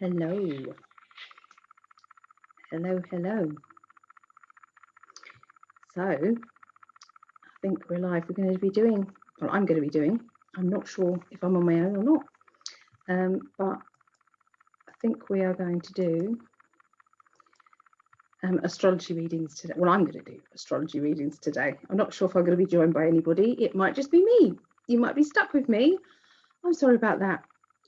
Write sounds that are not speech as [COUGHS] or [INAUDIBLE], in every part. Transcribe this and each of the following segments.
Hello. Hello, hello. So I think we're live. We're going to be doing, well, I'm going to be doing, I'm not sure if I'm on my own or not, um, but I think we are going to do um, astrology readings today. Well, I'm going to do astrology readings today. I'm not sure if I'm going to be joined by anybody. It might just be me. You might be stuck with me. I'm sorry about that.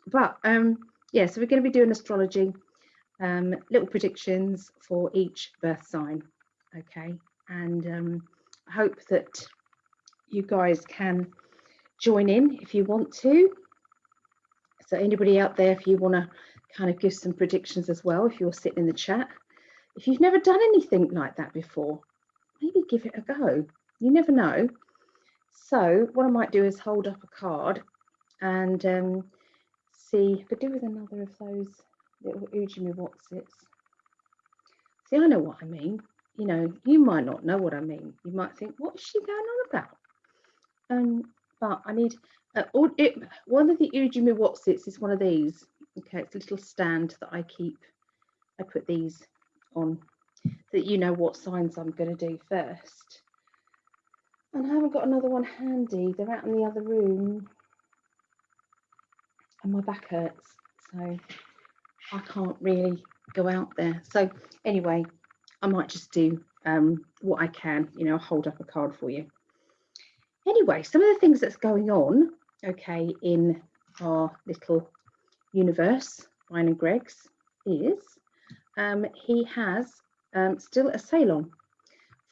But um, yeah, so we're going to be doing astrology, um, little predictions for each birth sign. Okay, and um, I hope that you guys can join in if you want to. So anybody out there, if you want to kind of give some predictions as well, if you're sitting in the chat, if you've never done anything like that before, maybe give it a go. You never know. So what I might do is hold up a card and um, see, but do with another of those little Ujimi Watsits. See, I know what I mean. You know, you might not know what I mean. You might think, what is she going on about? Um, but I need, uh, it, one of the Ujimi Watsits is one of these. Okay, it's a little stand that I keep. I put these on so that you know what signs I'm going to do first. And I haven't got another one handy. They're out in the other room. And my back hurts. So I can't really go out there. So anyway, I might just do um, what I can, you know, hold up a card for you. Anyway, some of the things that's going on, okay, in our little universe, mine and Greg's, is um, he has um, still a sale on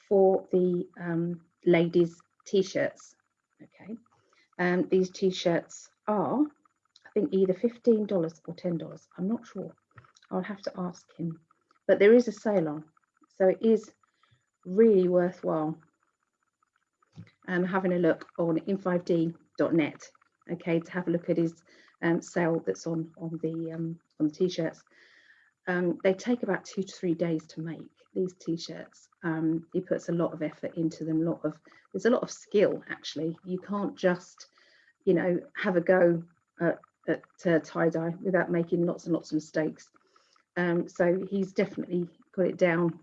for the um, ladies t-shirts okay um, these t-shirts are I think either $15 or $10 I'm not sure I'll have to ask him but there is a sale on so it is really worthwhile um, having a look on in5d.net okay to have a look at his um, sale that's on on the um, on the t-shirts um, they take about two to three days to make these t-shirts. Um, he puts a lot of effort into them. A lot of there's a lot of skill actually. You can't just, you know, have a go at, at uh, tie dye without making lots and lots of mistakes. Um, so he's definitely got it down,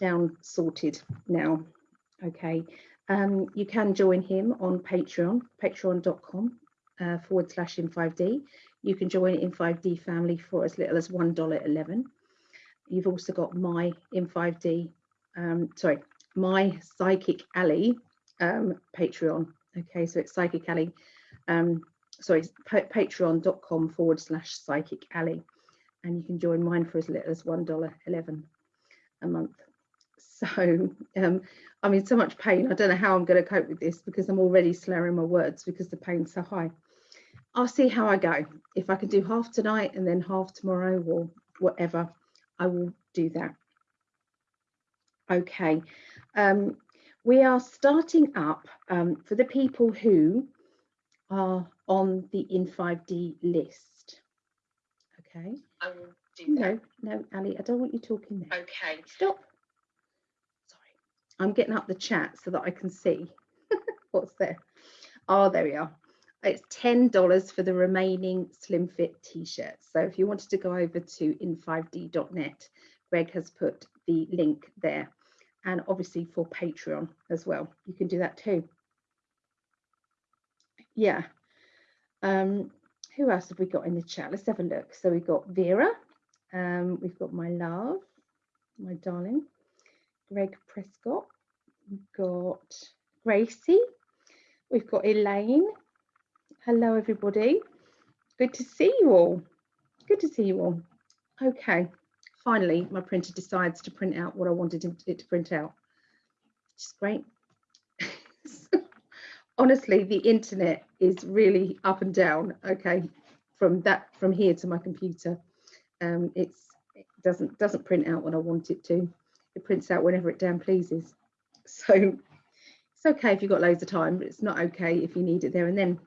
down sorted now. Okay, um, you can join him on Patreon, patreon.com uh, forward slash in5d. You can join in5D family for as little as $1.11. You've also got my in5D, um, sorry, my Psychic Ali um, Patreon. Okay, so it's Psychic Ali, um, sorry, patreon.com forward slash Psychic Ali. And you can join mine for as little as $1.11 a month. So um, I'm in so much pain. I don't know how I'm going to cope with this because I'm already slurring my words because the pain's so high. I'll see how I go. If I can do half tonight and then half tomorrow or whatever, I will do that. Okay, um, we are starting up um, for the people who are on the in5D list. Okay. I will do that. No, no, Ali, I don't want you talking there. Okay. Stop. Sorry. I'm getting up the chat so that I can see [LAUGHS] what's there. Oh, there we are. It's $10 for the remaining Slim Fit t-shirts. So if you wanted to go over to in5d.net, Greg has put the link there. And obviously for Patreon as well, you can do that too. Yeah. Um, who else have we got in the chat? Let's have a look. So we've got Vera, um, we've got my love, my darling, Greg Prescott, we've got Gracie, we've got Elaine, Hello, everybody. Good to see you all. Good to see you all. Okay, finally, my printer decides to print out what I wanted it to print out, which is great. Honestly, the internet is really up and down. Okay, from that from here to my computer, um, it's it doesn't doesn't print out when I want it to. It prints out whenever it damn pleases. [LAUGHS] So it's okay if you've got loads of time, but it's not okay if you need it there and then.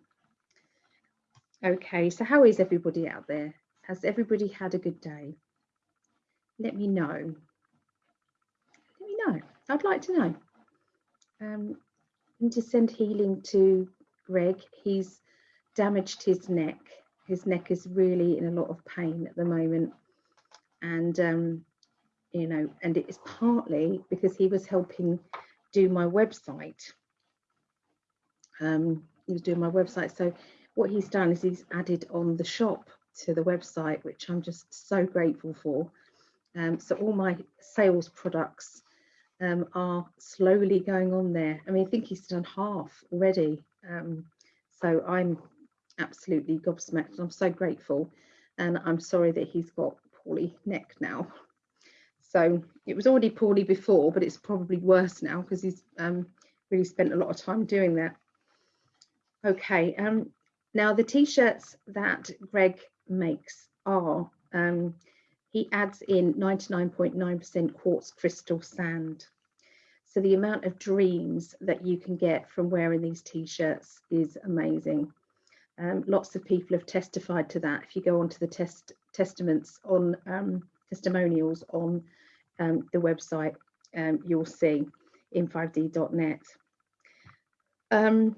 Okay, so how is everybody out there? Has everybody had a good day? Let me know. Let me know. I'd like to know. Um, and to send healing to Greg. He's damaged his neck his neck is really in a lot of pain at the moment. And, um, you know, and it's partly because he was helping do my website. Um, he was doing my website. So what he's done is he's added on the shop to the website, which I'm just so grateful for. Um, so all my sales products um, are slowly going on there. I mean, I think he's done half already. Um, so I'm absolutely gobsmacked. I'm so grateful. And I'm sorry that he's got poorly neck now. So it was already poorly before, but it's probably worse now because he's um, really spent a lot of time doing that. Okay, um, now the t-shirts that Greg makes are, um, he adds in 99.9% quartz crystal sand. So the amount of dreams that you can get from wearing these t-shirts is amazing. Um, lots of people have testified to that. If you go onto the test testaments on um, testimonials on um, the website, um, you'll see in5d.net. Um,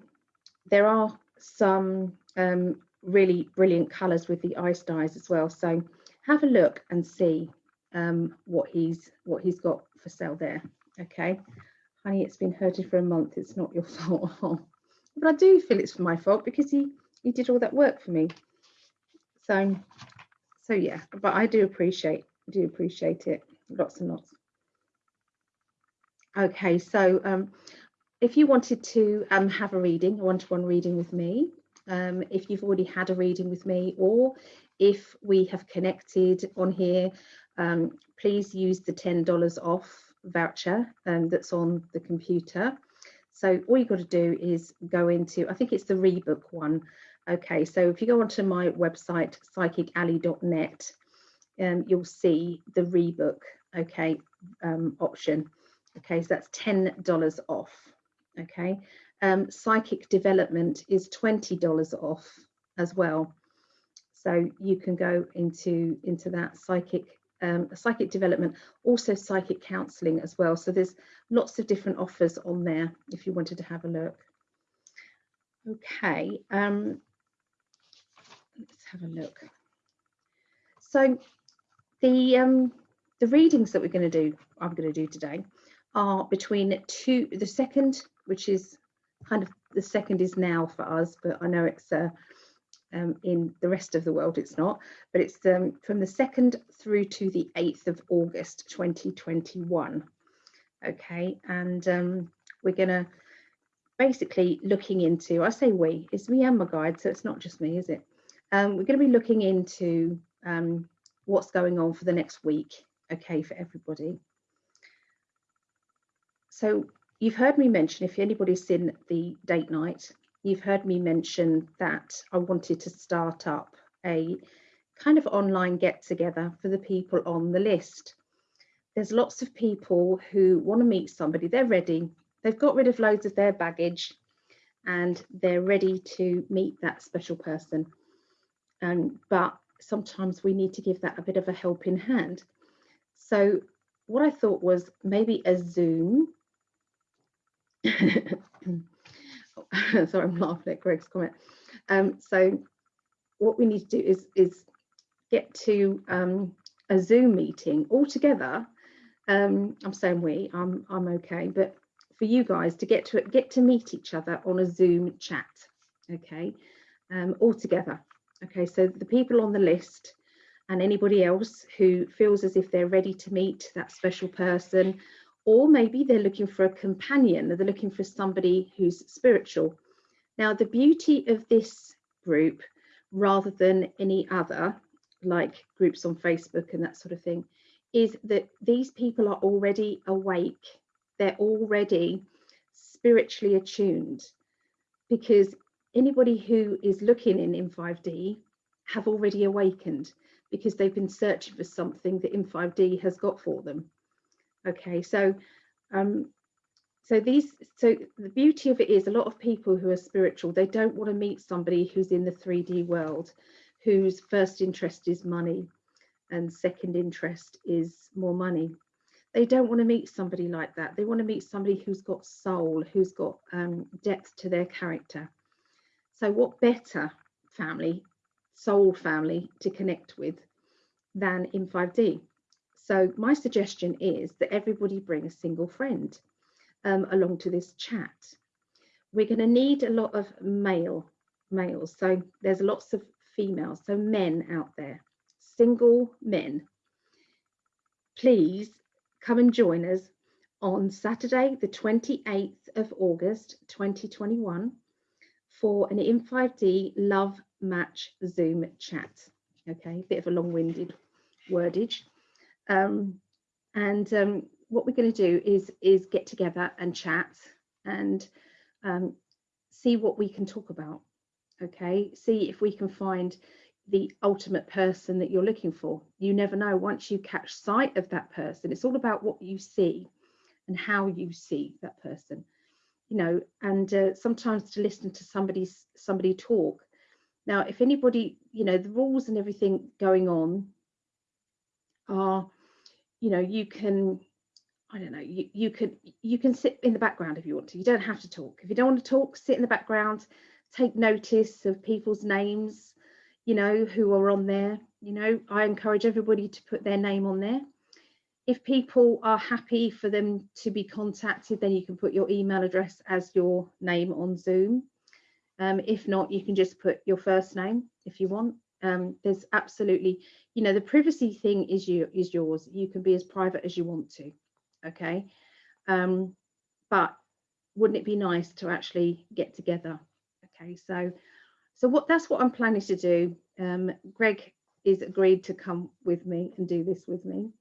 there are some um, really brilliant colours with the ice dyes as well. So have a look and see what he's what he's got for sale there. Okay, honey, it's been hurting for a month. It's not your [LAUGHS] fault. but I do feel it's my fault because he he did all that work for me. So, so yeah, but I do appreciate, do appreciate it, lots and lots. Okay, so um, if you wanted to um, have a reading, a one-to-one -one reading with me, um, if you've already had a reading with me, or if we have connected on here, um, please use the $10 off voucher um, that's on the computer. So all you've got to do is go into, I think it's the rebook one, Okay, so if you go onto my website, psychically.net, um, you'll see the rebook, okay, um, option. Okay, so that's $10 off, okay. Um, psychic development is $20 off as well. So you can go into, into that psychic um, psychic development, also psychic counselling as well. So there's lots of different offers on there if you wanted to have a look. Okay, um, let's have a look. So the um, the readings that we're going to do, I'm going to do today, are between two, the second, which is kind of the second is now for us, but I know it's uh, um, in the rest of the world it's not, but it's um, from the 2nd through to the 8th of August 2021. Okay, and um, we're going to basically looking into, I say we, it's me and my guide, so it's not just me, is it? Um, we're going to be looking into um, what's going on for the next week, okay, for everybody. So you've heard me mention, if anybody's seen the date night, you've heard me mention that I wanted to start up a kind of online get together for the people on the list. There's lots of people who want to meet somebody, they're ready, they've got rid of loads of their baggage and they're ready to meet that special person um, but sometimes we need to give that a bit of a helping hand. So what I thought was maybe a Zoom. [COUGHS] Sorry, I'm laughing at Greg's comment. Um, so what we need to do is, is get to um, a Zoom meeting all together. Um, I'm saying we, I'm, I'm okay, but for you guys to get to get to meet each other on a Zoom chat, okay, um, all together. Okay, so the people on the list and anybody else who feels as if they're ready to meet that special person, or maybe they're looking for a companion, they're looking for somebody who's spiritual. Now, the beauty of this group, rather than any other, like groups on Facebook and that sort of thing, is that these people are already awake. They're already spiritually attuned because anybody who is looking in in5D have already awakened because they've been searching for something that in5D has got for them. Okay, so um, so these so the beauty of it is a lot of people who are spiritual they don't want to meet somebody who's in the 3D world whose first interest is money and second interest is more money. They don't want to meet somebody like that. They want to meet somebody who's got soul, who's got um, depth to their character. So what better family soul family to connect with than in 5D. So my suggestion is that everybody bring a single friend um, along to this chat. We're going to need a lot of male males. So there's lots of females, so men out there, single men. Please come and join us on Saturday, the 28th of August 2021 for an In5D Love Match Zoom chat. Okay, bit of a long-winded wordage. Um, and um, what we're going to do is, is get together and chat and um, see what we can talk about. Okay, see if we can find the ultimate person that you're looking for. You never know once you catch sight of that person. It's all about what you see and how you see that person you know and uh, sometimes to listen to somebody somebody talk now if anybody you know the rules and everything going on are you know you can i don't know you, you could you can sit in the background if you want to you don't have to talk if you don't want to talk sit in the background take notice of people's names you know who are on there you know i encourage everybody to put their name on there if people are happy for them to be contacted, then you can put your email address as your name on Zoom. Um, if not, you can just put your first name if you want. Um, there's absolutely, you know, the privacy thing is you is yours. You can be as private as you want to, okay? Um, but wouldn't it be nice to actually get together? Okay, so so what that's what I'm planning to do. Um, Greg is agreed to come with me and do this with me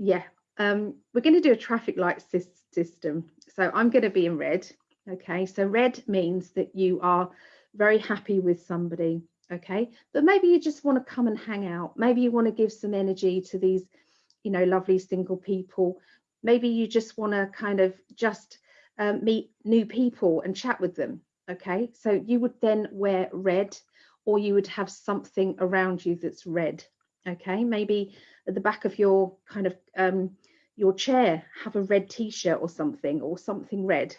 yeah, um, we're going to do a traffic light system. So I'm going to be in red. Okay, so red means that you are very happy with somebody. Okay, but maybe you just want to come and hang out. Maybe you want to give some energy to these, you know, lovely single people. Maybe you just want to kind of just um, meet new people and chat with them. Okay, so you would then wear red or you would have something around you that's red. Okay, maybe at the back of your kind of um, your chair have a red t-shirt or something or something red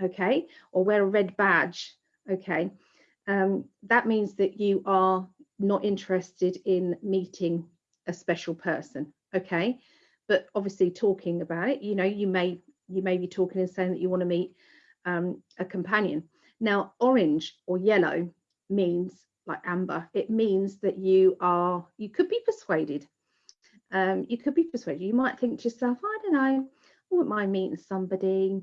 okay or wear a red badge okay um, that means that you are not interested in meeting a special person okay? But obviously talking about it you know you may you may be talking and saying that you want to meet um, a companion. Now orange or yellow means like amber. It means that you are you could be persuaded. Um, you could be persuaded. You might think to yourself, I don't know, I wouldn't mind meeting somebody,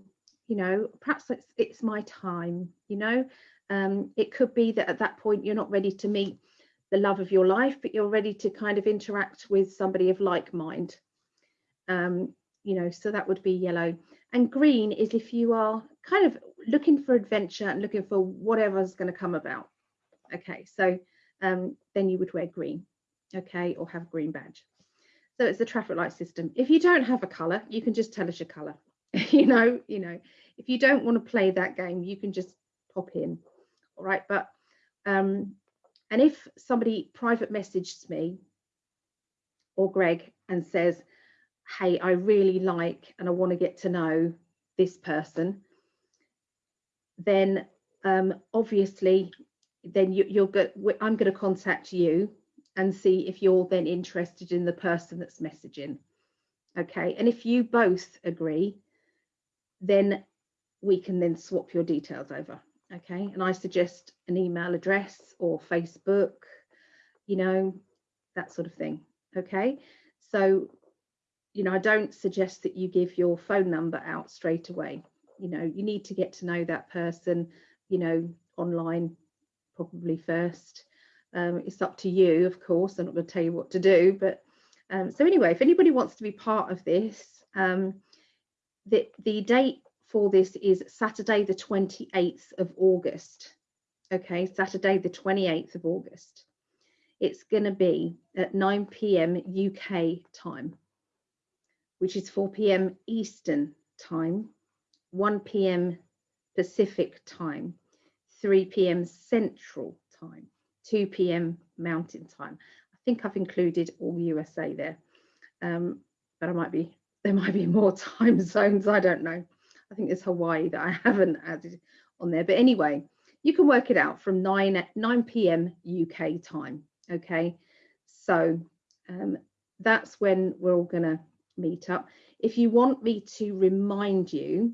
you know, perhaps it's, it's my time, you know. Um, it could be that at that point you're not ready to meet the love of your life, but you're ready to kind of interact with somebody of like mind. Um, you know, so that would be yellow. And green is if you are kind of looking for adventure and looking for whatever's going to come about. Okay, so um, then you would wear green, okay, or have a green badge. So it's the traffic light system. If you don't have a color, you can just tell us your color. [LAUGHS] you know, you know, if you don't want to play that game, you can just pop in. Right. But um, and if somebody private messages me or Greg and says, hey, I really like and I want to get to know this person, then um, obviously then you, you'll get I'm going to contact you and see if you're then interested in the person that's messaging. Okay, and if you both agree, then we can then swap your details over. Okay, and I suggest an email address or Facebook, you know, that sort of thing. Okay, so, you know, I don't suggest that you give your phone number out straight away. You know, you need to get to know that person, you know, online probably first um, it's up to you, of course. I'm not going to tell you what to do, but um, so anyway, if anybody wants to be part of this, um, the, the date for this is Saturday, the 28th of August. Okay, Saturday, the 28th of August. It's going to be at 9 p.m. UK time, which is 4 p.m. Eastern time, 1 p.m. Pacific time, 3 p.m. Central time. 2 p.m. mountain time. I think I've included all USA there, um, but I might be [LAUGHS] there might be more time zones. I don't know. I think there's Hawaii that I [LAUGHS] haven't added on there. But anyway, you can work it out from 9 9 p.m. UK time. Okay, so um, that's when we're all going to meet up. If you want me to remind you,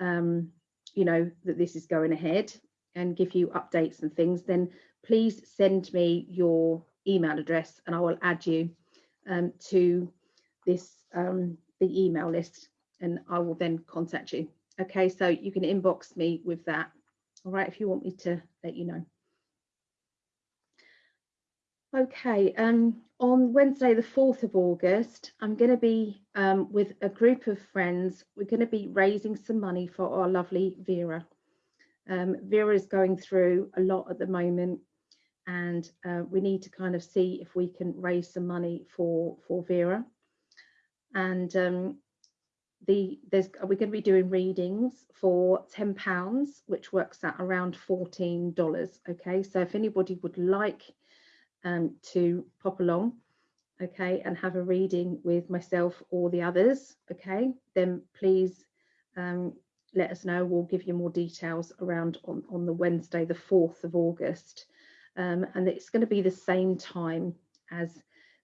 um, you know, that this is going ahead and give you updates and things, then please send me your email address and I will add you um, to this um, the email list and I will then contact you. Okay, so you can inbox me with that. All right, if you want me to let you know. Okay, um, on Wednesday, the 4th of August, I'm going to be um, with a group of friends. We're going to be raising some money for our lovely Vera. Um, Vera is going through a lot at the moment and uh, we need to kind of see if we can raise some money for, for Vera. And um, the there's we're going to be doing readings for 10 pounds which works at around 14 dollars okay? So if anybody would like um, to pop along okay and have a reading with myself or the others okay then please um, let us know. We'll give you more details around on, on the Wednesday the 4th of August. Um, and it's going to be the same time as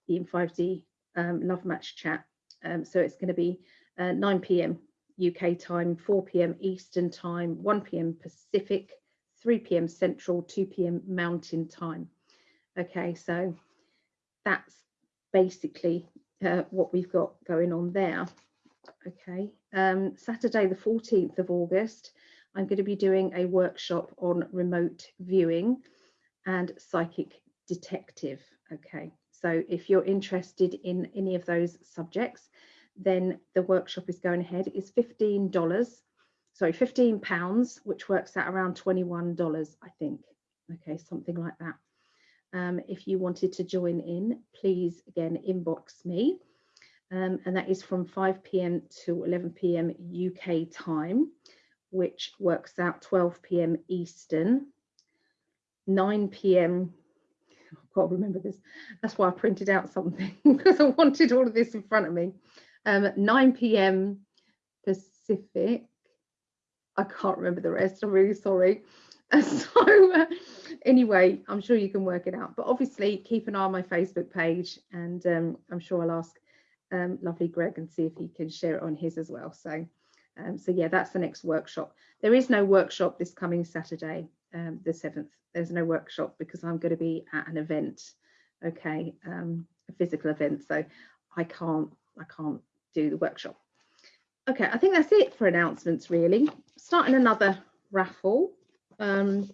the In5D um, Love Match chat. Um, so it's going to be uh, 9 p.m. UK time, 4 p.m. Eastern time, 1 p.m. Pacific, 3 p.m. Central, 2 p.m. Mountain time. Okay, so that's basically uh, what we've got going on there. Okay, um, Saturday the 14th of August, I'm going to be doing a workshop on remote viewing and psychic detective. Okay, so if you're interested in any of those subjects, then the workshop is going ahead is $15, sorry, 15 pounds, which works out around $21, I think. Okay, something like that. Um, if you wanted to join in, please again inbox me. Um, and that is from 5 p.m. to 11 p.m. UK time, which works out 12 p.m. Eastern, 9 p.m. I can't remember this. That's why I printed out something [LAUGHS] because I wanted all of this in front of me um, 9 p.m. Pacific. I can't remember the rest. I'm really sorry. [LAUGHS] So uh, anyway, I'm sure you can work it out. But obviously, keep an eye on my Facebook page, and um, I'm sure I'll ask um, lovely Greg and see if he can share it on his as well. So, um, so yeah, that's the next workshop. There is no workshop this coming Saturday, um, the 7th. There's no workshop because I'm going to be at an event, okay, um, a physical event. So I can't, I can't do the workshop. Okay, I think that's it for announcements really. Starting another raffle. Um,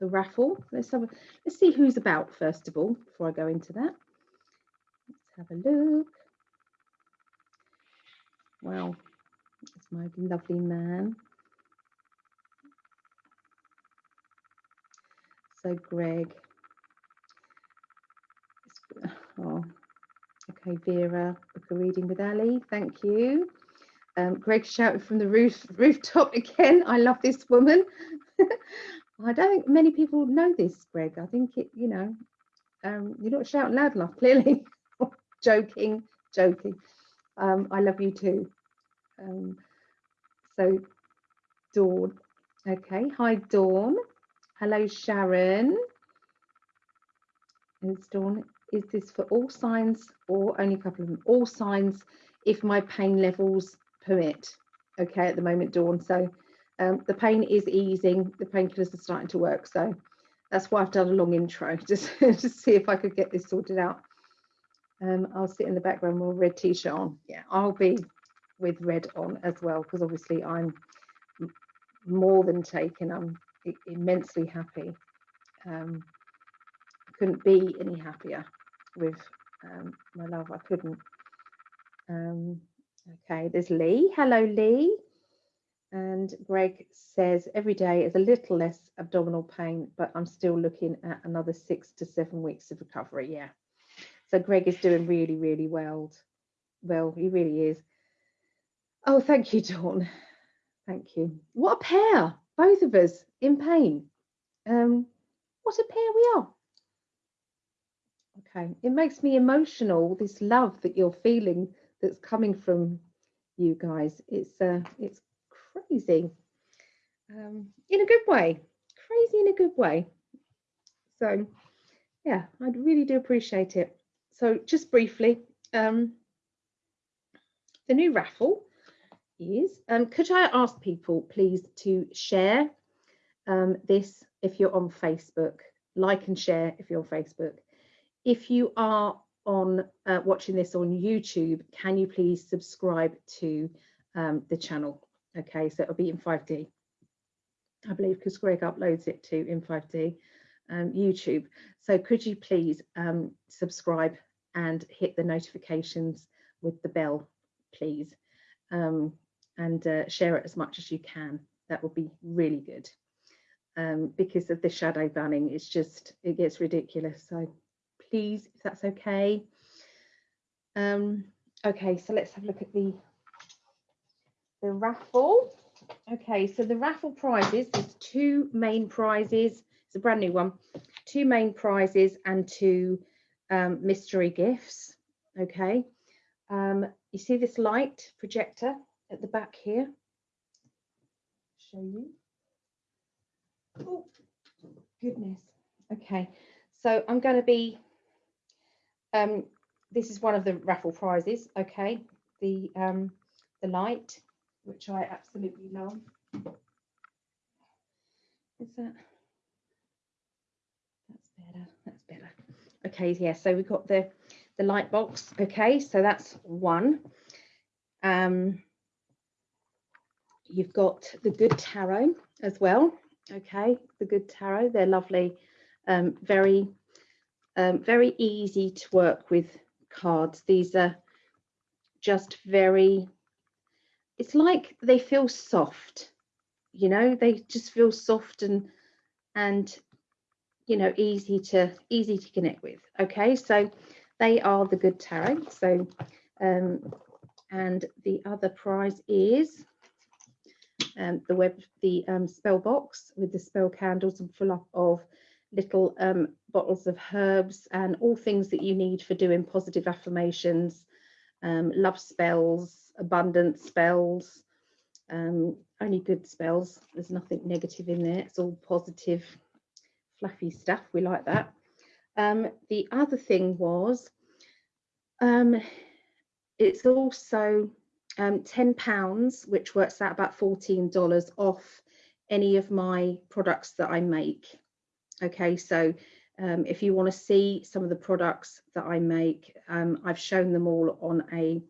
the raffle. Let's have a, let's see who's about first of all before I go into that. Let's have a look. Wow, it's my lovely man. So Greg. Oh, Okay, Vera, book a reading with Ali. Thank you. Um, Greg shouted from the roof rooftop again. I love this woman. [LAUGHS] I don't think many people know this, Greg. I think it, you know, um, you're not shouting loud enough, [LAUGHS] clearly. joking, joking. Um, I love you too. Um, so, Dawn. Okay, hi, Dawn. Hello, Sharon. Is Dawn is this for all signs or only a couple of them? All signs if my pain levels permit. Okay, at the moment, Dawn. So um, the pain is easing, the painkillers are starting to work. So that's why I've done a long intro, [LAUGHS] just to see if I could get this sorted out. Um, I'll sit in the background with a red t-shirt on. Yeah, I'll be with red on as well, because obviously I'm more than taken. I'm immensely happy. Um, couldn't be any happier with um, my love. I couldn't. Um, okay, there's Lee. Hello, Lee. And Greg says every day is a little less abdominal pain, but I'm still looking at another six to seven weeks of recovery. Yeah. So Greg is doing really, really well. Well, he really is. Oh, thank you, Dawn. Thank you. What a pair, both of us in pain. Um, what a pair we are. Okay, it makes me emotional. This love that you're feeling that's coming from you guys. It's uh, it's crazy. um, in a good way, crazy in a good way. So yeah, I really do appreciate it. So just briefly, um, the new raffle is, um, could I ask people please to share um, this if you're on Facebook, like and share if you're on Facebook. If you are on uh, watching this on YouTube, can you please subscribe to um, the channel? Okay, so it'll be in 5D, I believe, because Greg uploads it to in 5D um, YouTube. So could you please um, subscribe and hit the notifications with the bell, please, um, and uh, share it as much as you can. That would be really good. Um, because of the shadow banning, it's just, it gets ridiculous. So please, if that's okay. Um, okay, so let's have a look at the, the raffle. Okay, so the raffle prizes, there's two main prizes. It's a brand new one. Two main prizes and two um, mystery gifts. Okay, um, you see this light projector at the back here? Show you. Oh, goodness. Okay, so I'm going to be um, this is one of the raffle prizes, okay, the um, the light, which I absolutely love. Is that? That's better. That's better. Okay, yeah. So we've got the the light box. Okay, so that's one. Um, you've got the good tarot as well. Okay, the good tarot. They're lovely. Um, very um, very easy to work with cards. These are just very, it's like they feel soft, you know, they just feel soft and, and, you know, easy to, easy to connect with. Okay, so they are the good tarot. So, um, and the other prize is um, the web, the um, spell box with the spell candles and full up of little um, bottles of herbs and all things that you need for doing positive affirmations, um, love spells, abundance spells, um, only good spells. There's nothing negative in there. It's all positive, fluffy stuff. We like that. Um, the other thing was, um, it's also um, £10, which works out about $14 off any of my products that I make. Okay, so um, if you want to see some of the products that I make, um, I've shown them all on a,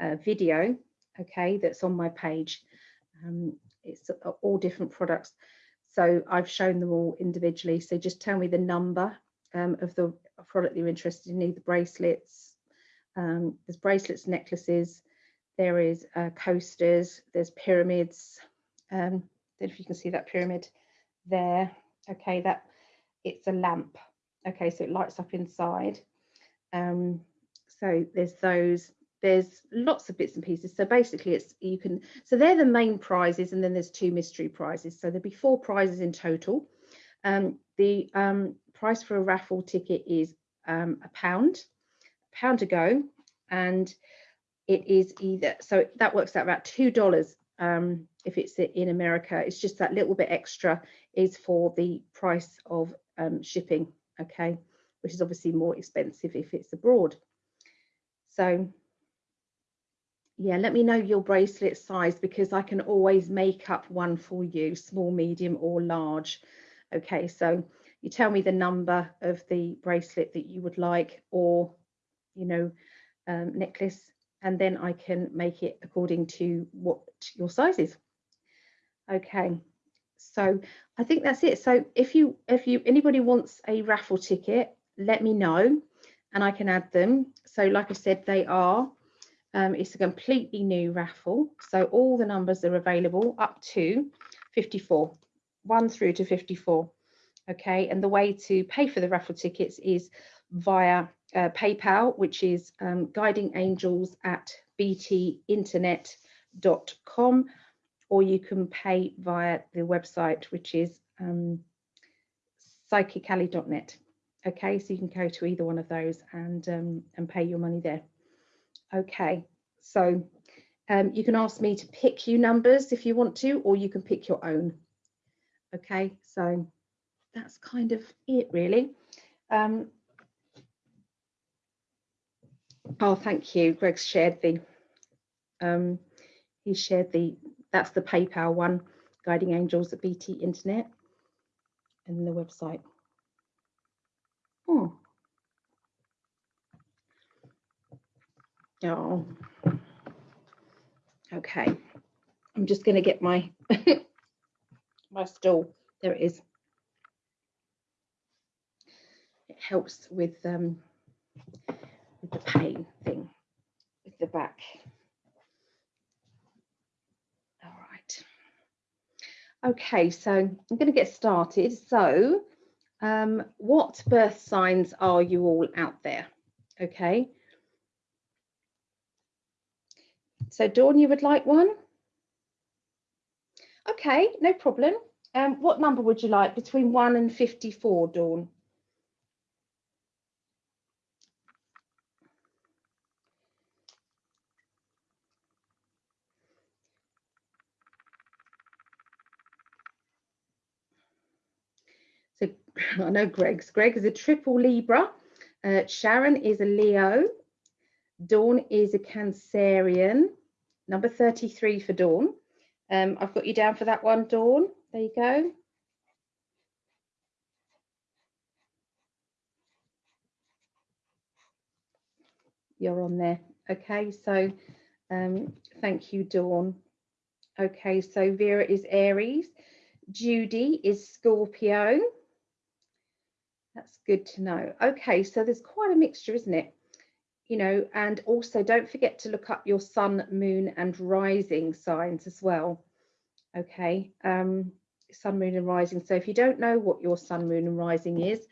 a, video, okay, that's on my page. Um, it's all different products. So I've shown them all individually. So just tell me the number um, of the product you're interested in, either bracelets, um, there's bracelets, necklaces, there is uh, coasters, there's pyramids. Um, if you can see that pyramid there. Okay, that it's a lamp. Okay, so it lights up inside. Um, so there's those, there's lots of bits and pieces. So basically it's, you can, so they're the main prizes and then there's two mystery prizes. So there'll be four prizes in total. Um, the um, price for a raffle ticket is um, a pound, a pound to go. And it is either, so that works out about $2 um, if it's in America. It's just that little bit extra is for the price of um, shipping, okay, which is obviously more expensive if it's abroad. So yeah, let me know your bracelet size because I can always make up one for you, small, medium or large. Okay, so you tell me the number of the bracelet that you would like or, you know, um, necklace, and then I can make it according to what your size is. Okay, so I think that's it. So if you if you anybody wants a raffle ticket, let me know and I can add them. So like I said, they are um, it's a completely new raffle. So all the numbers are available up to 54, 1 through to 54. Okay, and the way to pay for the raffle tickets is via uh, PayPal, which is um, guiding angels at btinternet.com or you can pay via the website, which is um, psychically.net. Okay, so you can go to either one of those and um, and pay your money there. Okay, so um, you can ask me to pick you numbers if you want to, or you can pick your own. Okay, so that's kind of it really. Um, oh, thank you. Greg shared the, um, he shared the, that's the PayPal one, Guiding Angels at BT Internet and the website. Oh. Oh. Okay. I'm just going to get my [LAUGHS] my stool. There it is. It helps with um with the pain thing with the back. All right. Okay, so I'm going to get started. So, um, what birth signs are you all out there? Okay. So, Dawn, you would like one? Okay, no problem. Um, what number would you like between 1 and 54, Dawn? So I know Greg's. Greg is a triple Libra. Uh, Sharon is a Leo. Dawn is a Cancerian. Number 33 for Dawn. Um, I've got you down for that one, Dawn. There you go. You're on there. Okay, so um, thank you, Dawn. Okay, so Vera is Aries. Judy is Scorpio. That's good to know. Okay, so there's quite a mixture, isn't it? you know, and also don't forget to look up your sun, moon and rising signs as well. Okay, um, sun, moon and rising. So if you don't know what your sun, moon and rising is,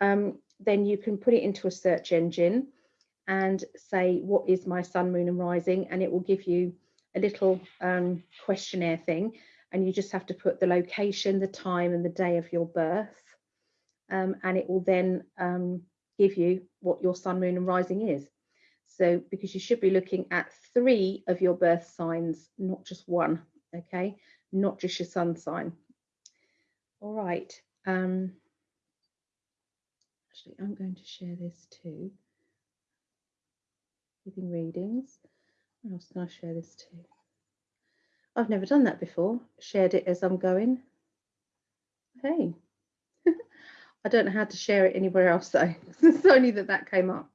um, then you can put it into a search engine and say, what is my sun, moon and rising? And it will give you a little um, questionnaire thing. And you just have to put the location, the time and the day of your birth. Um, and it will then um, give you what your sun, moon and rising is. So because you should be looking at three of your birth signs, not just one, okay? Not just your sun sign. All right. Um, actually, I'm going to share this too. Giving readings. What else can I share this to? I've never done that before. Shared it as I'm going. Hey. I don't know how to share it anywhere else though. [LAUGHS] it's only that that came up.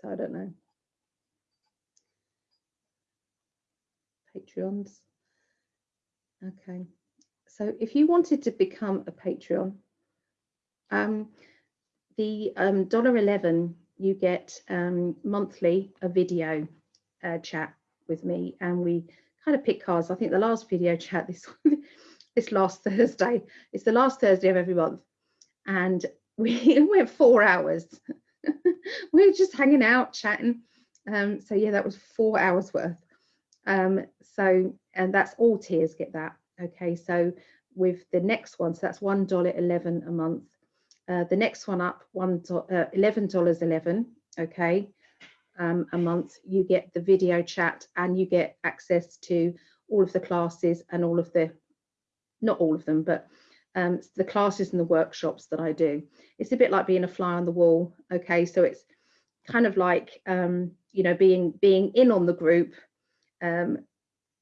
So I don't know. Patreons. Okay. So if you wanted to become a Patreon, um, the um, $1.11, you get um, monthly a video uh, chat with me and we kind of pick cards. I think the last video [LAUGHS] chat this this last Thursday, it's the last Thursday of every month. And we [LAUGHS] went four hours [LAUGHS] we were just hanging out, chatting. Um, so yeah, that was four hours worth. Um, so, and that's all tiers get that. Okay, so with the next one, so that's one dollar eleven a month. Uh, the next one up, one uh, eleven dollars eleven. Okay, um, a month. You get the video chat and you get access to all of the classes and all of the, not all of them, but um, the classes and the workshops that I do. It's a bit like being a fly on the wall. Okay, so it's kind of like um, you know being being in on the group, um,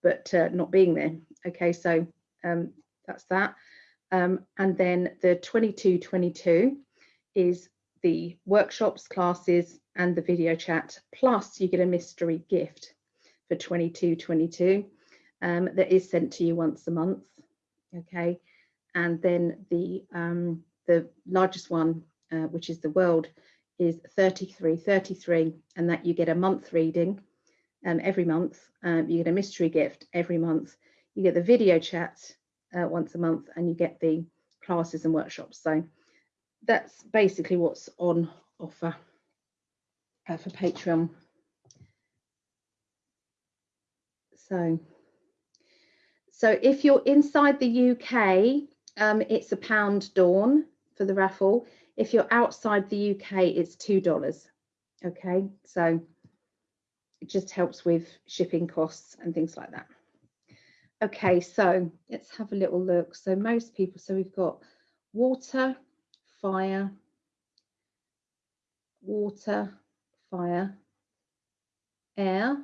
but uh, not being there. Okay, so um, that's that. Um, and then the 2222 is the workshops, classes, and the video chat. Plus, you get a mystery gift for 2222 um, that is sent to you once a month. Okay and then the um, the largest one, uh, which is the world, is 33, 33, and that you get a month reading um, every month. Um, you get a mystery gift every month. You get the video chat uh, once a month, and you get the classes and workshops. So that's basically what's on offer uh, for Patreon. So, so if you're inside the UK, um, it's a pound dawn for the raffle. If you're outside the UK, it's $2. Okay, so it just helps with shipping costs and things like that. okay, so let's have a little look. So most people, so we've got water, fire, water, fire, air.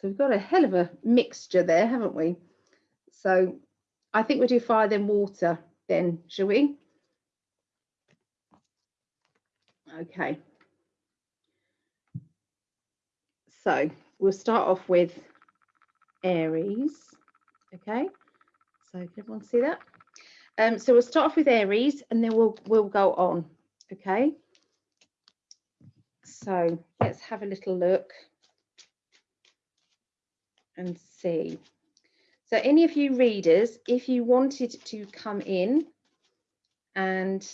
So we've got a hell of a mixture there, haven't we? So I think we'll do fire then water then, shall we? Okay. So we'll start off with Aries. Okay. So can everyone see that? Um, so we'll start off with Aries and then we'll we'll go on. Okay. So let's have a little look and see. So any of you readers, if you wanted to come in and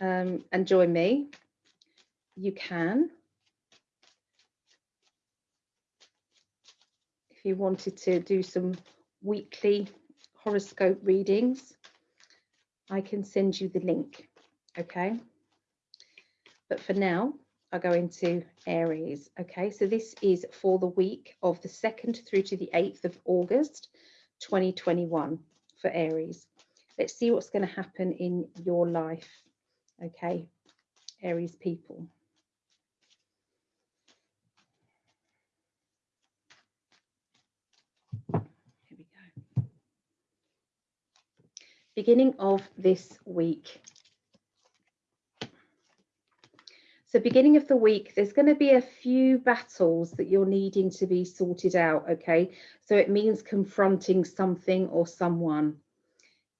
um, and join me, you can. If you wanted to do some weekly horoscope readings, I can send you the link, okay? But for now, I go into Aries, okay? So this is for the week of the 2nd through to the 8th of August, 2021 for Aries. Let's see what's going to happen in your life, okay, Aries people. Here we go. Beginning of this week. So beginning of the week, there's going to be a few battles that you're needing to be sorted out, okay? So it means confronting something or someone.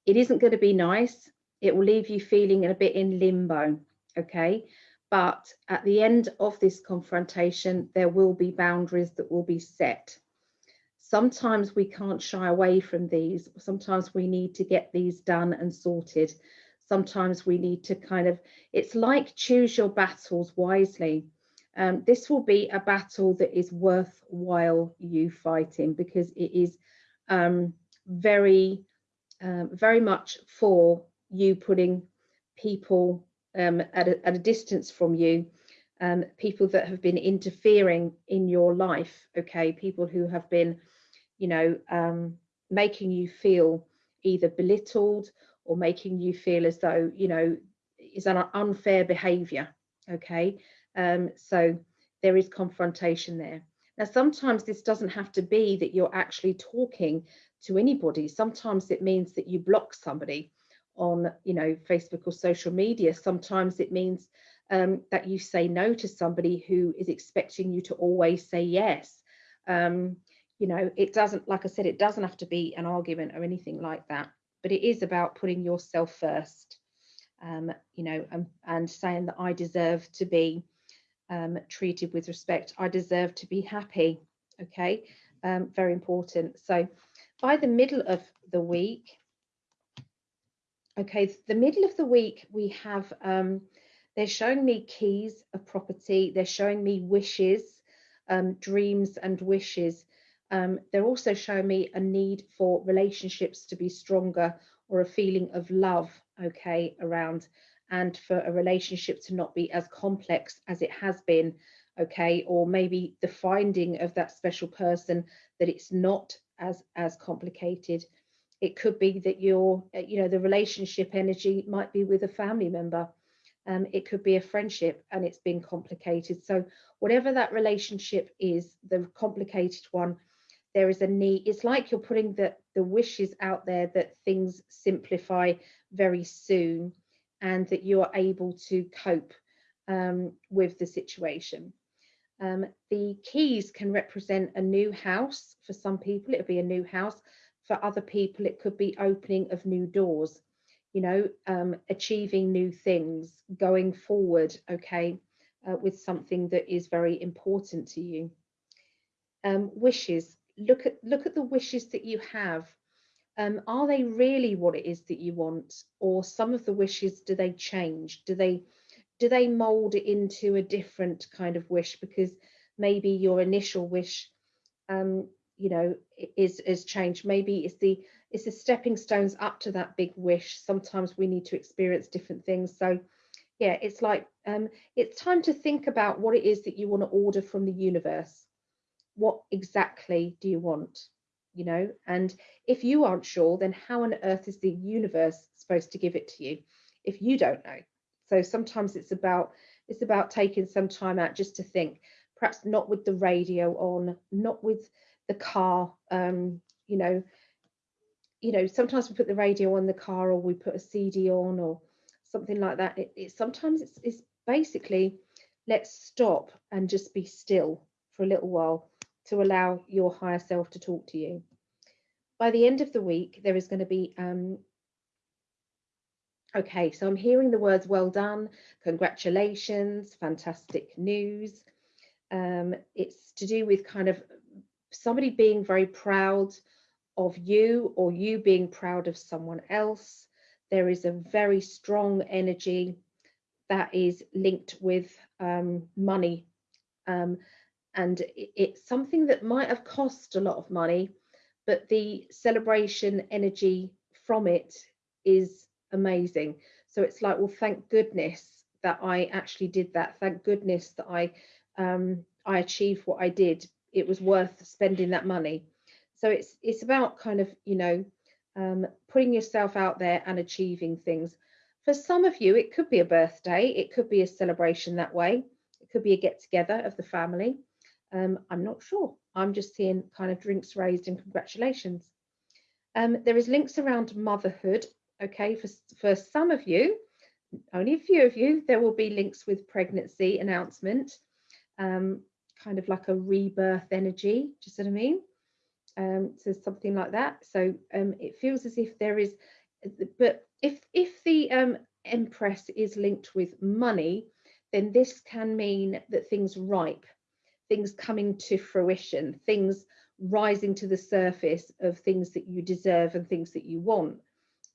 It isn't going to be nice. It will leave you feeling a bit in limbo, okay? But at the end of this confrontation, there will be boundaries that will be set. Sometimes we can't shy away from these. Sometimes we need to get these done and sorted sometimes we need to kind of it's like choose your battles wisely. Um, this will be a battle that is worthwhile you fighting because it is um, very um, very much for you putting people um, at, a, at a distance from you um, people that have been interfering in your life okay? People who have been you know um, making you feel either belittled or making you feel as though you know is an unfair behavior okay? Um, so there is confrontation there. Now sometimes this doesn't have to be that you're actually talking to anybody. Sometimes it means that you block somebody on you know facebook or social media. Sometimes it means um, that you say no to somebody who is expecting you to always say yes. Um, you know it doesn't like i said it doesn't have to be an argument or anything like that but it is about putting yourself first um, you know and, and saying that i deserve to be um, treated with respect. I deserve to be happy okay? Um, very important. So by the middle of the week okay the middle of the week we have um, they're showing me keys of property. They're showing me wishes um, dreams and wishes um, they're also showing me a need for relationships to be stronger or a feeling of love, okay, around, and for a relationship to not be as complex as it has been, okay, or maybe the finding of that special person that it's not as as complicated. It could be that your, you know, the relationship energy might be with a family member. Um, it could be a friendship and it's been complicated. So whatever that relationship is, the complicated one, there is a need it's like you're putting the the wishes out there that things simplify very soon and that you are able to cope um, with the situation. Um, the keys can represent a new house for some people it'll be a new house. For other people it could be opening of new doors you know um, achieving new things going forward okay uh, with something that is very important to you. Um, wishes look at look at the wishes that you have. Um, are they really what it is that you want or some of the wishes do they change? Do they do they mold it into a different kind of wish? Because maybe your initial wish um, you know is is changed. Maybe it's the it's the stepping stones up to that big wish. Sometimes we need to experience different things. So yeah it's like um, it's time to think about what it is that you want to order from the universe what exactly do you want? You know, and if you aren't sure, then how on earth is the universe supposed to give it to you if you don't know? So sometimes it's about it's about taking some time out just to think, perhaps not with the radio on, not with the car, um, you know, you know, sometimes we put the radio on the car or we put a CD on or something like that. It, it sometimes it's, it's basically let's stop and just be still for a little while to allow your higher self to talk to you. By the end of the week, there is going to be um, Okay, so I'm hearing the words well done, congratulations, fantastic news. Um, it's to do with kind of somebody being very proud of you or you being proud of someone else. There is a very strong energy that is linked with um, money. Um, and it's something that might have cost a lot of money, but the celebration energy from it is amazing. So it's like, well, thank goodness that I actually did that. Thank goodness that I um, I achieved what I did. It was worth spending that money. So it's it's about kind of you know um, putting yourself out there and achieving things. For some of you, it could be a birthday. It could be a celebration that way. It could be a get together of the family. Um, I'm not sure. I'm just seeing kind of drinks raised and congratulations. Um, there is links around motherhood Okay, for, for some of you, only a few of you, there will be links with pregnancy announcement, um, kind of like a rebirth energy, do you see what I mean? Um, so something like that. So um, it feels as if there is, but if if the um, Empress is linked with money, then this can mean that things ripe, things coming to fruition, things rising to the surface of things that you deserve and things that you want.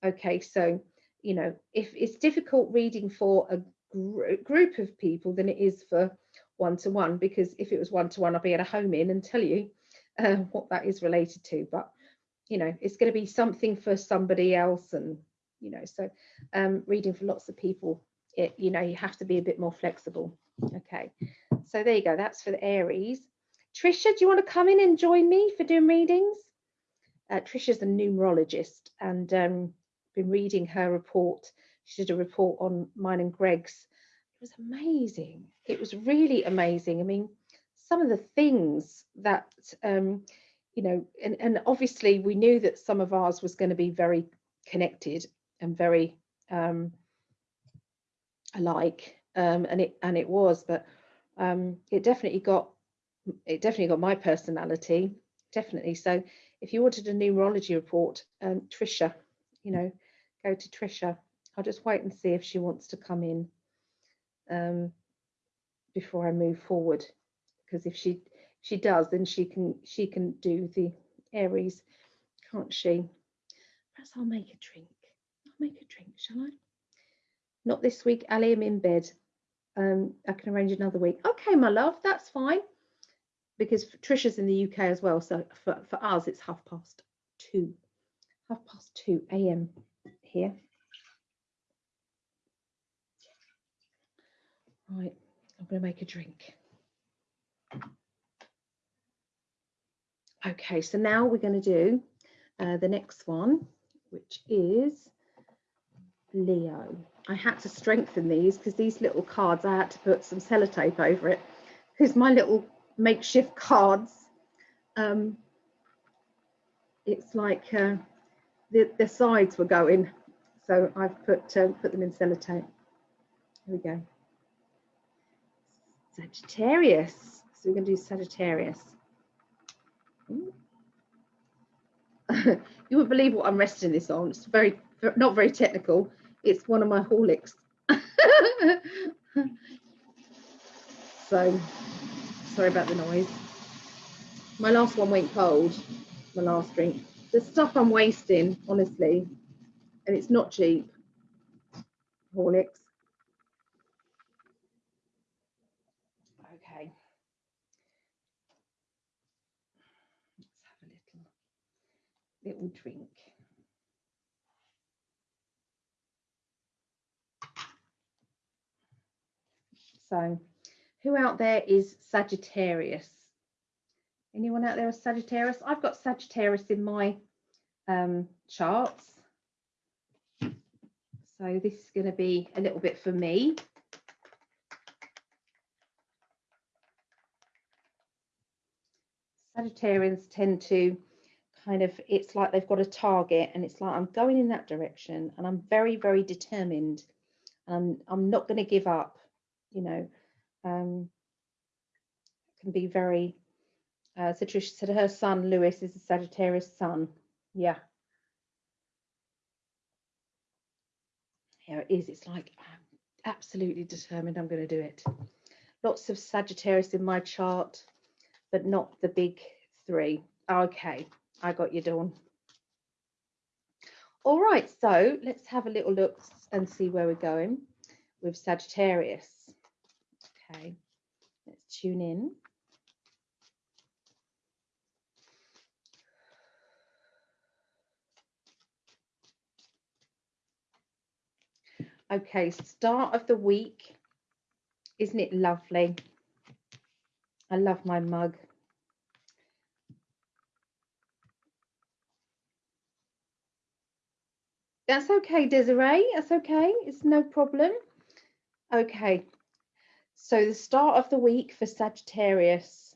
Okay, so, you know, if it's difficult reading for a gr group of people than it is for one-to-one, -one, because if it was one-to-one, I'd be at a home in and tell you uh, what that is related to. But, you know, it's going to be something for somebody else. And, you know, so um, reading for lots of people, it, you know, you have to be a bit more flexible. Okay, so there you go. That's for the Aries. Trisha, do you want to come in and join me for doing readings? Uh, Trisha's a numerologist and um, been reading her report. She did a report on mine and Greg's. It was amazing. It was really amazing. I mean, some of the things that, um, you know, and, and obviously we knew that some of ours was going to be very connected and very um, alike, um, and it and it was, but um, it definitely got it definitely got my personality, definitely. So if you wanted a numerology report, um, Trisha, you know, go to Trisha. I'll just wait and see if she wants to come in um, before I move forward. Because if she she does, then she can she can do the Aries, can't she? Perhaps I'll make a drink. I'll make a drink, shall I? Not this week, Ali. I'm in bed. Um, I can arrange another week. Okay, my love, that's fine. Because Trisha's in the UK as well, so for, for us it's half past two, half past two a.m here. Right, I'm going to make a drink. Okay, so now we're going to do uh, the next one, which is Leo. I had to strengthen these because these little cards, I had to put some sellotape over it because my little makeshift cards, um, it's like uh, the, the sides were going so I've put uh, put them in sellotape. Here we go. Sagittarius. So we're going to do Sagittarius. [LAUGHS] you wouldn't believe what I'm resting this on. It's very not very technical. It's one of my Horlicks. [LAUGHS] so sorry about the noise. My last one went cold. My last drink. The stuff I'm wasting, honestly, and it's not cheap. Horlicks. Okay. Let's have a little little drink. So, who out there is Sagittarius? Anyone out there a Sagittarius? I've got Sagittarius in my um, charts. So this is going to be a little bit for me. Sagittarians tend to kind of, it's like they've got a target and it's like, I'm going in that direction and I'm very, very determined. And I'm, I'm not going to give up, you know, um, can be very, uh, so Trish said her son, Lewis, is a Sagittarius sun. Yeah. Here it is. It's like, I'm absolutely determined I'm going to do it. Lots of Sagittarius in my chart, but not the big three. Okay, I got you, Dawn. All right, so let's have a little look and see where we're going with Sagittarius. Okay, let's tune in. Okay, start of the week. Isn't it lovely? I love my mug. That's okay, Desiree. That's okay. It's no problem. Okay. So the start of the week for Sagittarius.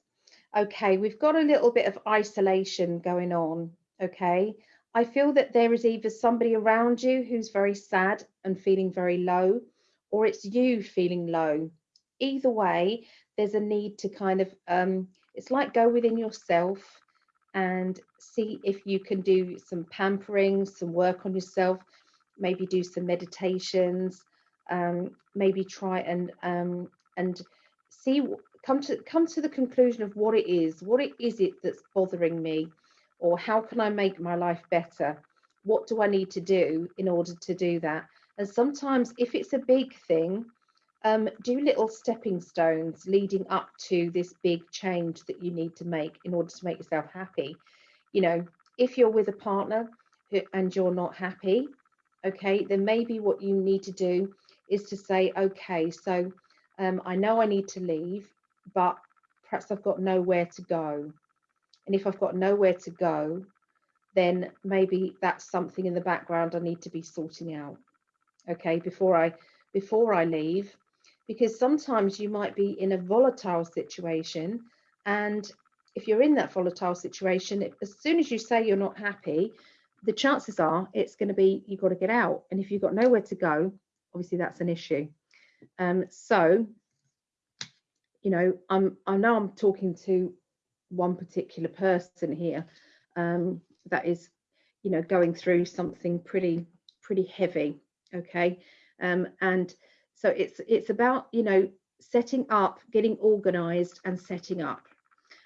Okay, we've got a little bit of isolation going on. Okay. I feel that there is either somebody around you who's very sad and feeling very low, or it's you feeling low. Either way, there's a need to kind of, um, it's like go within yourself and see if you can do some pampering, some work on yourself, maybe do some meditations, um, maybe try and um, and see come to come to the conclusion of what it is, what it is it that's bothering me, or how can I make my life better? What do I need to do in order to do that? And sometimes, if it's a big thing, um, do little stepping stones leading up to this big change that you need to make in order to make yourself happy. You know, if you're with a partner and you're not happy, okay, then maybe what you need to do is to say, okay, so um, I know I need to leave, but perhaps I've got nowhere to go. And if I've got nowhere to go, then maybe that's something in the background I need to be sorting out. Okay, before I before I leave, because sometimes you might be in a volatile situation, and if you're in that volatile situation, as soon as you say you're not happy, the chances are it's going to be you've got to get out, and if you've got nowhere to go, obviously that's an issue. Um, so, you know, I'm I know I'm talking to one particular person here um, that is, you know, going through something pretty pretty heavy. Okay, um, and so it's it's about you know setting up, getting organised, and setting up.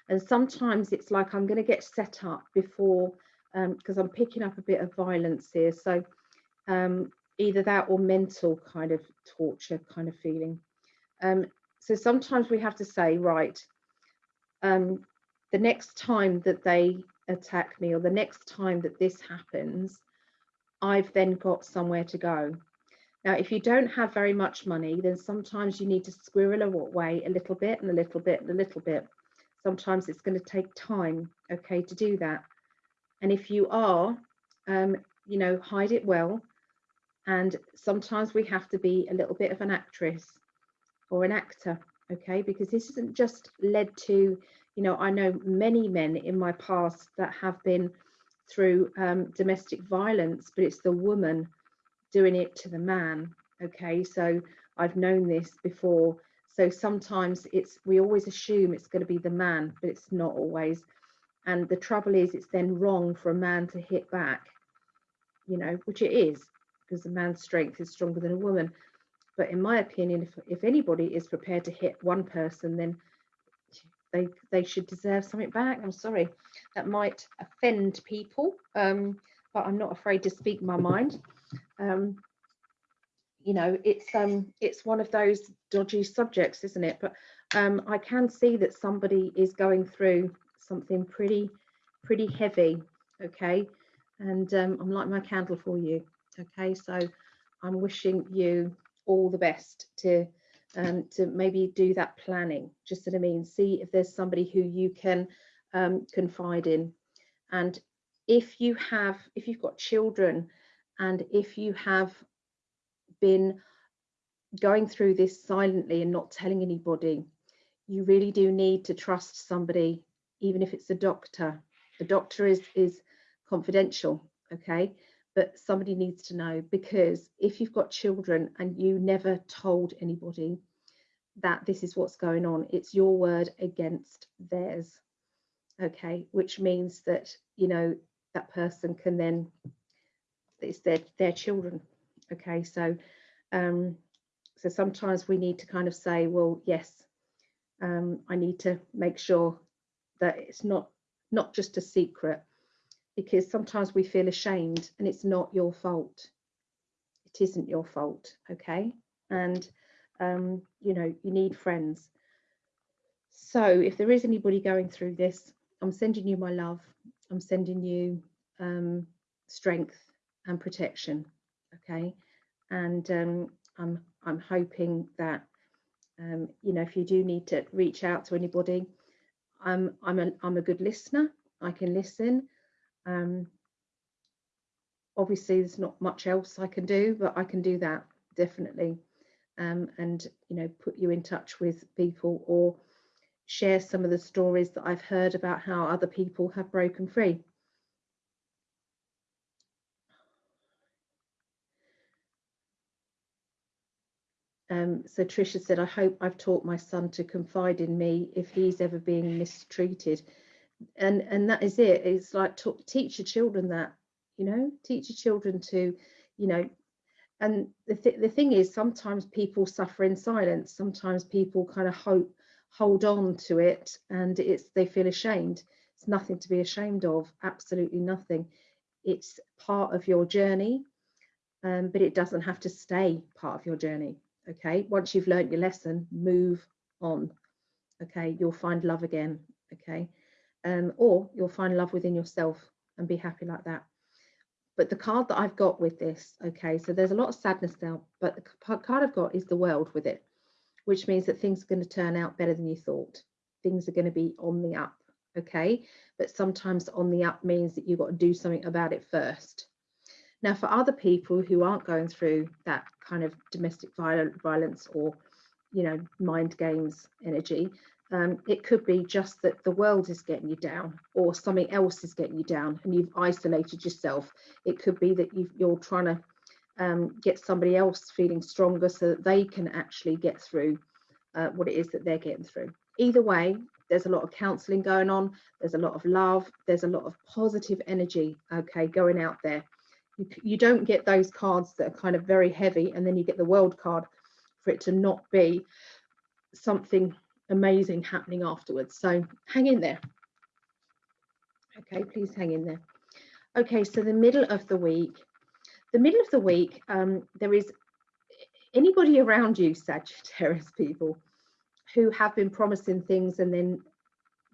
And sometimes it's like I'm going to get set up before um because um, I'm picking up a bit of violence here. So um, either that or mental kind of torture kind of feeling. Um, so sometimes we have to say, right, um, the next time that they attack me or the next time that this happens, I've then got somewhere to go. Now, if you don't have very much money, then sometimes you need to squirrel away a little bit and a little bit and a little bit. Sometimes it's going to take time, okay, to do that. And if you are, um, you know, hide it well. And sometimes we have to be a little bit of an actress or an actor, okay, because this isn't just led to you know, I know many men in my past that have been through um, domestic violence, but it's the woman doing it to the man. Okay, so I've known this before. So sometimes it's we always assume it's going to be the man, but it's not always. And the trouble is, it's then wrong for a man to hit back, you know, which it is, because a man's strength is stronger than a woman. But in my opinion, if, if anybody is prepared to hit one person, then they they should deserve something back. I'm sorry, that might offend people, um, but I'm not afraid to speak my mind. Um, you know, it's um, it's one of those dodgy subjects, isn't it? But um, I can see that somebody is going through something pretty, pretty heavy. Okay, and um, I'm like my candle for you. Okay, so I'm wishing you all the best to um, to maybe do that planning, just what I mean, see if there's somebody who you can um, confide in. And if you have, if you've got children and if you have been going through this silently and not telling anybody, you really do need to trust somebody, even if it's a doctor. The doctor is, is confidential, okay? But somebody needs to know because if you've got children and you never told anybody that this is what's going on, it's your word against theirs, okay? Which means that, you know, that person can then, it's their, their children, okay? So, um, so sometimes we need to kind of say, well, yes, um, I need to make sure that it's not not just a secret because sometimes we feel ashamed and it's not your fault. It isn't your fault, okay? And um, you know, you need friends. So if there is anybody going through this, I'm sending you my love. I'm sending you um, strength and protection, okay? And um, I'm I'm hoping that um, you know if you do need to reach out to anybody, I'm I'm a I'm a good listener. I can listen. Um, obviously, there's not much else I can do, but I can do that definitely. Um, and you know, put you in touch with people or share some of the stories that I've heard about how other people have broken free. Um, so Trisha said, I hope I've taught my son to confide in me if he's ever being mistreated. And and that is it. It's like teach your children that, you know, teach your children to, you know, and the, th the thing is sometimes people suffer in silence. Sometimes people kind of hope hold on to it and it's they feel ashamed. It's nothing to be ashamed of, absolutely nothing. It's part of your journey, um, but it doesn't have to stay part of your journey okay once you've learned your lesson move on okay you'll find love again okay um, or you'll find love within yourself and be happy like that. But the card that I've got with this okay so there's a lot of sadness now but the card I've got is the world with it which means that things are going to turn out better than you thought. Things are going to be on the up okay? But sometimes on the up means that you've got to do something about it first. Now, for other people who aren't going through that kind of domestic violence or, you know, mind games energy, um, it could be just that the world is getting you down or something else is getting you down and you've isolated yourself. It could be that you are trying to um, get somebody else feeling stronger so that they can actually get through uh, what it is that they're getting through. Either way, there's a lot of counseling going on, there's a lot of love, there's a lot of positive energy, okay, going out there you, you don't get those cards that are kind of very heavy and then you get the world card for it to not be something amazing happening afterwards. So hang in there. Okay please hang in there. Okay so the middle of the week the middle of the week um, there is anybody around you sagittarius people who have been promising things and then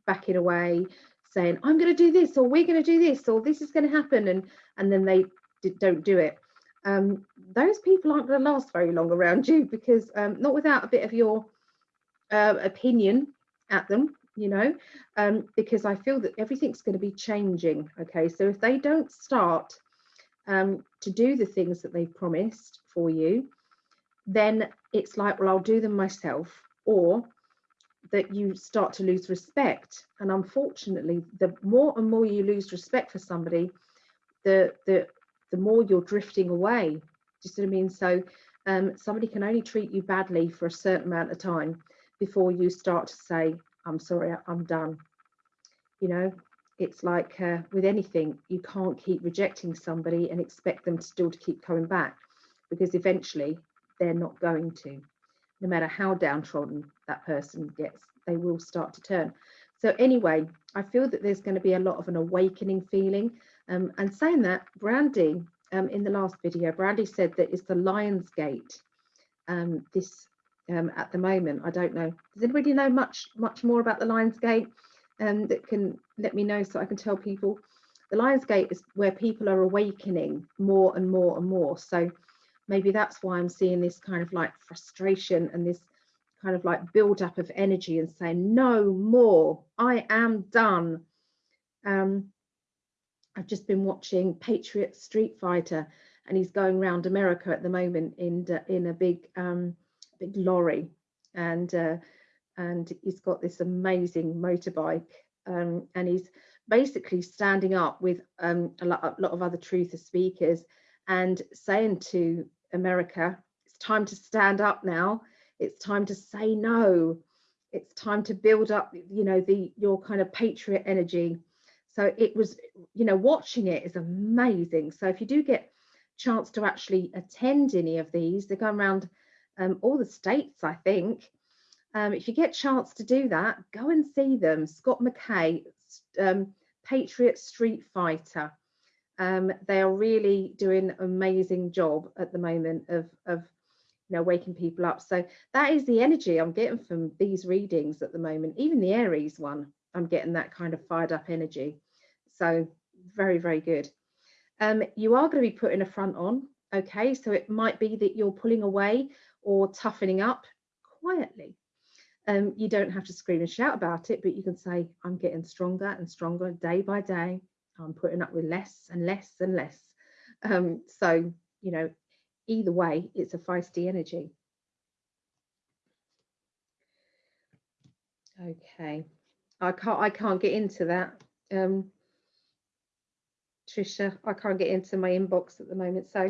backing away saying i'm going to do this or we're going to do this or this is going to happen and and then they don't do it. Um, those people aren't going to last very long around you because um, not without a bit of your uh, opinion at them you know um, because i feel that everything's going to be changing okay so if they don't start um, to do the things that they've promised for you then it's like well i'll do them myself or that you start to lose respect and unfortunately the more and more you lose respect for somebody the the the more you're drifting away. Do you see what I mean? So um, somebody can only treat you badly for a certain amount of time before you start to say, I'm sorry, I'm done. You know, it's like uh, with anything, you can't keep rejecting somebody and expect them to still to keep coming back because eventually they're not going to. No matter how downtrodden that person gets, they will start to turn. So anyway, I feel that there's going to be a lot of an awakening feeling um, and saying that, Brandy, um, in the last video, Brandy said that it's the Lion's Gate. Um, this um, at the moment, I don't know. Does anybody know much much more about the Lion's Gate um, that can let me know so I can tell people? The Lion's Gate is where people are awakening more and more and more. So maybe that's why I'm seeing this kind of like frustration and this kind of like build up of energy and saying no more i am done Um, I've just been watching Patriot Street Fighter, and he's going around America at the moment in in a big um, big lorry, and uh, and he's got this amazing motorbike, um, and he's basically standing up with um, a, lot, a lot of other truther speakers and saying to America, it's time to stand up now. It's time to say no. It's time to build up, you know, the your kind of patriot energy. So it was, you know, watching it is amazing. So if you do get chance to actually attend any of these, they're going around um, all the states, I think. Um, if you get chance to do that, go and see them. Scott McKay, um, Patriot Street Fighter. Um, they are really doing an amazing job at the moment of, of you know, waking people up. So that is the energy I'm getting from these readings at the moment. Even the Aries one, I'm getting that kind of fired up energy. So very, very good. Um, you are going to be putting a front on. Okay, so it might be that you're pulling away or toughening up quietly. Um, you don't have to scream and shout about it, but you can say, I'm getting stronger and stronger day by day. I'm putting up with less and less and less. Um, so, you know, either way, it's a feisty energy. Okay, I can't I can't get into that. Um, Trisha, I can't get into my inbox at the moment. So,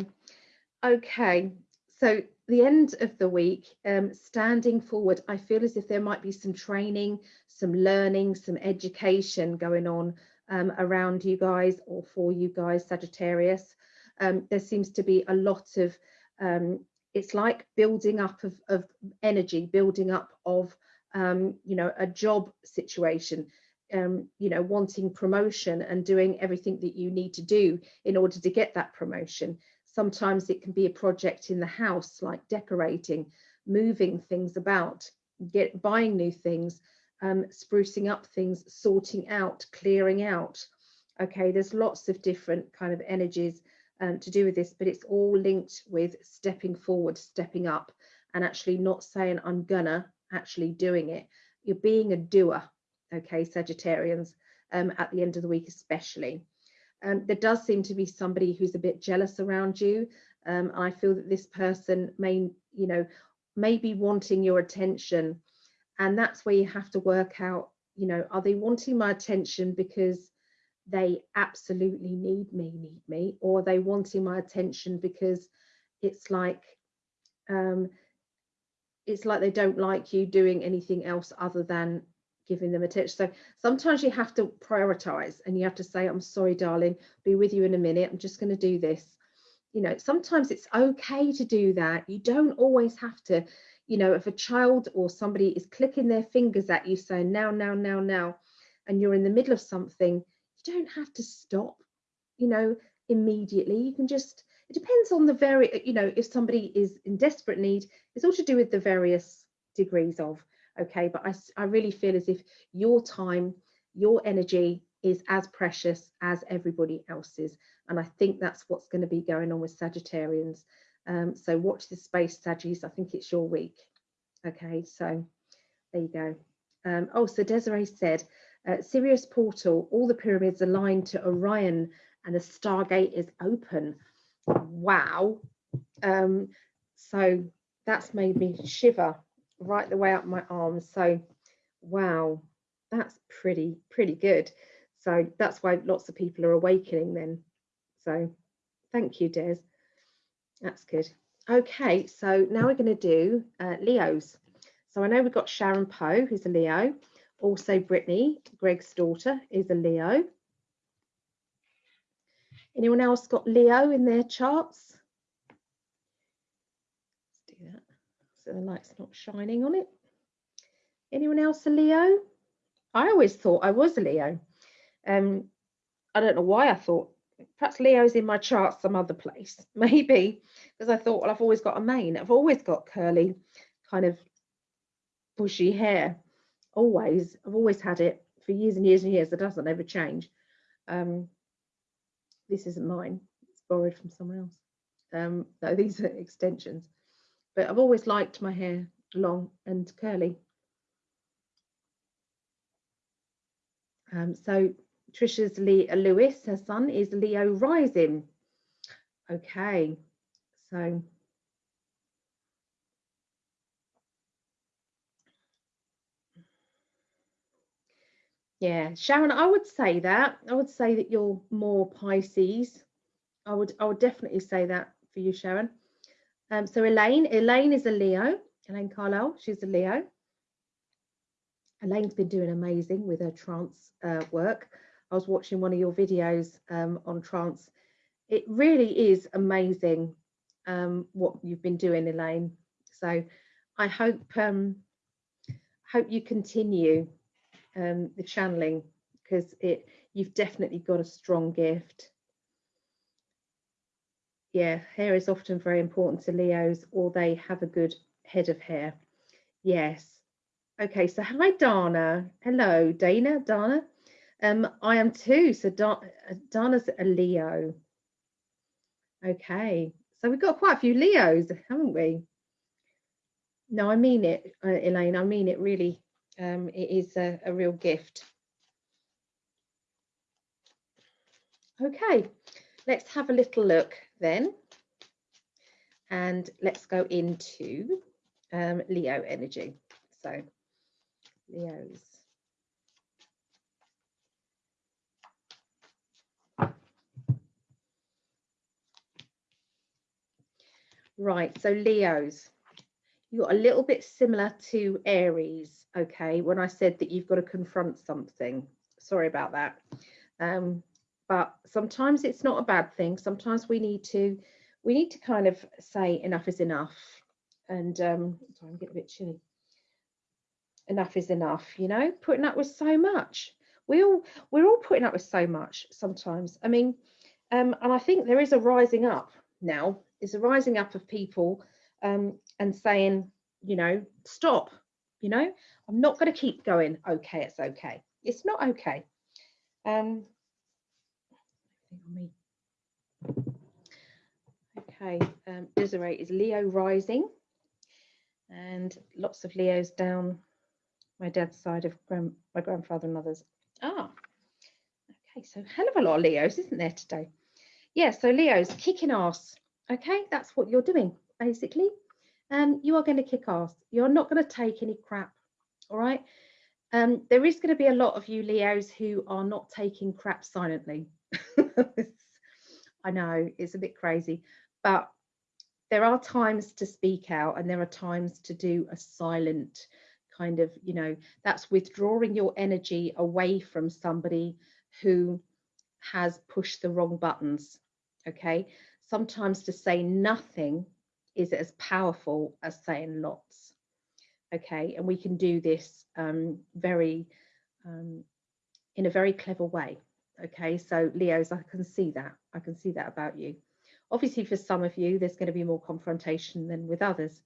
okay, so the end of the week, um, standing forward, I feel as if there might be some training, some learning, some education going on um, around you guys or for you guys, Sagittarius. Um, there seems to be a lot of, um, it's like building up of, of energy, building up of, um, you know, a job situation, um, you know, wanting promotion and doing everything that you need to do in order to get that promotion. Sometimes it can be a project in the house, like decorating, moving things about, get buying new things, um, sprucing up things, sorting out, clearing out. Okay, there's lots of different kind of energies um, to do with this, but it's all linked with stepping forward, stepping up, and actually not saying I'm gonna, actually doing it. You're being a doer, okay, Sagittarians, um, at the end of the week especially um, there does seem to be somebody who's a bit jealous around you. Um, I feel that this person may, you know, may be wanting your attention. And that's where you have to work out, you know, are they wanting my attention because they absolutely need me, need me, or are they wanting my attention because it's like, um, it's like they don't like you doing anything else other than giving them attention. So sometimes you have to prioritize and you have to say, I'm sorry, darling, be with you in a minute. I'm just going to do this. You know, sometimes it's okay to do that. You don't always have to, you know, if a child or somebody is clicking their fingers at you saying now, now, now, now, and you're in the middle of something, you don't have to stop, you know, immediately. You can just, it depends on the very, you know, if somebody is in desperate need, it's all to do with the various degrees of okay? But I, I really feel as if your time your energy is as precious as everybody else's. And I think that's what's going to be going on with Sagittarians. Um, so watch this space Saggies. I think it's your week. Okay so there you go. Um, oh so Desiree said uh, Sirius portal all the pyramids aligned to Orion and the stargate is open. Wow. Um, so that's made me shiver right the way up my arms. So, wow, that's pretty, pretty good. So that's why lots of people are awakening then. So thank you, Des. That's good. Okay, so now we're going to do uh, Leos. So I know we've got Sharon Poe, who's a Leo. Also Brittany, Greg's daughter, is a Leo. Anyone else got Leo in their charts? So the light's not shining on it. Anyone else a Leo? I always thought I was a Leo. Um, I don't know why I thought perhaps Leo's in my chart some other place, [LAUGHS] maybe because I thought, well, I've always got a mane. I've always got curly, kind of bushy hair. Always, I've always had it for years and years and years. It doesn't ever change. Um, this isn't mine. It's borrowed from someone else. Um, no, [LAUGHS] these are extensions but I've always liked my hair long and curly. Um, so Trisha's Le Lewis, her son, is Leo rising. Okay, so Yeah, Sharon, I would say that. I would say that you're more Pisces. I would I would definitely say that for you, Sharon. Um, so Elaine, Elaine is a Leo. Elaine Carlisle, she's a Leo. Elaine's been doing amazing with her trance uh, work. I was watching one of your videos um, on trance. It really is amazing um, what you've been doing, Elaine. So I hope um, hope you continue um, the channeling because it you've definitely got a strong gift. Yeah, hair is often very important to Leos or they have a good head of hair. Yes. Okay, so hi Dana. Hello, Dana, Dana. Um, I am too. So da Dana's a Leo. Okay, so we've got quite a few Leos, haven't we? No, I mean it, uh, Elaine. I mean it really um, it is a, a real gift. Okay, let's have a little look then. And let's go into um, Leo energy. So Leo's. Right, so Leo's you're a little bit similar to Aries, okay, when I said that you've got to confront something. Sorry about that. Um, but sometimes it's not a bad thing. Sometimes we need to we need to kind of say enough is enough. And um, sorry, I'm getting a bit chilly. Enough is enough, you know, putting up with so much. We all we're all putting up with so much sometimes. I mean, um, and I think there is a rising up now. There's a rising up of people um, and saying, you know, stop, you know, I'm not going to keep going. Okay, it's okay. It's not okay. Um, okay, um, Desiree is Leo rising and lots of Leos down my dad's side of grand, my grandfather and mothers. Ah, okay, so hell of a lot of Leos, isn't there today? Yeah, so Leos kicking ass. Okay, that's what you're doing basically um, you are going to kick ass. You're not going to take any crap. All right. Um, there is going to be a lot of you Leos who are not taking crap silently. [LAUGHS] I know it's a bit crazy, but there are times to speak out and there are times to do a silent kind of, you know, that's withdrawing your energy away from somebody who has pushed the wrong buttons. Okay. Sometimes to say nothing is as powerful as saying lots. Okay, and we can do this um, very um, in a very clever way. Okay, so Leos, I can see that. I can see that about you. Obviously, for some of you, there's going to be more confrontation than with others.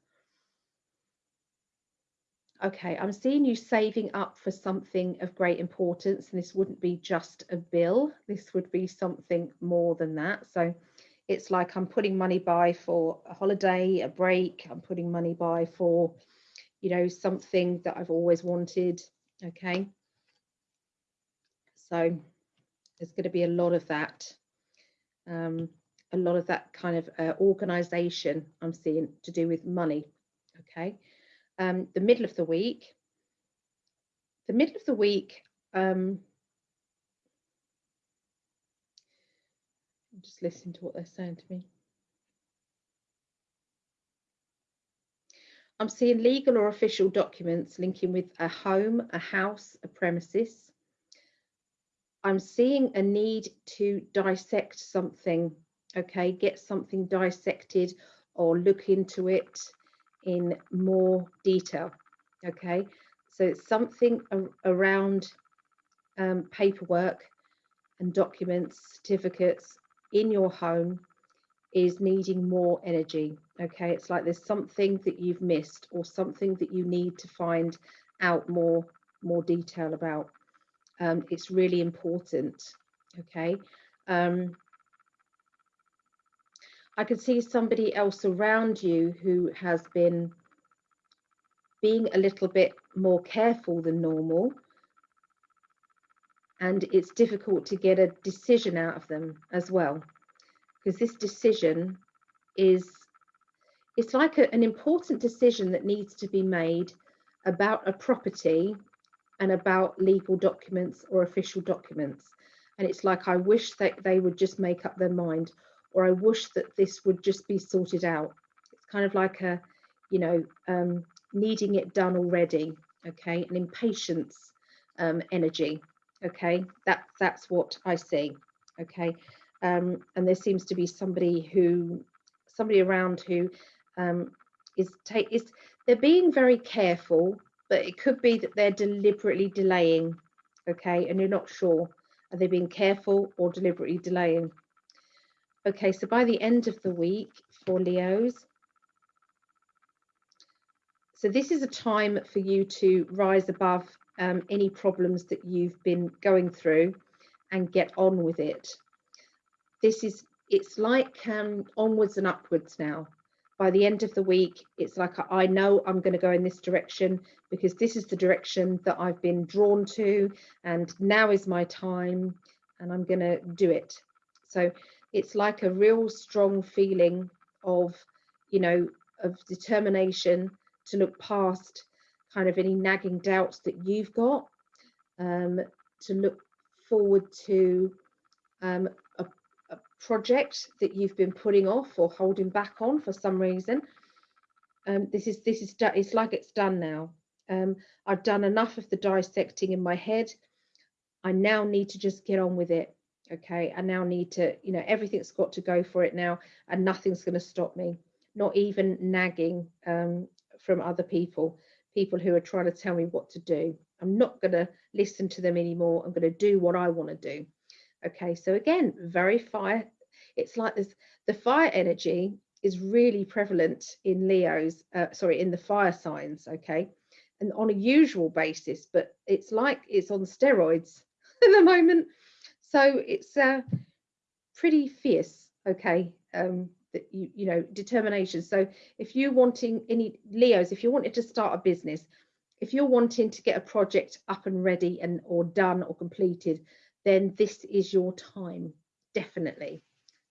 Okay, I'm seeing you saving up for something of great importance, and this wouldn't be just a bill. This would be something more than that. So it's like I'm putting money by for a holiday, a break. I'm putting money by for, you know, something that I've always wanted. Okay. So there's going to be a lot of that. Um, a lot of that kind of uh, organization I'm seeing to do with money. Okay. Um, the middle of the week, the middle of the week, um, just listening to what they're saying to me. I'm seeing legal or official documents linking with a home, a house, a premises. I'm seeing a need to dissect something, okay, get something dissected or look into it in more detail, okay. So it's something around um, paperwork and documents, certificates, in your home is needing more energy. Okay, it's like there's something that you've missed or something that you need to find out more more detail about. Um, it's really important. Okay. Um, I can see somebody else around you who has been being a little bit more careful than normal and it's difficult to get a decision out of them as well because this decision is it's like a, an important decision that needs to be made about a property and about legal documents or official documents. And it's like i wish that they would just make up their mind or i wish that this would just be sorted out. It's kind of like a you know um, needing it done already okay? An impatience um, energy okay? That that's what i see okay? Um, and there seems to be somebody who somebody around who um, is take is they're being very careful but it could be that they're deliberately delaying okay and you're not sure are they being careful or deliberately delaying okay so by the end of the week for leos so this is a time for you to rise above um, any problems that you've been going through and get on with it. This is, it's like um, onwards and upwards now. By the end of the week, it's like I know I'm going to go in this direction because this is the direction that I've been drawn to, and now is my time, and I'm going to do it. So it's like a real strong feeling of, you know, of determination to look past kind of any nagging doubts that you've got, um, to look forward to um, project that you've been putting off or holding back on for some reason. Um, this is this is it's like it's done now. Um, I've done enough of the dissecting in my head. I now need to just get on with it. Okay, I now need to, you know, everything's got to go for it now, and nothing's going to stop me. Not even nagging um, from other people people who are trying to tell me what to do. I'm not going to listen to them anymore. I'm going to do what I want to do. Okay, so again, very fire. It's like this the fire energy is really prevalent in Leo's, uh, sorry, in the fire signs. Okay, and on a usual basis, but it's like it's on steroids [LAUGHS] at the moment. So it's uh, pretty fierce. Okay, um, that you you know determination so if you're wanting any leos if you wanted to start a business if you're wanting to get a project up and ready and or done or completed then this is your time definitely.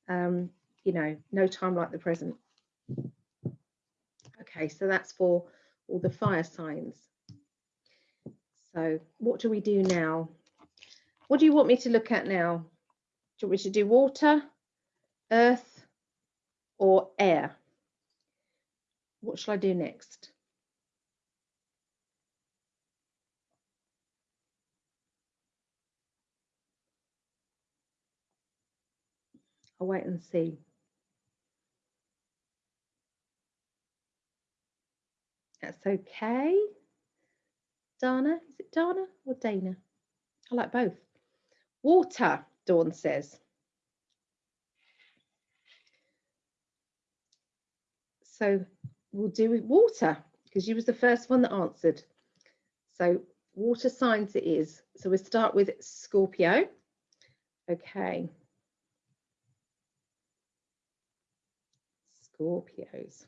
Um you know no time like the present. Okay so that's for all the fire signs. So what do we do now? What do you want me to look at now? Do you want me to do water earth or air. What shall I do next? I'll wait and see. That's okay. Dana, is it Dana or Dana? I like both. Water, Dawn says. So we'll do with water because you was the first one that answered. So water signs it is. So we'll start with Scorpio. Okay. Scorpios.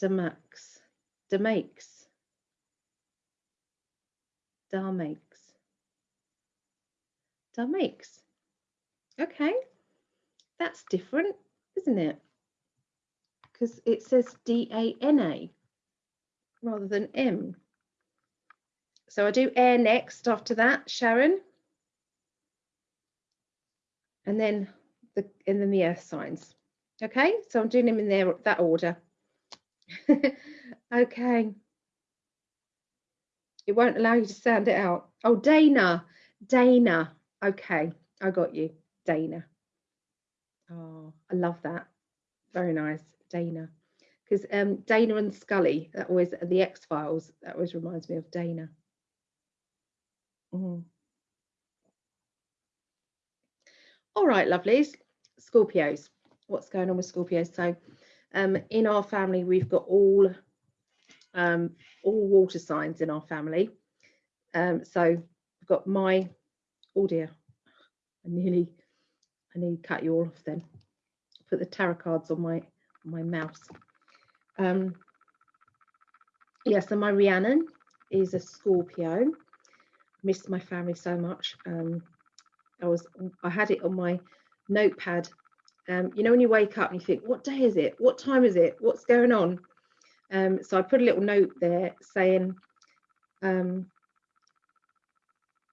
Damax, Damakes, Darmakes, Darmakes. Okay, that's different, isn't it? Because it says D-A-N-A rather than M. So I do air next after that, Sharon. And then the and then the earth signs. Okay, so I'm doing them in there that order. [LAUGHS] okay. It won't allow you to sound it out. Oh, Dana, Dana. Okay, I got you. Dana. Oh, I love that. Very nice, Dana. Because um, Dana and Scully, that always the X Files, that always reminds me of Dana. Mm. All right, lovelies. Scorpios. What's going on with Scorpios? So, um, in our family, we've got all um, all water signs in our family. Um, so, I've got my oh dear, I nearly I to cut you all off then. Put the tarot cards on my on my mouse. Um, yeah, so my Rhiannon is a Scorpio. Missed my family so much. Um, I was I had it on my notepad. Um, you know when you wake up and you think, what day is it? What time is it? What's going on? Um, so I put a little note there saying, um,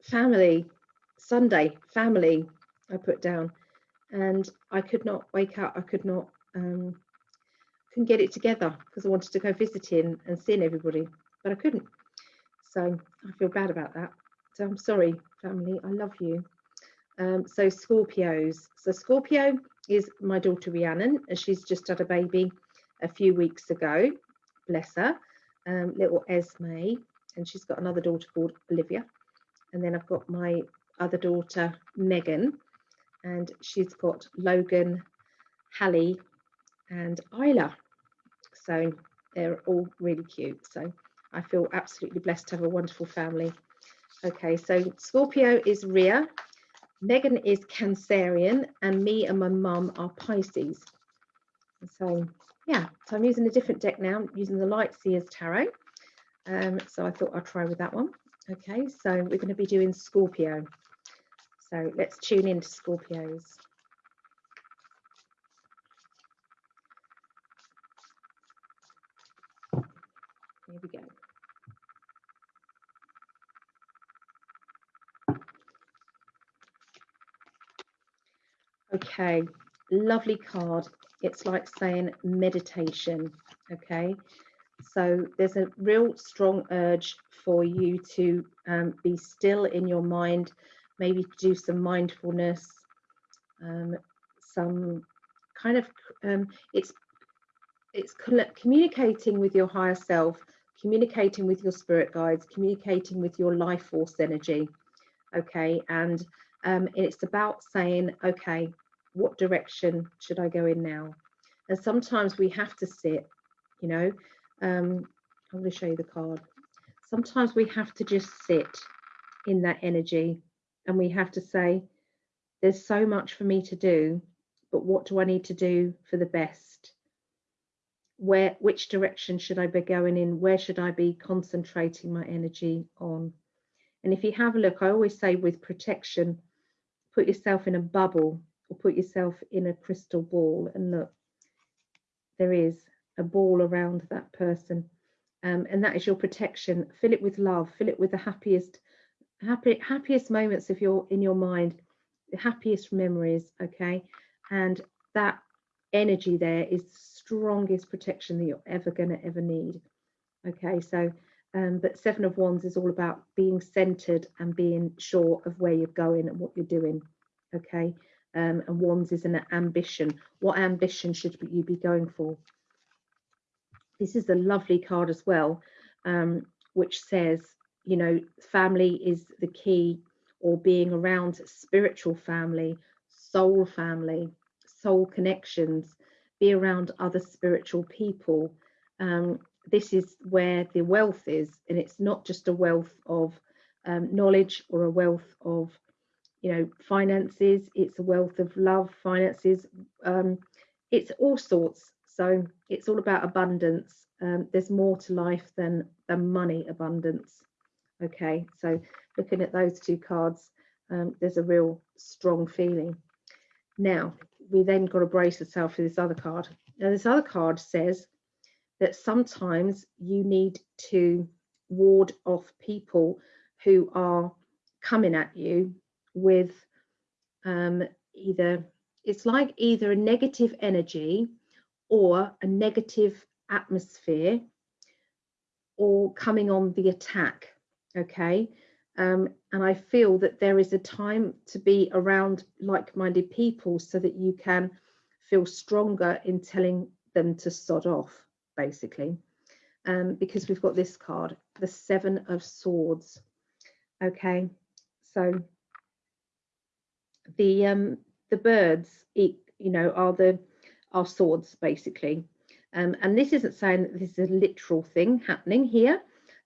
family, Sunday, family. I put down, and I could not wake up. I could not um, couldn't get it together because I wanted to go visiting and seeing everybody, but I couldn't. So I feel bad about that. So I'm sorry, family. I love you. Um, so Scorpios. So Scorpio is my daughter Rhiannon, and she's just had a baby a few weeks ago. Bless her. Um, little Esme, and she's got another daughter called Olivia. And then I've got my other daughter Megan, and she's got Logan, Hallie, and Isla. So they're all really cute. So I feel absolutely blessed to have a wonderful family. Okay, so Scorpio is Rhea, Megan is Cancerian, and me and my mum are Pisces. So yeah, so I'm using a different deck now, I'm using the Light Seers Tarot. Um, so I thought I'd try with that one. Okay, so we're going to be doing Scorpio. So let's tune into Scorpios. Here we go. Okay, lovely card. It's like saying meditation. Okay, so there's a real strong urge for you to um, be still in your mind, maybe do some mindfulness, um, some kind of um, it's it's communicating with your higher self communicating with your spirit guides, communicating with your life force energy. Okay, and um, it's about saying, okay, what direction should I go in now? And sometimes we have to sit, you know. Um, I'm going to show you the card. Sometimes we have to just sit in that energy and we have to say, there's so much for me to do, but what do I need to do for the best? where which direction should I be going in? Where should I be concentrating my energy on? And if you have a look, I always say with protection, put yourself in a bubble or put yourself in a crystal ball and look, there is a ball around that person. Um, and that is your protection. Fill it with love, fill it with the happiest, happy, happiest moments of your in your mind, the happiest memories, okay? And that energy there is the strongest protection that you're ever going to ever need okay so um, but seven of wands is all about being centered and being sure of where you're going and what you're doing okay? Um, and wands is an ambition. What ambition should you be going for? This is a lovely card as well um, which says you know family is the key or being around spiritual family soul family soul connections, be around other spiritual people. Um, this is where the wealth is, and it's not just a wealth of um, knowledge or a wealth of, you know, finances. It's a wealth of love, finances. Um, it's all sorts. So it's all about abundance. Um, there's more to life than than money abundance. Okay, so looking at those two cards, um, there's a real strong feeling. Now, we then got to brace ourselves for this other card. Now, this other card says that sometimes you need to ward off people who are coming at you with um, either, it's like either a negative energy or a negative atmosphere or coming on the attack. Okay. Um, and I feel that there is a time to be around like-minded people so that you can feel stronger in telling them to sod off, basically. Um, because we've got this card, the Seven of Swords. Okay, so the um, the birds, you know, are the are swords basically. Um, and this isn't saying that this is a literal thing happening here.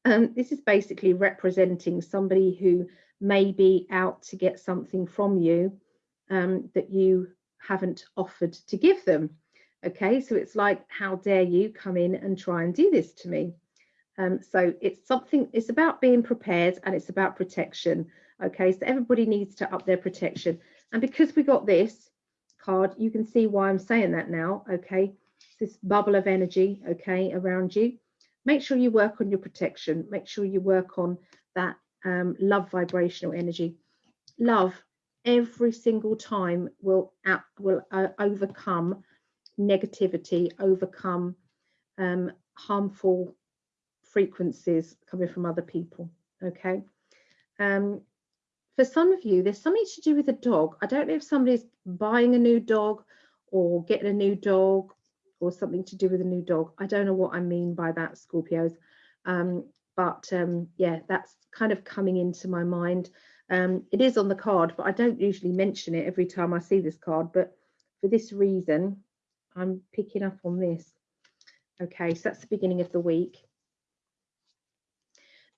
Um, this is basically representing somebody who may be out to get something from you um, that you haven't offered to give them. Okay, so it's like, how dare you come in and try and do this to me? Um, so it's something, it's about being prepared and it's about protection. Okay, so everybody needs to up their protection. And because we got this card, you can see why I'm saying that now. Okay, this bubble of energy, okay, around you. Make sure you work on your protection. Make sure you work on that um, love vibrational energy. Love every single time will will uh, overcome negativity, overcome um, harmful frequencies coming from other people. Okay. Um, for some of you, there's something to do with a dog. I don't know if somebody's buying a new dog or getting a new dog or something to do with a new dog. I don't know what I mean by that, Scorpios. Um, but um, yeah, that's kind of coming into my mind. Um, it is on the card, but I don't usually mention it every time I see this card. But for this reason, I'm picking up on this. Okay, so that's the beginning of the week.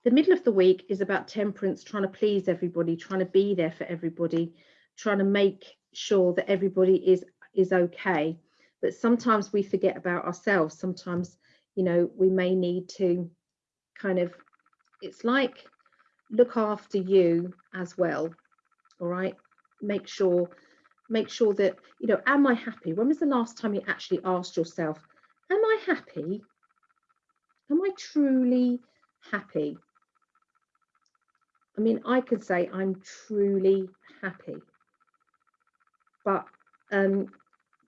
The middle of the week is about temperance, trying to please everybody, trying to be there for everybody, trying to make sure that everybody is is okay. But sometimes we forget about ourselves. Sometimes, you know, we may need to kind of, it's like look after you as well. All right. Make sure, make sure that, you know, am I happy? When was the last time you actually asked yourself, am I happy? Am I truly happy? I mean, I can say I'm truly happy. But um,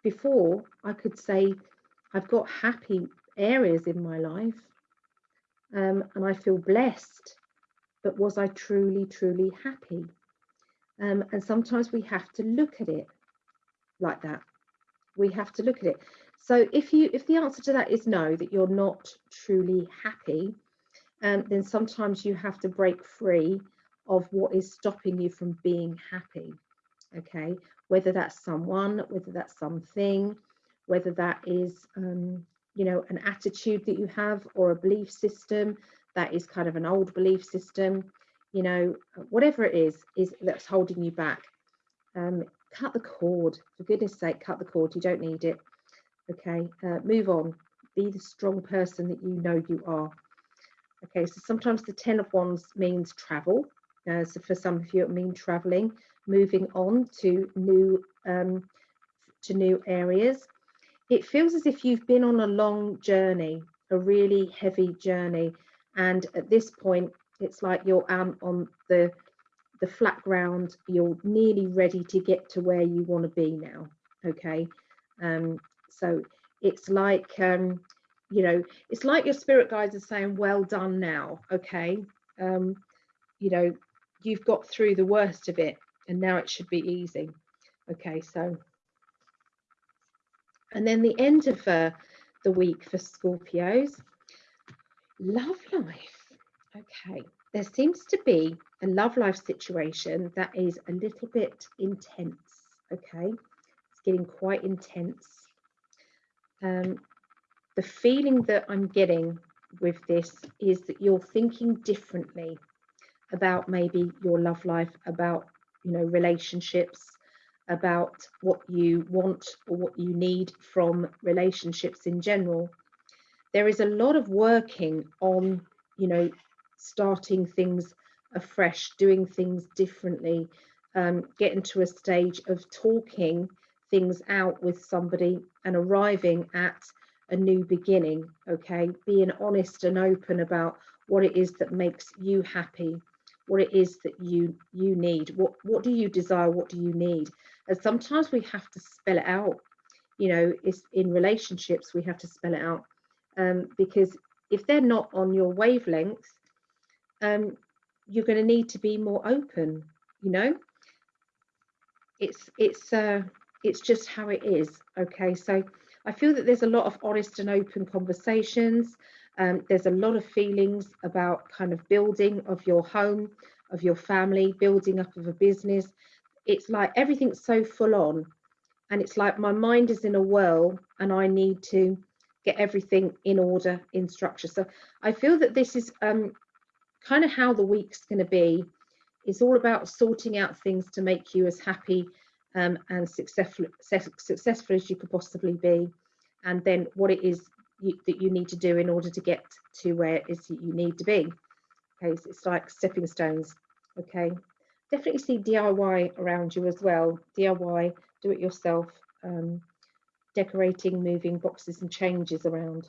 before, I could say I've got happy areas in my life um, and I feel blessed. But was I truly, truly happy? Um, and sometimes we have to look at it like that. We have to look at it. So if you if the answer to that is no, that you're not truly happy, um, then sometimes you have to break free of what is stopping you from being happy. Okay, whether that's someone, whether that's something, whether that is, um, you know, an attitude that you have or a belief system that is kind of an old belief system, you know, whatever it is, is that's holding you back. Um, cut the cord, for goodness sake, cut the cord. You don't need it. Okay, uh, move on. Be the strong person that you know you are. Okay, so sometimes the Ten of Wands means travel. Uh, so for some of you, it means traveling, moving on to new um, to new areas. It feels as if you've been on a long journey, a really heavy journey, and at this point, it's like you're um, on the the flat ground. You're nearly ready to get to where you want to be now. Okay, um, so it's like um, you know, it's like your spirit guides are saying, "Well done now." Okay, um, you know, you've got through the worst of it and now it should be easy okay so and then the end of uh, the week for Scorpios love life okay there seems to be a love life situation that is a little bit intense okay it's getting quite intense um, the feeling that I'm getting with this is that you're thinking differently about maybe your love life, about you know relationships, about what you want or what you need from relationships in general. There is a lot of working on you know starting things afresh, doing things differently, um, getting to a stage of talking things out with somebody and arriving at a new beginning okay? Being honest and open about what it is that makes you happy what it is that you you need what what do you desire what do you need? And sometimes we have to spell it out you know it's in relationships we have to spell it out um, because if they're not on your wavelength um, you're going to need to be more open you know it's it's uh it's just how it is okay so i feel that there's a lot of honest and open conversations um, there's a lot of feelings about kind of building of your home, of your family, building up of a business. It's like everything's so full on. And it's like my mind is in a whirl and I need to get everything in order, in structure. So I feel that this is um, kind of how the week's going to be. It's all about sorting out things to make you as happy um, and successful, successful as you could possibly be. And then what it is you, that you need to do in order to get to where it is you need to be. Okay, so it's like stepping stones. Okay, definitely see DIY around you as well. DIY, do it yourself, um, decorating, moving boxes and changes around.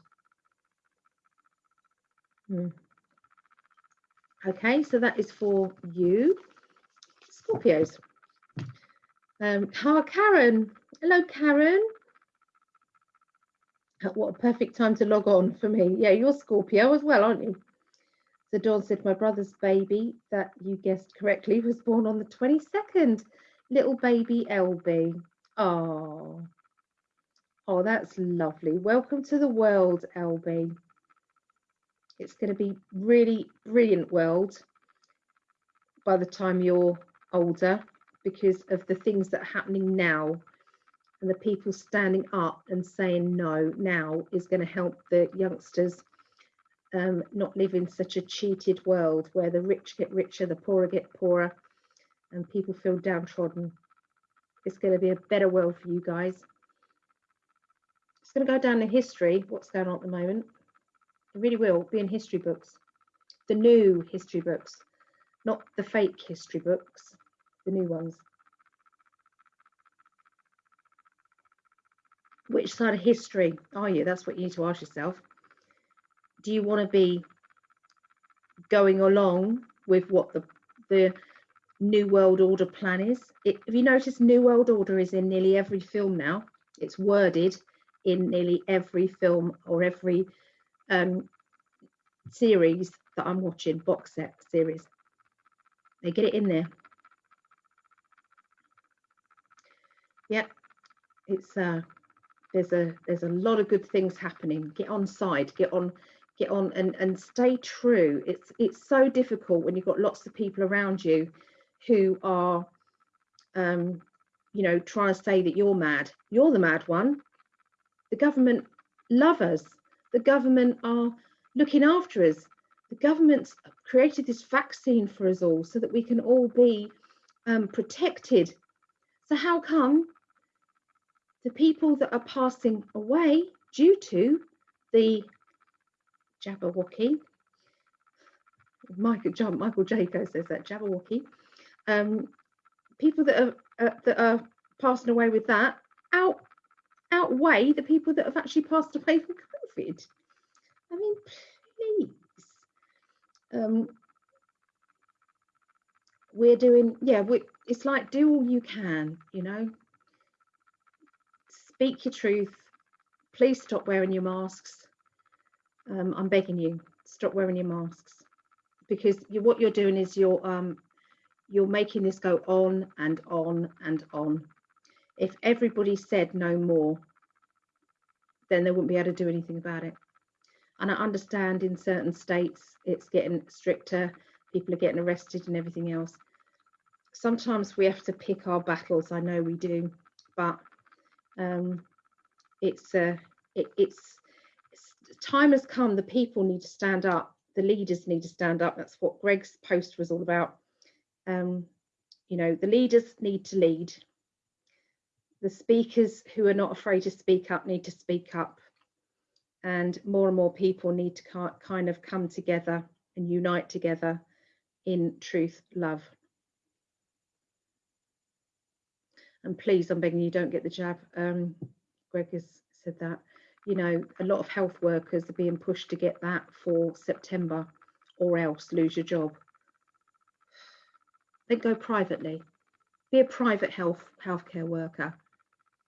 Hmm. Okay, so that is for you, Scorpios. Um, Karen. Hello, Karen. What a perfect time to log on for me. Yeah, you're Scorpio as well, aren't you? So Dawn said, my brother's baby that you guessed correctly was born on the 22nd. Little baby LB. Oh, oh, that's lovely. Welcome to the world, LB. It's going to be really brilliant world by the time you're older because of the things that are happening now and the people standing up and saying no now is going to help the youngsters um, not live in such a cheated world where the rich get richer, the poorer get poorer, and people feel downtrodden. It's going to be a better world for you guys. It's going to go down in history, what's going on at the moment. It really will be in history books, the new history books, not the fake history books, the new ones. Which side of history are you? That's what you need to ask yourself. Do you want to be going along with what the the New World Order plan is? It, have you noticed New World Order is in nearly every film now? It's worded in nearly every film or every um, series that I'm watching, box set series. They get it in there. Yeah, it's uh there's a there's a lot of good things happening. Get on side, get on, get on and, and stay true. It's it's so difficult when you've got lots of people around you who are um, you know, trying to say that you're mad. You're the mad one. The government love us. The government are looking after us. The government's created this vaccine for us all so that we can all be um, protected. So how come the people that are passing away due to the Jabberwocky, Michael John Michael Jaco says that Jabberwocky, um, people that are uh, that are passing away with that out outweigh the people that have actually passed away from COVID. I mean, please. Um, we're doing, yeah, we, it's like do all you can, you know. Speak your truth. Please stop wearing your masks. Um, I'm begging you, stop wearing your masks because you, what you're doing is you're um, you're making this go on and on and on. If everybody said no more, then they wouldn't be able to do anything about it. And I understand in certain states it's getting stricter, people are getting arrested and everything else. Sometimes we have to pick our battles, I know we do, but um, it's, uh, it, it's, it's time has come, the people need to stand up, the leaders need to stand up. That's what Greg's post was all about. Um, you know, the leaders need to lead. The speakers who are not afraid to speak up need to speak up and more and more people need to kind of come together and unite together in truth, love. And please, I'm begging you, don't get the jab. Um, Greg has said that. You know, a lot of health workers are being pushed to get that for September or else lose your job. Then go privately. Be a private health healthcare worker.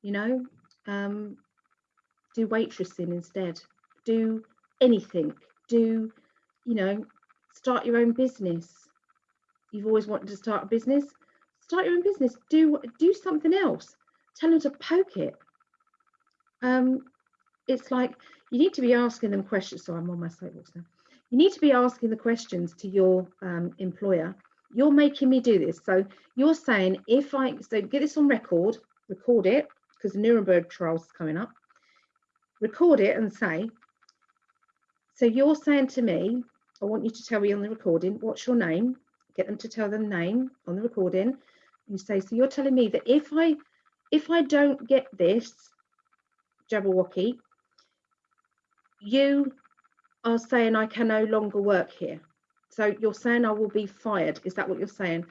You know, um, do waitressing instead. Do anything. Do you know start your own business. You've always wanted to start a business. Start your own business. Do do something else. Tell them to poke it. Um it's like you need to be asking them questions. So i'm on my soapbox now. You need to be asking the questions to your um, employer. You're making me do this. So you're saying if i so get this on record record it because the nuremberg trials coming up record it and say, so you're saying to me, I want you to tell me on the recording, what's your name? Get them to tell them name on the recording. You say, so you're telling me that if I if I don't get this Jabberwocky, you are saying I can no longer work here. So you're saying I will be fired. Is that what you're saying?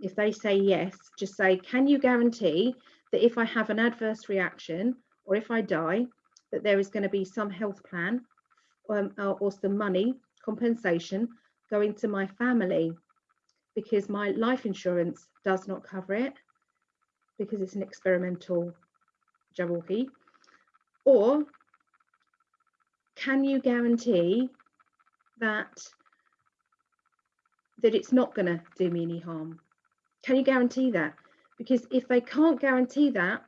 If they say yes, just say, can you guarantee that if I have an adverse reaction or if I die, that there is going to be some health plan um, or some money compensation going to my family because my life insurance does not cover it because it's an experimental Jabberwocky? Or can you guarantee that that it's not going to do me any harm? Can you guarantee that? Because if they can't guarantee that,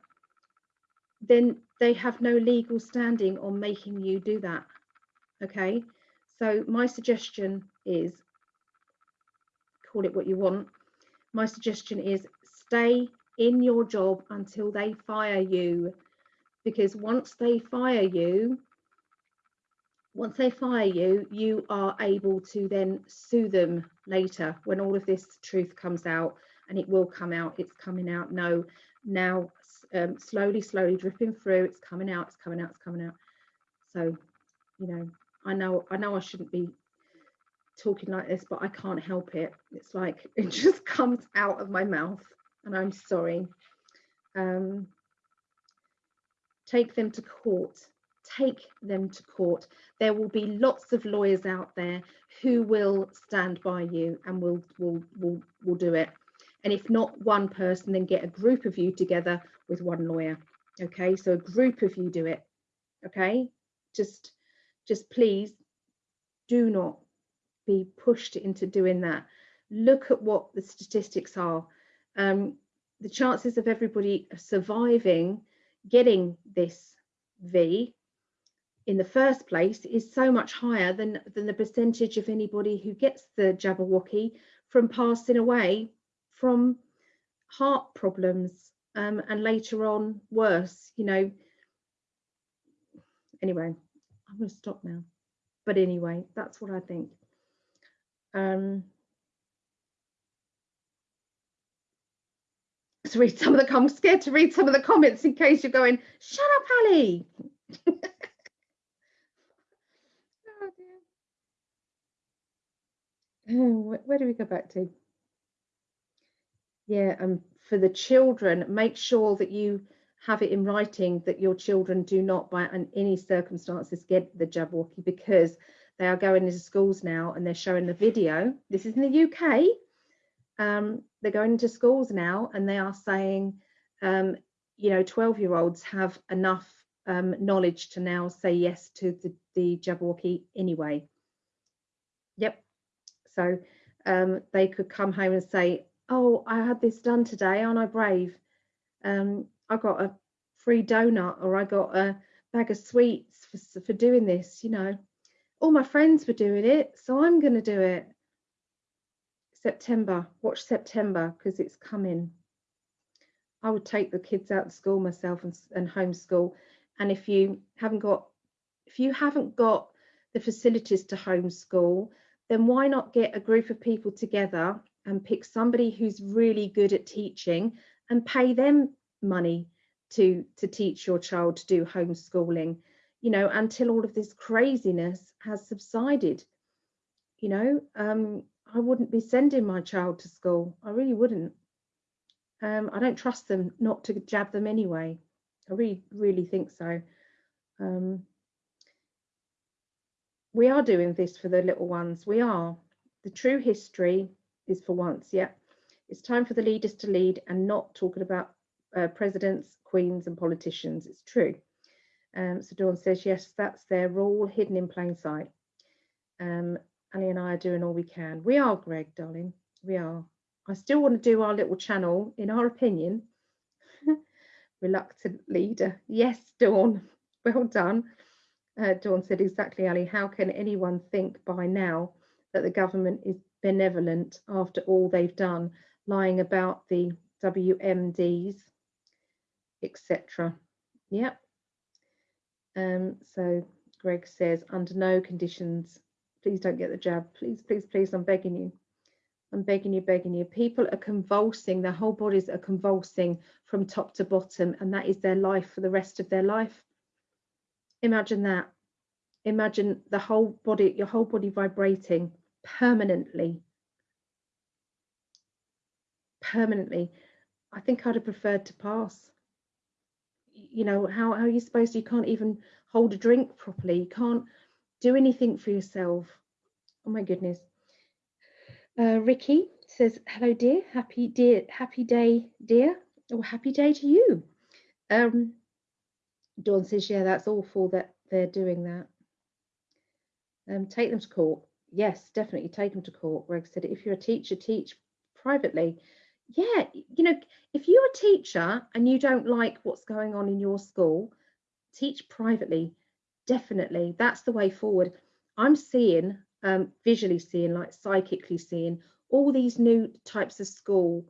then they have no legal standing on making you do that. Okay, so my suggestion is call it what you want. My suggestion is stay in your job until they fire you. Because once they fire you, once they fire you, you are able to then sue them later when all of this truth comes out and it will come out. It's coming out no now um, slowly, slowly dripping through. It's coming out, it's coming out, it's coming out. So, you know, I know, I know I shouldn't be talking like this, but I can't help it. It's like [LAUGHS] it just comes out of my mouth and I'm sorry. Um, take them to court. Take them to court. There will be lots of lawyers out there who will stand by you and will will will will do it. And if not one person, then get a group of you together with one lawyer. Okay, so a group of you do it. Okay, just just please do not be pushed into doing that. Look at what the statistics are. Um, the chances of everybody surviving getting this V in the first place is so much higher than, than the percentage of anybody who gets the Jabberwocky from passing away from heart problems um, and later on worse, you know. Anyway, I'm going to stop now. But anyway, that's what I think. Um, to read some of the comments. scared to read some of the comments in case you're going, shut up, Ali. [LAUGHS] oh [SIGHS] where do we go back to? Yeah, and for the children, make sure that you have it in writing that your children do not, by any circumstances, get the Jabberwocky because they are going into schools now and they're showing the video. This is in the UK. Um, they're going into schools now and they are saying, um, you know, 12 year olds have enough um, knowledge to now say yes to the, the Jabberwocky anyway. Yep. So um, they could come home and say, oh, I had this done today, aren't I brave? Um, I got a free donut or I got a bag of sweets for, for doing this, you know all my friends were doing it, so I'm going to do it. September, watch September because it's coming. I would take the kids out of school myself and, and homeschool. And if you haven't got, if you haven't got the facilities to homeschool, then why not get a group of people together and pick somebody who's really good at teaching and pay them money to to teach your child to do homeschooling you know, until all of this craziness has subsided. You know, um, I wouldn't be sending my child to school. I really wouldn't. Um, I don't trust them not to jab them anyway. I really, really think so. Um, we are doing this for the little ones. We are. The true history is for once, yeah. It's time for the leaders to lead and not talking about uh, presidents, queens and politicians. It's true. Um, so Dawn says, yes, that's their We're hidden in plain sight. Um, Ali and I are doing all we can. We are, Greg, darling. We are. I still want to do our little channel, in our opinion. [LAUGHS] Reluctant leader. Yes, Dawn. [LAUGHS] Well done. Uh, Dawn said, exactly, Ali. How can anyone think by now that the government is benevolent after all they've done, lying about the WMDs, etc. Yep, um, so Greg says, under no conditions, please don't get the jab. Please, please, please, I'm begging you. I'm begging you, begging you. People are convulsing, their whole bodies are convulsing from top to bottom, and that is their life for the rest of their life. Imagine that. imagine the whole body, your whole body vibrating permanently. Permanently. I think I'd have preferred to pass. You know, how, how are you supposed to? You can't even hold a drink properly. You can't do anything for yourself. Oh my goodness. Uh, Ricky says, hello dear, happy dear, happy day, dear, or happy day to you. Um, Dawn says, yeah, that's awful that they're doing that. Um, take them to court. Yes, definitely take them to court. Greg said, if you're a teacher, teach privately. Yeah, you know, if you're a teacher and you don't like what's going on in your school, teach privately. Definitely, that's the way forward. I'm seeing, um, visually seeing, like psychically seeing, all these new types of school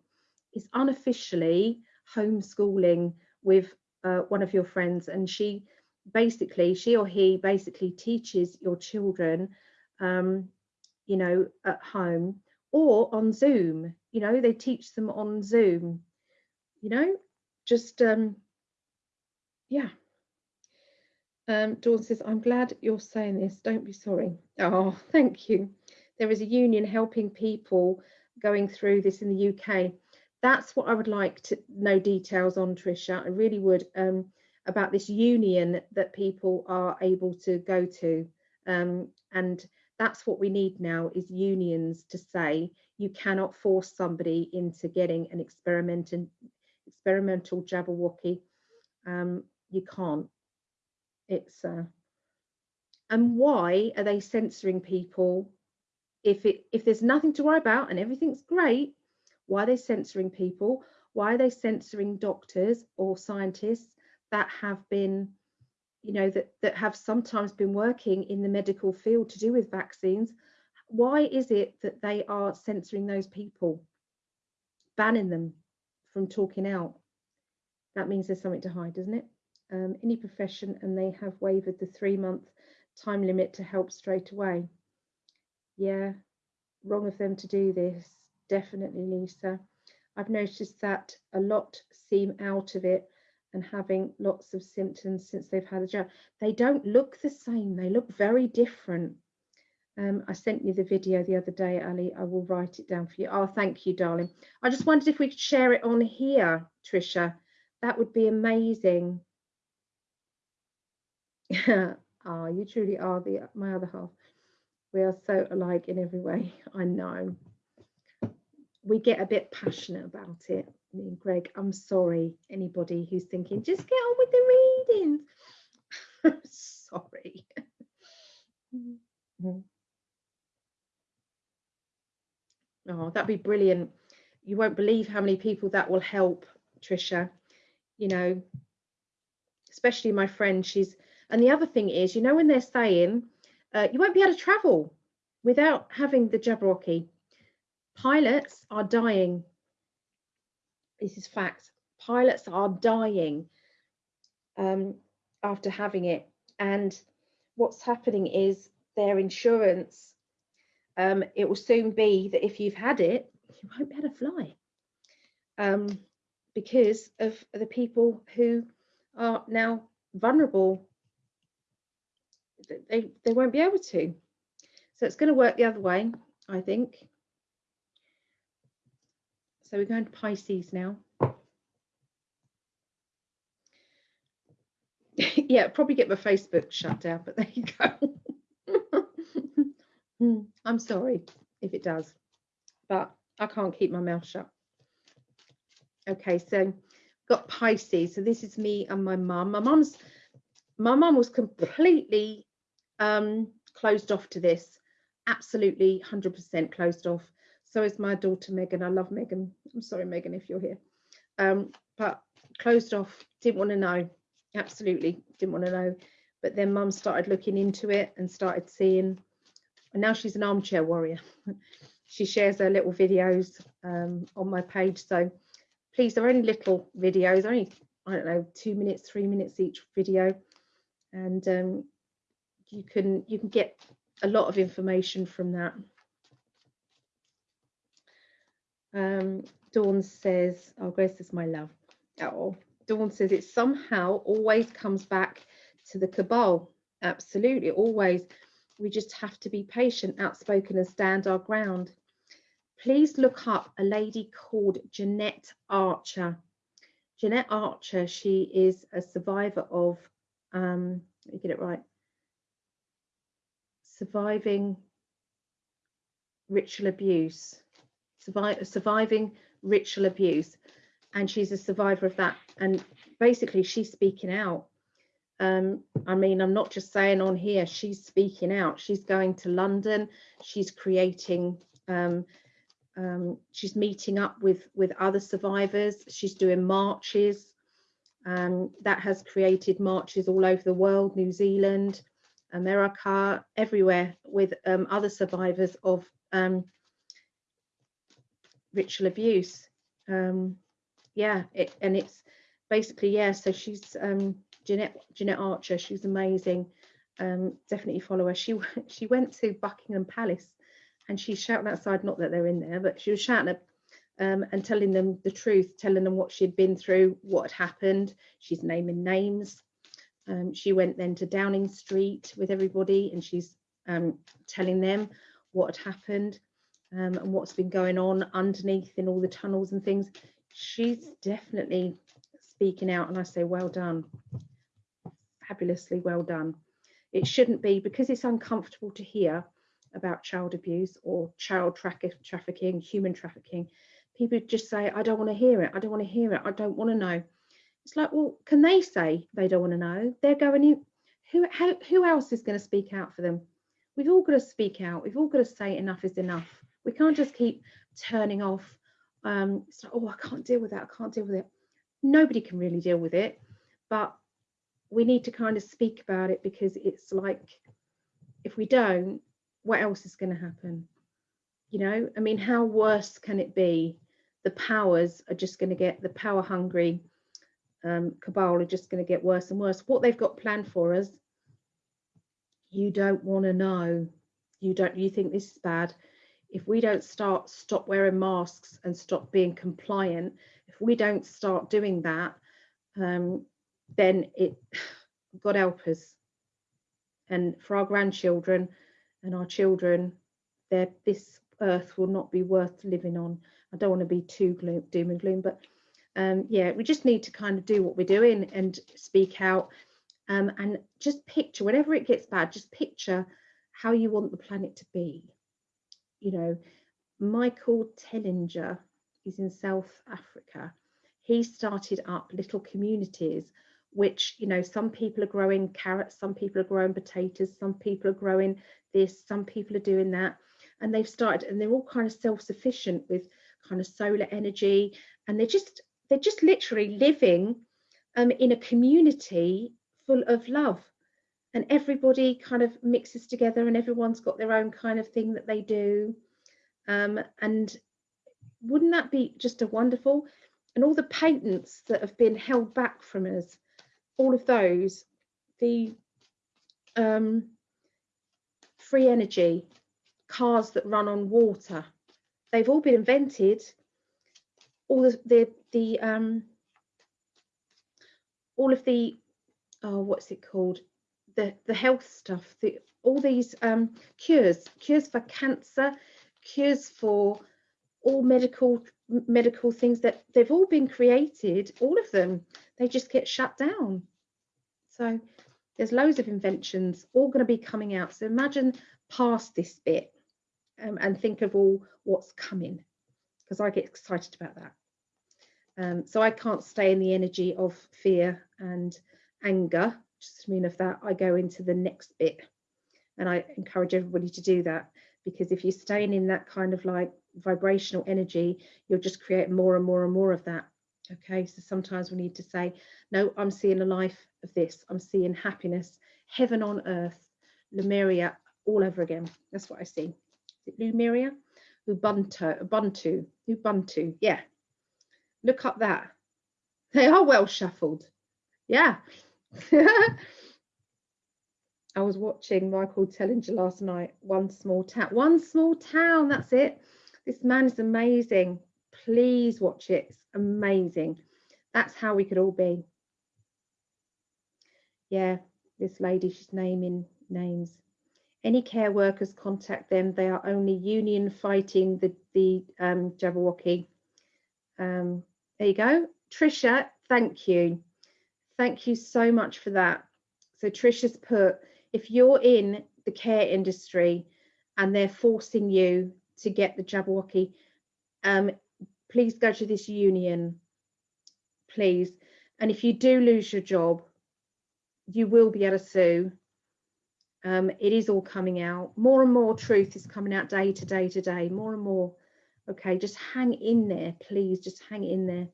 is unofficially homeschooling with uh, one of your friends and she basically she or he basically teaches your children um, you know at home or on zoom. You know they teach them on zoom. You know just um yeah. Um dawn says i'm glad you're saying this. Don't be sorry. Oh [LAUGHS] thank you. There is a union helping people going through this in the uk that's what I would like to know details on, Trisha. I really would um, about this union that people are able to go to. Um, and that's what we need now is unions to say you cannot force somebody into getting an experimental experimental Jabberwocky. Um, you can't. It's uh, and why are they censoring people if it if there's nothing to worry about and everything's great why are they censoring people? Why are they censoring doctors or scientists that have been, you know, that, that have sometimes been working in the medical field to do with vaccines? Why is it that they are censoring those people, banning them from talking out? That means there's something to hide, doesn't it? Um, any profession and they have waived the three month time limit to help straight away. Yeah, wrong of them to do this definitely, Lisa. I've noticed that a lot seem out of it and having lots of symptoms since they've had a jab. They don't look the same, they look very different. Um, I sent you the video the other day, Ali. I will write it down for you. Oh, thank you, darling. I just wondered if we could share it on here, Trisha. That would be amazing. [LAUGHS] Ah, oh, you truly are the my other half. We are so alike in every way. [LAUGHS] I know we get a bit passionate about it. Greg, I'm sorry, anybody who's thinking, just get on with the readings. [LAUGHS] sorry. oh, that'd be brilliant. You won't believe how many people that will help, Trisha. You know, especially my friend, she's, and the other thing is, you know, when they're saying uh, you won't be able to travel without having the Jabberwocky Pilots are dying. This is fact. Pilots are dying um, after having it. And what's happening is their insurance, um, it will soon be that if you've had it, you won't be able to fly um, because of the people who are now vulnerable. They, they won't be able to. So it's going to work the other way, I think. So we're going to Pisces now. [LAUGHS] yeah, probably get my Facebook shut down, but there you go. [LAUGHS] I'm sorry if it does, but I can't keep my mouth shut. Okay, so got Pisces. So this is me and my mum. My mum's my mum was completely um, closed off to this, absolutely 100% closed off. So is my daughter Megan. I love Megan. I'm sorry, Megan, if you're here. Um, but closed off, didn't want to know. Absolutely didn't want to know. But then mum started looking into it and started seeing, and now she's an armchair warrior. [LAUGHS] she shares her little videos um, on my page. So please, they're only little videos, only, I don't know, two minutes, three minutes each video. And um, you can you can get a lot of information from that. Um, Dawn says, oh, Grace is my love. Oh, Dawn says it somehow always comes back to the cabal. absolutely always. We just have to be patient outspoken and stand our ground. Please look up a lady called jeanette archer. Jeanette archer she is a survivor of um let me get it right. Surviving ritual abuse survive, surviving ritual abuse and she's a survivor of that and basically she's speaking out um, I mean, I'm not just saying on here, she's speaking out. She's going to London. She's creating, um, um, she's meeting up with, with other survivors. She's doing marches. Um, that has created marches all over the world, New Zealand, America, everywhere with um, other survivors of um, ritual abuse. yeah, it, and it's basically, yeah, so she's Jeanette Jeanette Archer. she's amazing. Um, definitely follow her. She [LAUGHS] she went to Buckingham Palace and she's shouting outside. Not that they're in there, but she was shouting at, um, and telling them the truth, telling them what she'd been through, what had happened. She's naming names. Um, she went then to Downing Street with everybody, and she's um, telling them what had happened um, and what's been going on underneath in all the tunnels and things. She's definitely speaking out, and I say, well done fabulously well done. It shouldn't be because it's uncomfortable to hear about child abuse or child tra trafficking, human trafficking. People just say, I don't want to hear it. I don't want to hear it. I don't want to know. It's like, well, can they say they don't want to know? They're going in. Who, how, who else is going to speak out for them? We've all got to speak out. We've all got to say enough is enough. We can't just keep turning off. Um, it's like, oh, I can't deal with that. I can't deal with it. Nobody can really deal with it. But we need to kind of speak about it because it's like if we don't what else is going to happen you know i mean how worse can it be the powers are just going to get the power hungry um, cabal are just going to get worse and worse what they've got planned for us you don't want to know you don't you think this is bad if we don't start stop wearing masks and stop being compliant if we don't start doing that um, then it [SIGHS] God help us. And for our grandchildren and our children, this earth will not be worth living on. I don't want to be too gloom, doom and gloom, but um, yeah, we just need to kind of do what we're doing and speak out um, and just picture, whenever it gets bad, just picture how you want the planet to be. You know, Michael Tellinger is in South Africa. He started up little communities which you know some people are growing carrots some people are growing potatoes some people are growing this some people are doing that. And they've started and they're all kind of self-sufficient with kind of solar energy. And they're just they're just literally living um, in a community full of love and everybody kind of mixes together and everyone's got their own kind of thing that they do um, and wouldn't that be just a wonderful and all the patents that have been held back from us all of those, the um, free energy, cars that run on water, they've all been invented. All the the, the um, all of the oh, what's it called? The the health stuff. The all these um, cures, cures for cancer, cures for all medical medical things that they've all been created, all of them, they just get shut down. So there's loads of inventions all going to be coming out. So imagine past this bit um, and think of all what's coming because I get excited about that. Um, so I can't stay in the energy of fear and anger. Just mean of that, I go into the next bit and I encourage everybody to do that because if you're staying in that kind of like vibrational energy, you'll just create more and more and more of that. Okay, so sometimes we need to say, no, I'm seeing a life of this. I'm seeing happiness, heaven on earth, Lemuria all over again. That's what I see. Is it Lemuria? Ubuntu, Ubuntu, Ubuntu. Yeah, look up that. They are well shuffled. Yeah. [LAUGHS] I was watching Michael Tellinger last night, One Small Town. One Small Town, that's it. This man is amazing. Please watch it. It's amazing. That's how we could all be. Yeah, this lady, she's naming names. Any care workers, contact them. They are only union fighting the, the um, Jabberwocky. Um, there you go. Trisha, thank you. Thank you so much for that. So Trisha's put, if you're in the care industry and they're forcing you to get the Jabberwocky, um, please go to this union, please. And if you do lose your job, you will be able to sue. Um, it is all coming out. More and more truth is coming out day to day to day, more and more. Okay, just hang in there, please. Just hang in there.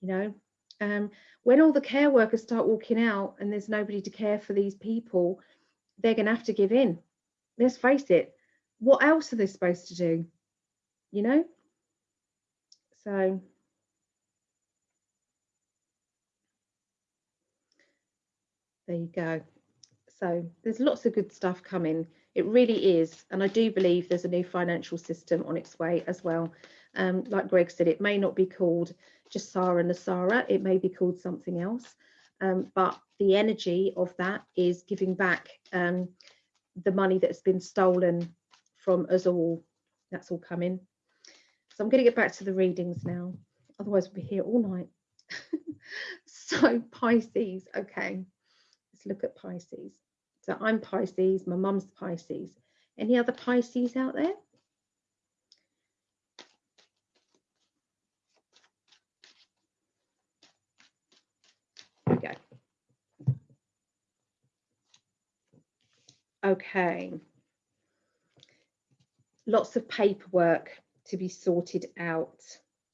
You know, um, when all the care workers start walking out and there's nobody to care for these people, they're going to have to give in. Let's face it. What else are they supposed to do? You know? So there you go. So there's lots of good stuff coming. It really is. And I do believe there's a new financial system on its way as well. Um, like Greg said, it may not be called GESARA NESARA, it may be called something else. Um, but the energy of that is giving back um, the money that's been stolen from us all. That's all coming. So I'm going to get back to the readings now. Otherwise, we'll be here all night. [LAUGHS] so Pisces, okay. Let's look at Pisces. So I'm Pisces, my mum's Pisces. Any other Pisces out there? Okay. Lots of paperwork to be sorted out.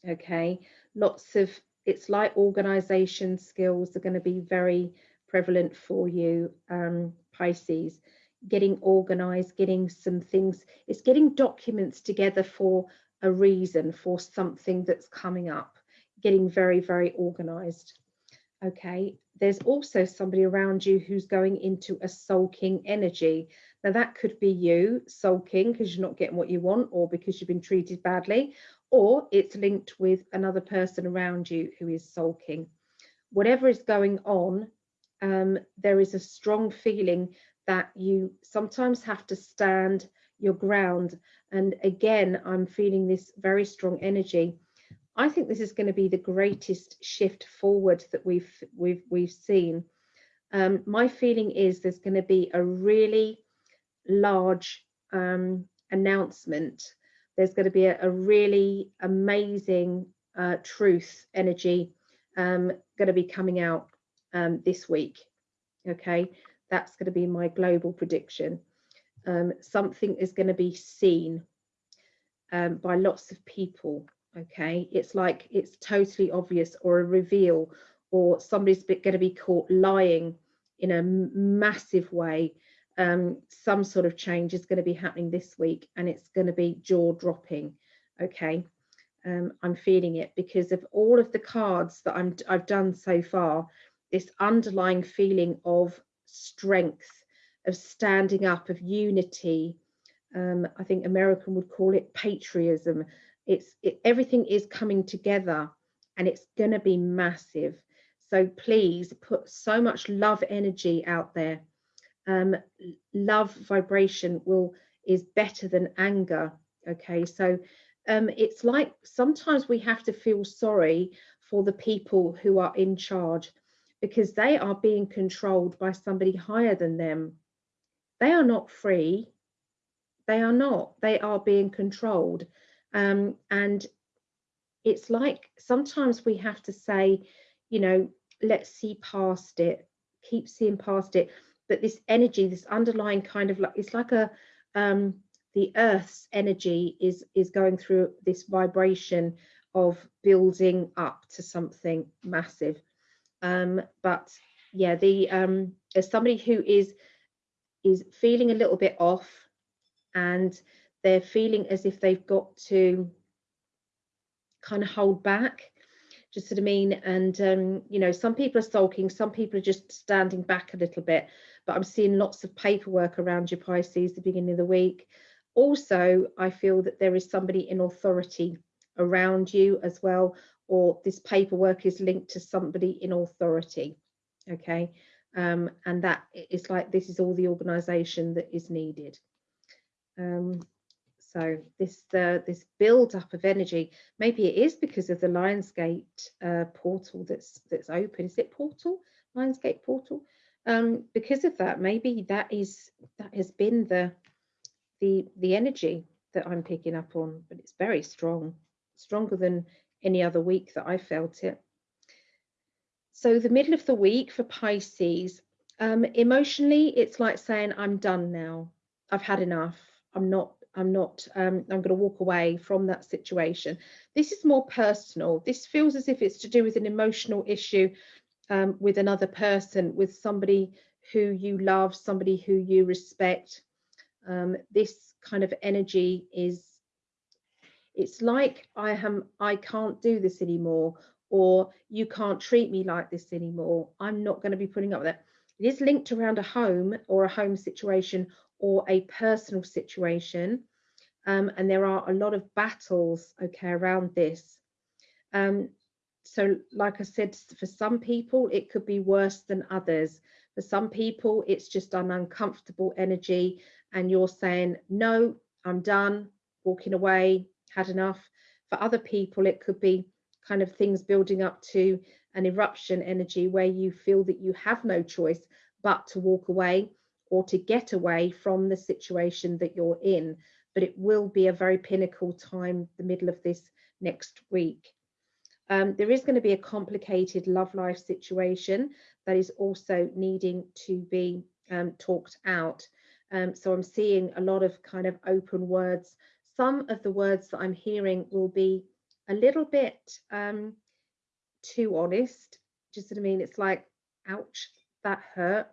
Okay. Lots of, it's like organization skills are going to be very prevalent for you, um, Pisces. Getting organized, getting some things, it's getting documents together for a reason, for something that's coming up, getting very, very organized. Okay, there's also somebody around you who's going into a sulking energy. Now, that could be you sulking because you're not getting what you want or because you've been treated badly, or it's linked with another person around you who is sulking. Whatever is going on, um, there is a strong feeling that you sometimes have to stand your ground. And again, I'm feeling this very strong energy. I think this is going to be the greatest shift forward that we've we've we've seen. Um, my feeling is there's going to be a really large um, announcement. There's going to be a, a really amazing uh, truth energy um, going to be coming out um, this week. Okay, that's going to be my global prediction. Um, something is going to be seen um, by lots of people. Okay, it's like it's totally obvious or a reveal or somebody's going to be caught lying in a massive way. Um, some sort of change is going to be happening this week and it's going to be jaw dropping. Okay, um, I'm feeling it because of all of the cards that I'm, I've done so far this underlying feeling of strength, of standing up, of unity. Um, I think American would call it patriotism. It's it, everything is coming together, and it's going to be massive. So please put so much love energy out there. Um, love vibration will is better than anger. Okay, so um, it's like sometimes we have to feel sorry for the people who are in charge because they are being controlled by somebody higher than them. They are not free. They are not. They are being controlled. Um, and it's like sometimes we have to say, you know, let's see past it, keep seeing past it. But this energy, this underlying kind of like, it's like a, um, the earth's energy is is going through this vibration of building up to something massive um, but yeah, the um, as somebody who is is feeling a little bit off, and they're feeling as if they've got to kind of hold back. Just what I mean, and um, you know, some people are sulking, some people are just standing back a little bit. But I'm seeing lots of paperwork around your Pisces the beginning of the week. Also, I feel that there is somebody in authority around you as well, or this paperwork is linked to somebody in authority. Okay, um, and that it's like this is all the organization that is needed um, so this uh, this build up of energy maybe it is because of the lionsgate uh, portal that's that's open is it portal lionsgate portal um, because of that maybe that is that has been the the the energy that i'm picking up on but it's very strong stronger than any other week that i felt it so the middle of the week for Pisces, um, emotionally, it's like saying, I'm done now. I've had enough. I'm not, I'm not, um, I'm going to walk away from that situation. This is more personal. This feels as if it's to do with an emotional issue um, with another person, with somebody who you love, somebody who you respect. Um, this kind of energy is, it's like I am, I can't do this anymore, or you can't treat me like this anymore. I'm not going to be putting up with that. It is linked around a home or a home situation or a personal situation. Um, and there are a lot of battles, okay, around this. Um, so, like I said, for some people, it could be worse than others. For some people, it's just an uncomfortable energy, and you're saying, No, I'm done, walking away, had enough. For other people, it could be kind of things building up to an eruption energy where you feel that you have no choice but to walk away or to get away from the situation that you're in. But it will be a very pinnacle time, the middle of this next week. Um, there is going to be a complicated love life situation that is also needing to be um, talked out. Um, so I'm seeing a lot of kind of open words. Some of the words that I'm hearing will be a little bit um, too honest. Just what I mean? It's like, ouch, that hurt.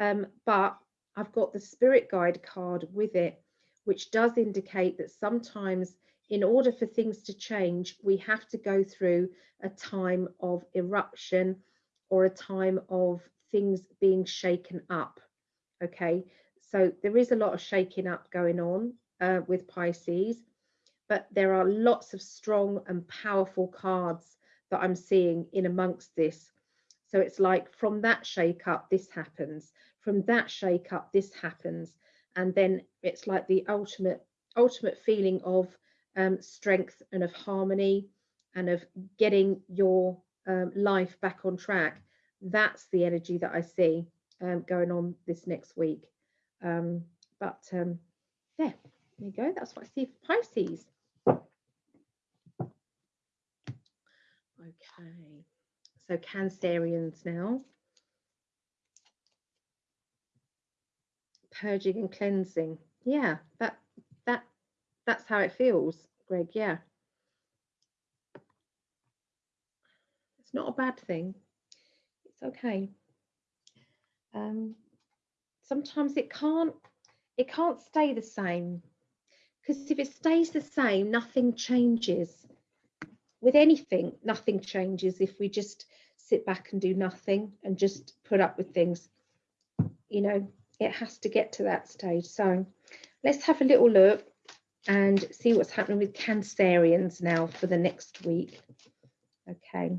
Um, but I've got the spirit guide card with it, which does indicate that sometimes in order for things to change, we have to go through a time of eruption or a time of things being shaken up. Okay, so there is a lot of shaking up going on uh, with Pisces but there are lots of strong and powerful cards that I'm seeing in amongst this. So it's like from that shake up, this happens. From that shake up, this happens. And then it's like the ultimate, ultimate feeling of um, strength and of harmony and of getting your um, life back on track. That's the energy that I see um, going on this next week. Um, but um, yeah, there you go. That's what I see for Pisces. Okay, so Cancerians now. Purging and cleansing. Yeah, that that that's how it feels, Greg. Yeah. It's not a bad thing. It's okay. Um, sometimes it can't it can't stay the same because if it stays the same, nothing changes with anything, nothing changes if we just sit back and do nothing and just put up with things. You know, it has to get to that stage. So let's have a little look and see what's happening with Cancerians now for the next week. Okay.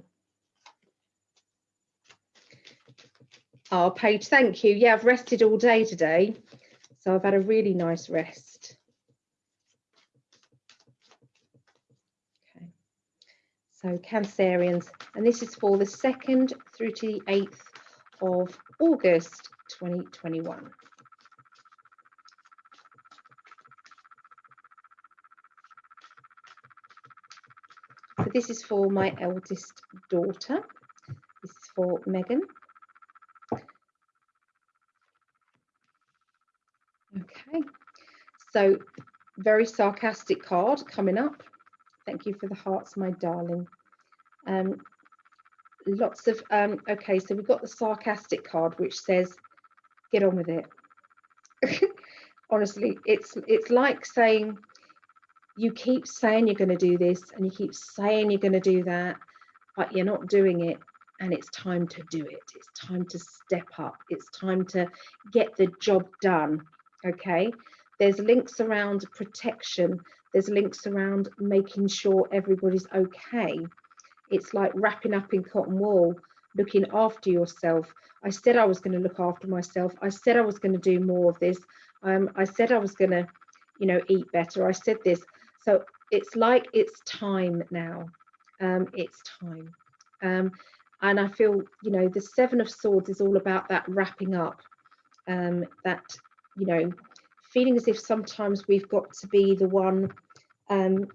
Oh, Paige, thank you. Yeah, I've rested all day today. So I've had a really nice rest. Okay. So Cancerians, and this is for the 2nd through to the 8th of August 2021. So this is for my eldest daughter. This is for Megan. Okay, so very sarcastic card coming up. Thank you for the hearts, my darling. Um, lots of, um, okay, so we've got the sarcastic card, which says, get on with it. [LAUGHS] Honestly, it's it's like saying, you keep saying you're going to do this and you keep saying you're going to do that, but you're not doing it. And it's time to do it. It's time to step up. It's time to get the job done. Okay. There's links around protection there's links around making sure everybody's okay. It's like wrapping up in cotton wool looking after yourself. I said I was going to look after myself. I said I was going to do more of this. Um, I said I was going to, you know, eat better. I said this. So it's like it's time now. Um, it's time. Um, and I feel, you know, the Seven of Swords is all about that wrapping up, um, that, you know, feeling as if sometimes we've got to be the one, um,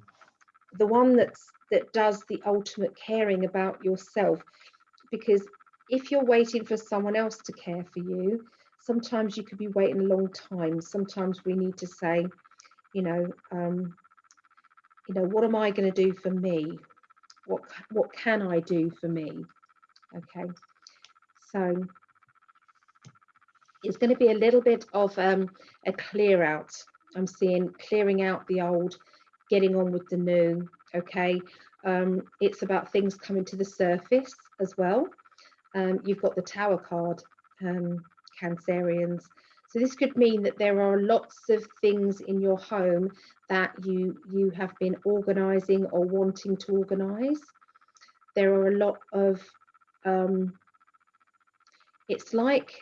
the one that's that does the ultimate caring about yourself. Because if you're waiting for someone else to care for you, sometimes you could be waiting a long time. Sometimes we need to say, you know, um, you know, what am I going to do for me? What what can I do for me? Okay, so it's going to be a little bit of um, a clear out. I'm seeing clearing out the old, getting on with the new. Okay, um, it's about things coming to the surface as well. Um, you've got the Tower card, um, Cancerians. So this could mean that there are lots of things in your home that you you have been organising or wanting to organise. There are a lot of um, it's like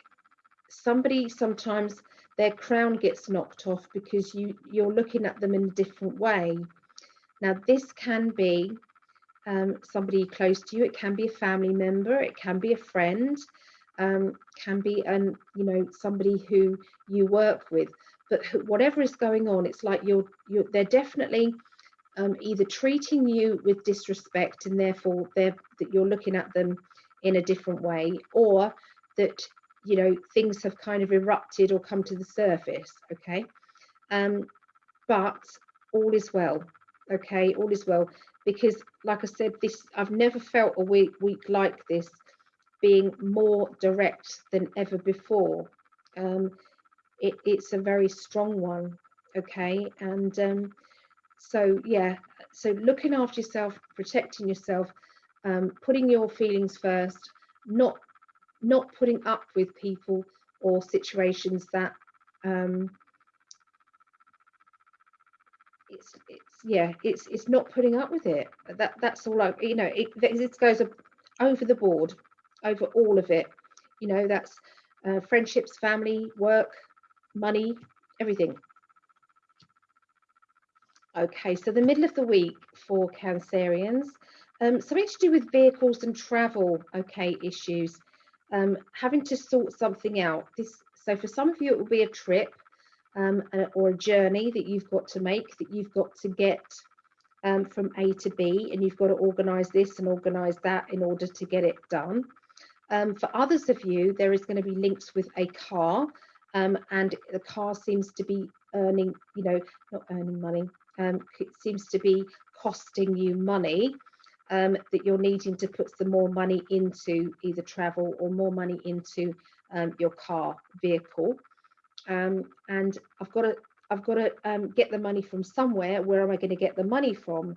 somebody sometimes their crown gets knocked off because you you're looking at them in a different way. Now this can be um, somebody close to you. It can be a family member. It can be a friend um, can be an you know somebody who you work with but whatever is going on it's like you're you're they're definitely um, either treating you with disrespect and therefore they're that you're looking at them in a different way or that you know things have kind of erupted or come to the surface okay um but all is well okay all is well because like i said this i've never felt a week week like this being more direct than ever before. Um, it, it's a very strong one, okay? And um, so, yeah, so looking after yourself, protecting yourself, um, putting your feelings first, not not putting up with people or situations that um, it's it's yeah it's it's not putting up with it that that's all I you know it, it goes over the board over all of it. You know, that's uh, friendships, family, work, money, everything. Okay, so the middle of the week for Cancerians, um, something to do with vehicles and travel, okay, issues, um, having to sort something out. This, so for some of you, it will be a trip um, or a journey that you've got to make, that you've got to get um, from A to B, and you've got to organise this and organise that in order to get it done. Um, for others of you, there is going to be links with a car, um, and the car seems to be earning, you know, not earning money, um, it seems to be costing you money um, that you're needing to put some more money into either travel or more money into um, your car vehicle. Um, and I've got to I've got to get the money from somewhere. Where am I going to get the money from?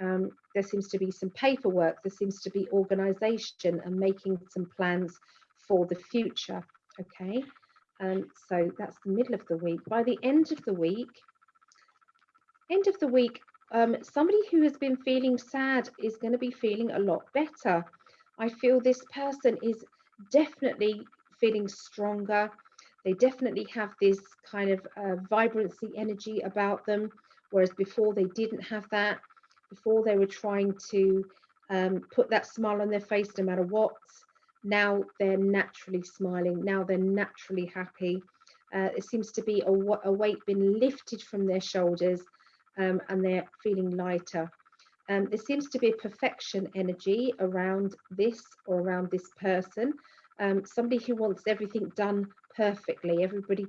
um, there seems to be some paperwork, there seems to be organisation and making some plans for the future. Okay, um, so that's the middle of the week. By the end of the week, end of the week, um, somebody who has been feeling sad is going to be feeling a lot better. I feel this person is definitely feeling stronger. They definitely have this kind of uh, vibrancy energy about them, whereas before they didn't have that before they were trying to um, put that smile on their face no matter what. Now they're naturally smiling. Now they're naturally happy. Uh, it seems to be a, a, weight being lifted from their shoulders um, and they're feeling lighter. Um, there seems to be a perfection energy around this or around this person. Um, somebody who wants everything done perfectly. Everybody,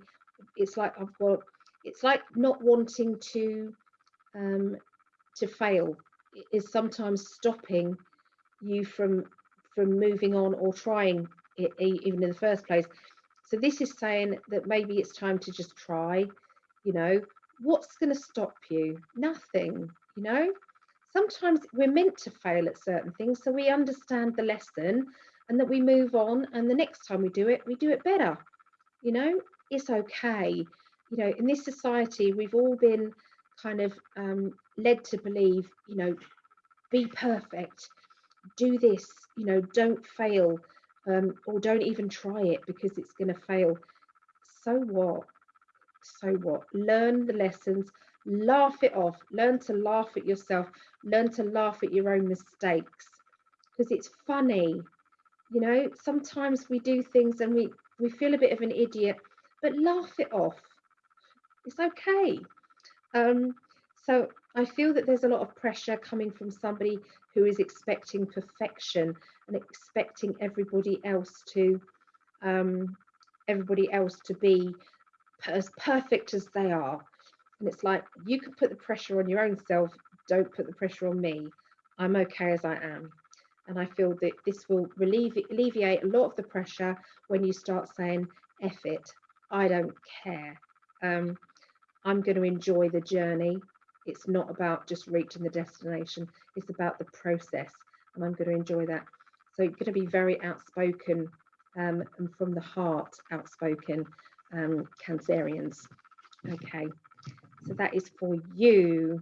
it's like I've got, it's like not wanting to um, to fail. Is sometimes stopping you from from moving on or trying it even in the first place. So this is saying that maybe it's time to just try you know. What's going to stop you? Nothing you know? Sometimes we're meant to fail at certain things so we understand the lesson and that we move on and the next time we do it we do it better you know it's okay you know in this society we've all been kind of um, led to believe, you know, be perfect, do this, you know, don't fail, um, or don't even try it because it's going to fail. So what? So what? Learn the lessons, laugh it off, learn to laugh at yourself, learn to laugh at your own mistakes because it's funny. You know, sometimes we do things and we, we feel a bit of an idiot, but laugh it off. It's okay. Um, so I feel that there's a lot of pressure coming from somebody who is expecting perfection and expecting everybody else to um, everybody else to be as perfect as they are. And it's like you can put the pressure on your own self. Don't put the pressure on me. I'm okay as I am. And I feel that this will relieve, alleviate a lot of the pressure when you start saying, F it, I don't care. Um, I'm going to enjoy the journey. It's not about just reaching the destination, it's about the process, and I'm going to enjoy that. So, you're going to be very outspoken um, and from the heart outspoken um, Cancerians. Okay, so that is for you.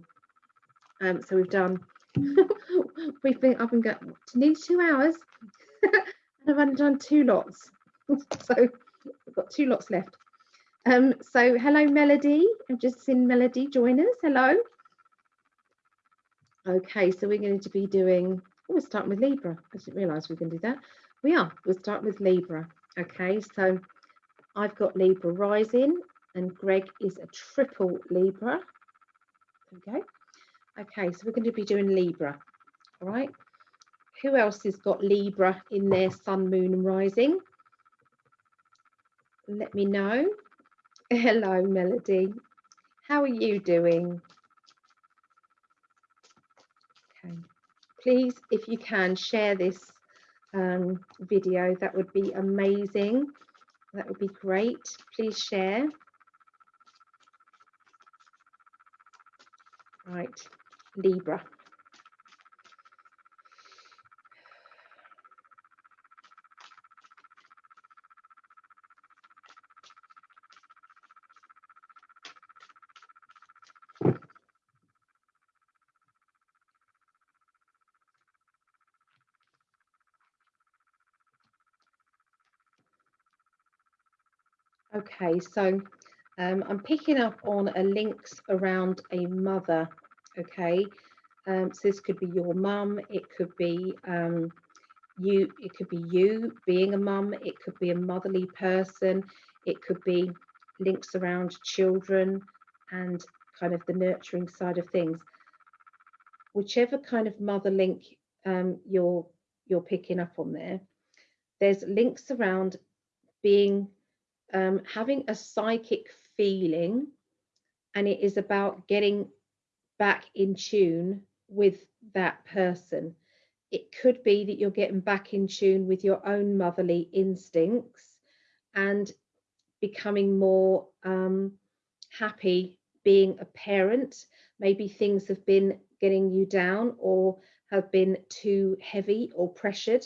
Um, so, we've done, [LAUGHS] we've been up and got nearly two hours, [LAUGHS] and I've only done two lots. [LAUGHS] so, I've got two lots left. Um, so hello Melody, I've just seen Melody join us, hello. Okay, so we're going to be doing, oh, we're starting with Libra. I didn't realise we are going to do that. We are, we'll start with Libra. Okay, so I've got Libra rising and Greg is a triple Libra. Okay, okay, so we're going to be doing Libra. All right, who else has got Libra in their sun, moon and rising? Let me know. [LAUGHS] Hello, Melody. How are you doing? Okay. Please, if you can, share this um, video. That would be amazing. That would be great. Please share. Right, Libra. Okay, so um, I'm picking up on a links around a mother. Okay, um, so this could be your mum, it could be um, you, it could be you being a mum, it could be a motherly person, it could be links around children and kind of the nurturing side of things. Whichever kind of mother link um, you're you're picking up on there, there's links around being um, having a psychic feeling, and it is about getting back in tune with that person. It could be that you're getting back in tune with your own motherly instincts and becoming more um, happy being a parent. Maybe things have been getting you down or have been too heavy or pressured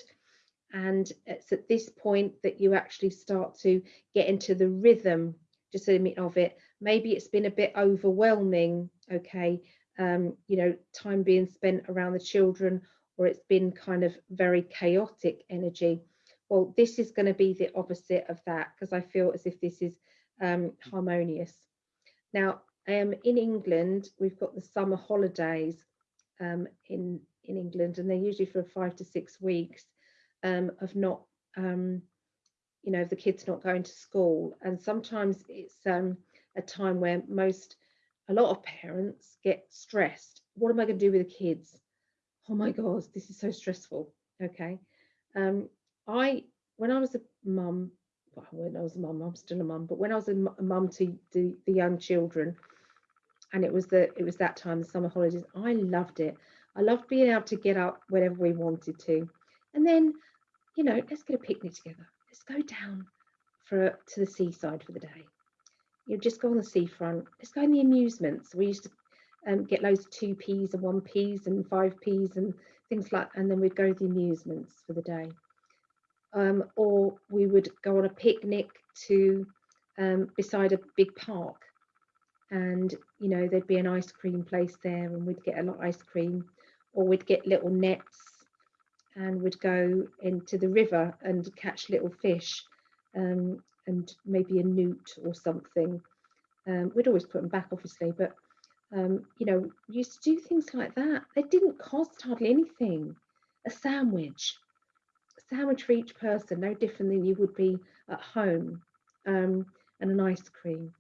and it's at this point that you actually start to get into the rhythm just a minute of it maybe it's been a bit overwhelming okay um, you know time being spent around the children or it's been kind of very chaotic energy. Well this is going to be the opposite of that because i feel as if this is um, harmonious. Now um, in england. We've got the summer holidays um, in in england and they're usually for five to six weeks um, of not, um, you know, the kids not going to school. And sometimes it's um, a time where most, a lot of parents get stressed. What am I going to do with the kids? Oh my God, this is so stressful. Okay. Um, I, when I was a mum, well, when I was a mum, I'm still a mum, but when I was a mum to the, the young children, and it was the it was that time the summer holidays i loved it i loved being able to get up whenever we wanted to and then you know, let's get a picnic together. Let's go down for to the seaside for the day. You just go on the seafront. Let's go in the amusements. We used to um, get loads of two P's and one P's and five P's and things like, and then we'd go to the amusements for the day. Um, or we would go on a picnic to um, beside a big park, and you know there'd be an ice cream place there, and we'd get a lot of ice cream, or we'd get little nets and we'd go into the river and catch little fish um, and maybe a newt or something. Um, we'd always put them back, obviously, but um, you know, used to do things like that. They didn't cost hardly anything. A sandwich, a sandwich for each person, no different than you would be at home, um, and an ice cream.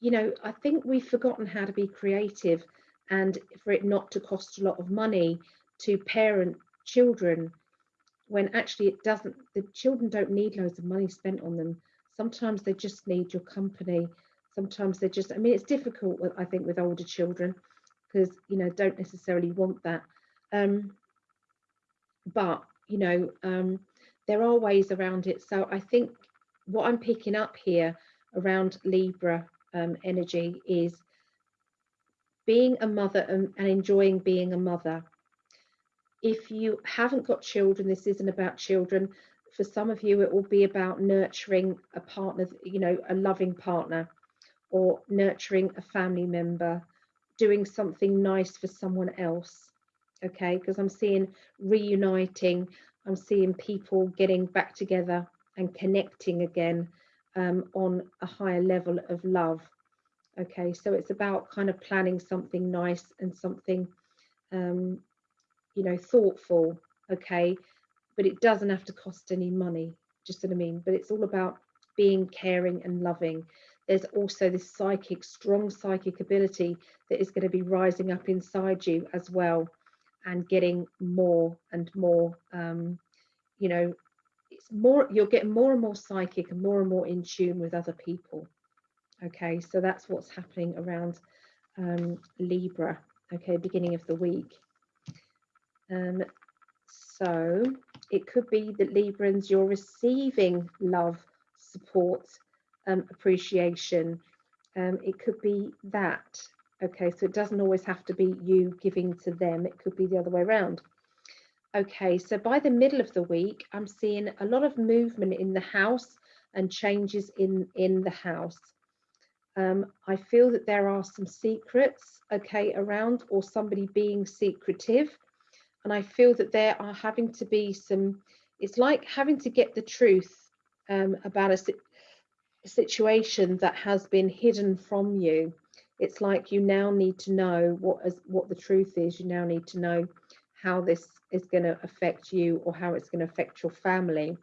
You know, I think we've forgotten how to be creative and for it not to cost a lot of money to parent children when actually it doesn't the children don't need loads of money spent on them sometimes they just need your company. Sometimes they just i mean it's difficult i think with older children because you know don't necessarily want that. Um but you know um there are ways around it. So i think what i'm picking up here around libra um, energy is being a mother and, and enjoying being a mother. If you haven't got children, this isn't about children. For some of you, it will be about nurturing a partner, you know, a loving partner, or nurturing a family member, doing something nice for someone else. Okay, because I'm seeing reuniting, I'm seeing people getting back together and connecting again um, on a higher level of love. Okay, so it's about kind of planning something nice and something um, you know, thoughtful, okay, but it doesn't have to cost any money, just what I mean. But it's all about being caring and loving. There's also this psychic, strong psychic ability that is going to be rising up inside you as well and getting more and more, um, you know, it's more, you'll get more and more psychic and more and more in tune with other people. Okay, so that's what's happening around um, Libra, okay, beginning of the week. Um, so it could be that Librans, you're receiving love, support, um, appreciation. Um, it could be that. Okay, so it doesn't always have to be you giving to them. It could be the other way around. Okay, so by the middle of the week, I'm seeing a lot of movement in the house and changes in, in the house. Um, I feel that there are some secrets, okay, around or somebody being secretive and I feel that there are having to be some, it's like having to get the truth um, about a, a situation that has been hidden from you. It's like you now need to know what is what the truth is. You now need to know how this is going to affect you or how it's going to affect your family.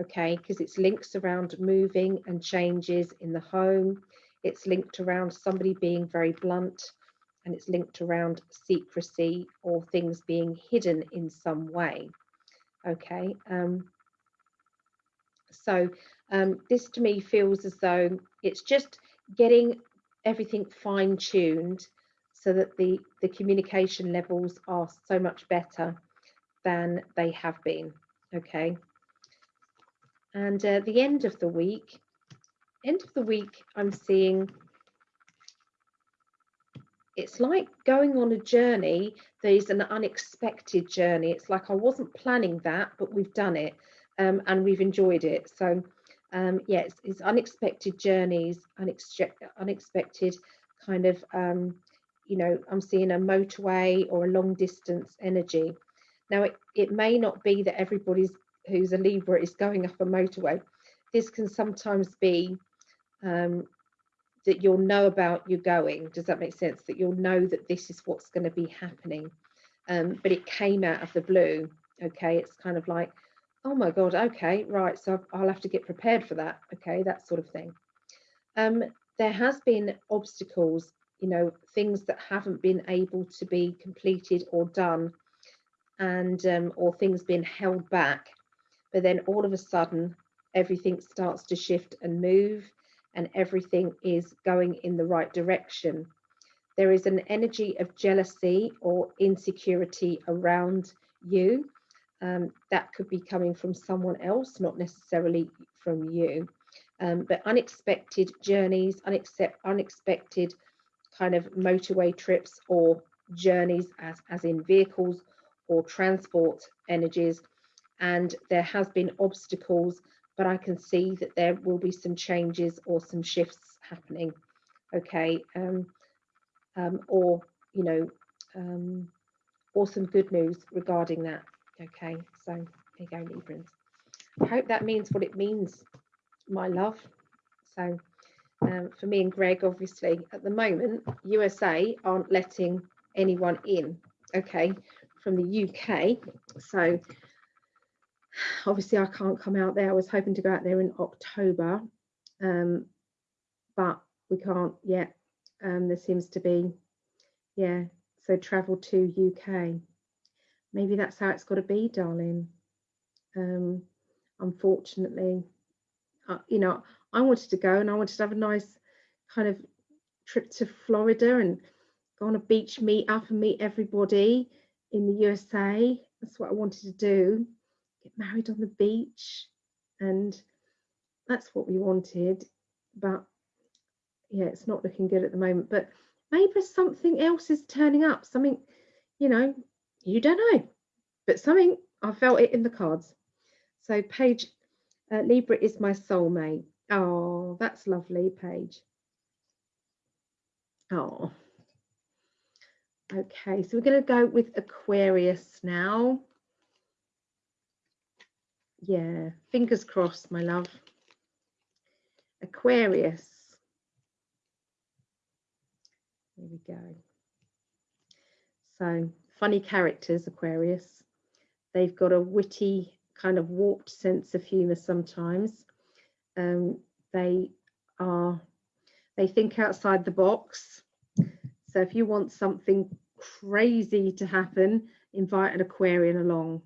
Okay, because it's links around moving and changes in the home. It's linked around somebody being very blunt and it's linked around secrecy or things being hidden in some way. Okay, um, so um, this to me feels as though it's just getting everything fine tuned so that the, the communication levels are so much better than they have been. Okay, and uh, the end of the week, end of the week, I'm seeing it's like going on a journey there's an unexpected journey. It's like i wasn't planning that but we've done it um, and we've enjoyed it. So um, yeah it's, it's, unexpected journeys unexpected kind of um, you know i'm seeing a motorway or a long distance energy. Now it, it may not be that everybody's who's a libra is going up a motorway. This can sometimes be um, that you'll know about you going. Does that make sense? That you'll know that this is what's going to be happening. Um, but it came out of the blue. Okay, it's kind of like, oh my God, okay, right. So I'll have to get prepared for that. Okay, that sort of thing. Um, there has been obstacles, you know, things that haven't been able to be completed or done, and um, or things being held back. But then all of a sudden, everything starts to shift and move and everything is going in the right direction. There is an energy of jealousy or insecurity around you. Um, that could be coming from someone else, not necessarily from you. Um, but unexpected journeys, unexpected kind of motorway trips or journeys, as, as in vehicles or transport energies. And there has been obstacles but I can see that there will be some changes or some shifts happening. Okay, um, um, or you know, um, or some good news regarding that. Okay, so here you go, Librans. I hope that means what it means, my love. So um, for me and Greg, obviously, at the moment, USA aren't letting anyone in, okay, from the UK. So obviously I can't come out there. I was hoping to go out there in October, um, but we can't yet. Um, there seems to be, yeah, so travel to UK. Maybe that's how it's got to be, darling. Um, unfortunately, uh, you know, I wanted to go and I wanted to have a nice kind of trip to Florida and go on a beach meet up and meet everybody in the USA. That's what I wanted to do. Get married on the beach. And that's what we wanted. But yeah, it's not looking good at the moment. But maybe something else is turning up. Something, you know, you don't know. But something, I felt it in the cards. So Paige uh, Libra is my soulmate. Oh, that's lovely, Paige. Oh. Okay, so we're going to go with Aquarius now. Yeah, fingers crossed, my love. Aquarius. Here we go. So, funny characters, Aquarius. They've got a witty, kind of warped sense of humour sometimes. Um, they are, they think outside the box. So if you want something crazy to happen, invite an Aquarian along.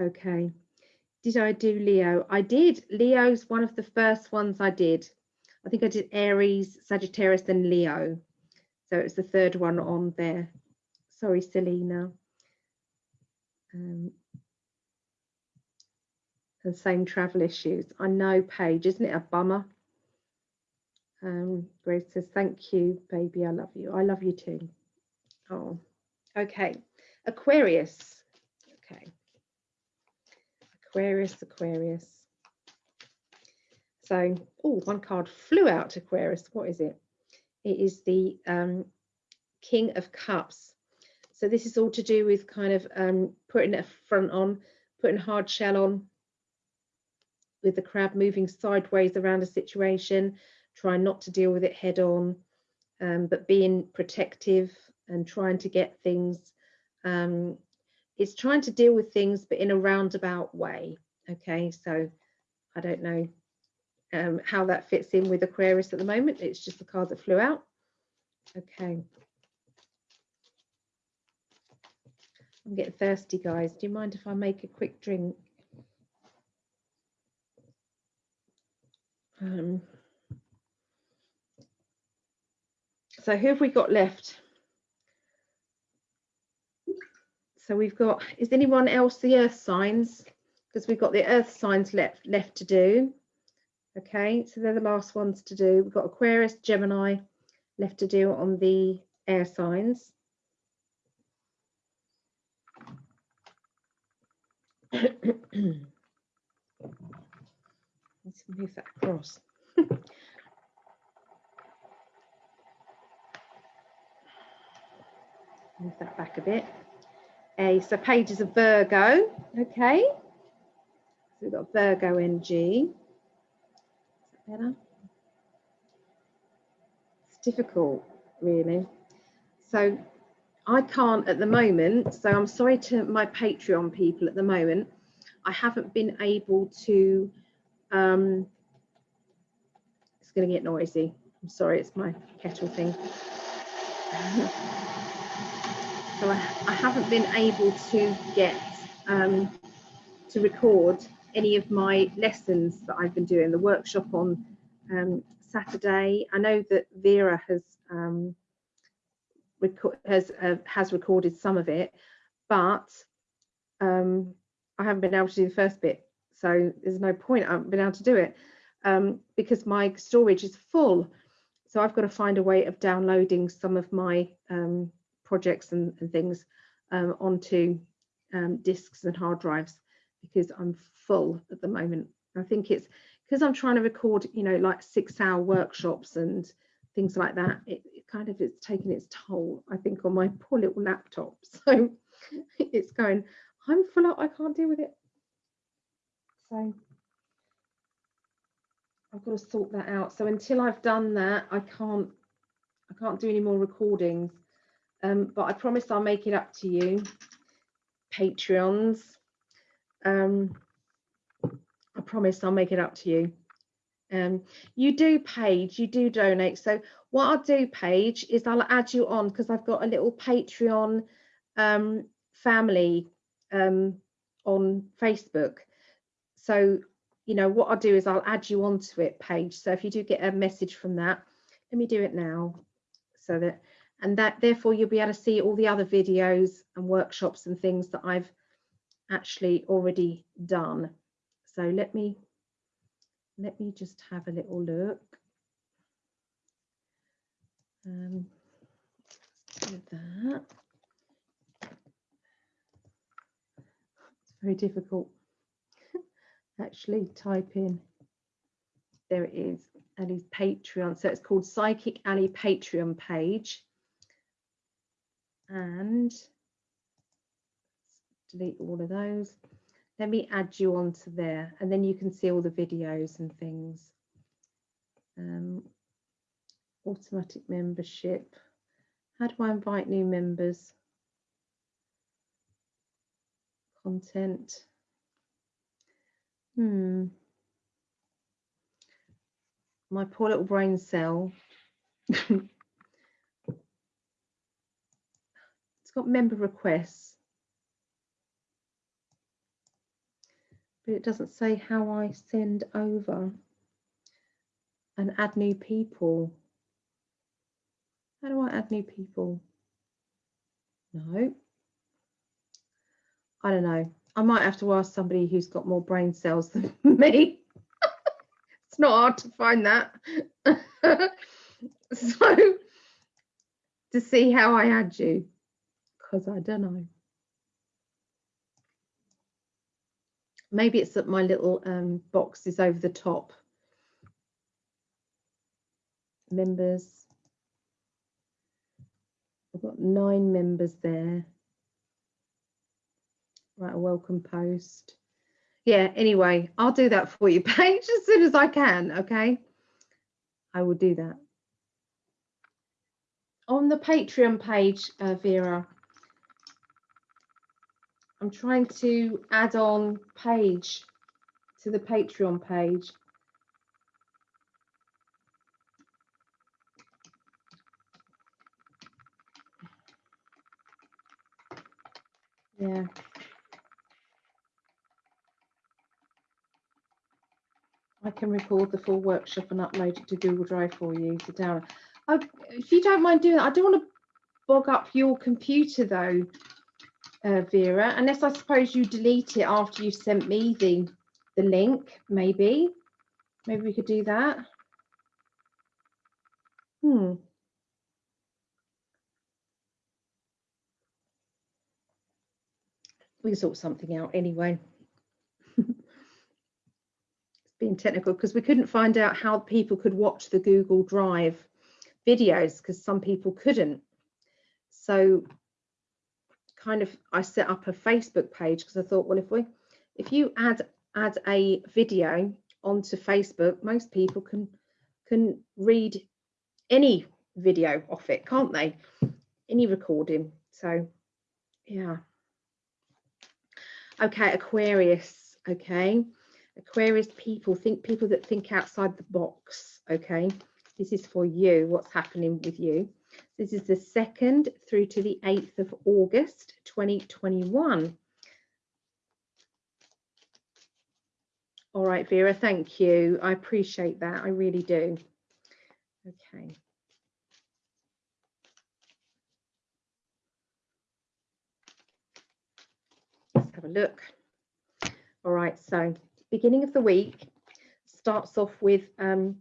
Okay. Did I do Leo? I did. Leo's one of the first ones I did. I think I did Aries, Sagittarius, and Leo. So it's the third one on there. Sorry, Selena. Um, and same travel issues. I know, Paige, isn't it a bummer? Um, Grace says, thank you, baby. I love you. I love you too. Oh, okay. Aquarius. Aquarius, Aquarius. So, oh, one card flew out, to Aquarius. What is it? It is the um, King of Cups. So this is all to do with kind of um, putting a front on, putting hard shell on, with the crab moving sideways around a situation, trying not to deal with it head on, um, but being protective and trying to get things. Um, it's trying to deal with things, but in a roundabout way. Okay, so I don't know um, how that fits in with Aquarius at the moment. It's just the card that flew out. Okay. I'm getting thirsty, guys. Do you mind if I make a quick drink? Um, so who have we got left? So we've got, is anyone else the earth signs? Because we've got the earth signs left, left to do. Okay, so they're the last ones to do. We've got Aquarius, Gemini left to do on the air signs. [COUGHS] Let's move that across. [LAUGHS] move that back a bit. A so Paige is a Virgo, okay. So we've got Virgo NG. Is that better? It's difficult, really. So I can't at the moment, so I'm sorry to my Patreon people at the moment. I haven't been able to um, it's going to get noisy. I'm sorry, it's my kettle thing. [LAUGHS] so I, I, haven't been able to get um, to record any of my lessons that I've been doing, the workshop on um, Saturday. I know that Vera has um, has uh, has recorded some of it, but um, I haven't been able to do the first bit. So there's no point. I haven't been able to do it um, because my storage is full. So I've got to find a way of downloading some of my um, projects and, and things um, onto um, disks and hard drives because I'm full at the moment I think it's because I'm trying to record you know like six hour workshops and things like that it, it kind of it's taking its toll I think on my poor little laptop [LAUGHS] so it's going I'm full up, I can't deal with it. So I've got to sort that out. So until I've done that, I can't I can't do any more recordings. Um, but I promise I'll make it up to you, Patreons. Um, I promise I'll make it up to you. Um, you do Paige, you do donate. So what I'll do, Paige, is I'll add you on because I've got a little Patreon um, family um, on Facebook. So, you know, what I'll do is I'll add you onto it, Paige. So if you do get a message from that, let me do it now. So that, and that therefore you'll be able to see all the other videos and workshops and things that I've actually already done. So let me, let me just have a little look. Um, that. It's very difficult. [LAUGHS] Actually, type in. There it is. Ali's Patreon. So it's called Psychic Ali Patreon page. And delete all of those. Let me add you onto there and then you can see all the videos and things. Um, automatic membership. How do I invite new members? Content. Hmm. My poor little brain cell. [LAUGHS] it's got member requests. But it doesn't say how I send over and add new people. How do I add new people? No. I don't know. I might have to ask somebody who's got more brain cells than [LAUGHS] me. [LAUGHS] it's not hard to find that. [LAUGHS] so, to see how I add you, because I don't know. Maybe it's that my little um, box is over the top. Members. I've got nine members there. Right, a welcome post. Yeah, anyway, I'll do that for you, [LAUGHS] Paige, as soon as I can, okay? I will do that. On the Patreon page, uh, Vera, I'm trying to add on Paige to the Patreon page. Yeah. I can record the full workshop and upload it to Google Drive for you to download. Oh, if you don't mind doing that, I don't want to bog up your computer though, uh, Vera, unless I suppose you delete it after you sent me the, the link, maybe. Maybe we could do that. Hmm. we sort something out anyway. [LAUGHS] it's being technical because we couldn't find out how people could watch the Google Drive videos because some people couldn't. So kind of I set up a Facebook page because I thought, well, if we if you add add a video onto Facebook, most people can can read any video off it, can't they? Any recording. So yeah. Okay, Aquarius. Okay. Aquarius people think people that think outside the box. Okay. This is for you. What's happening with you? This is the 2nd through to the 8th of August 2021. All right, Vera, thank you. I appreciate that. I really do. Okay. Let's have a look. All right, so beginning of the week starts off with um,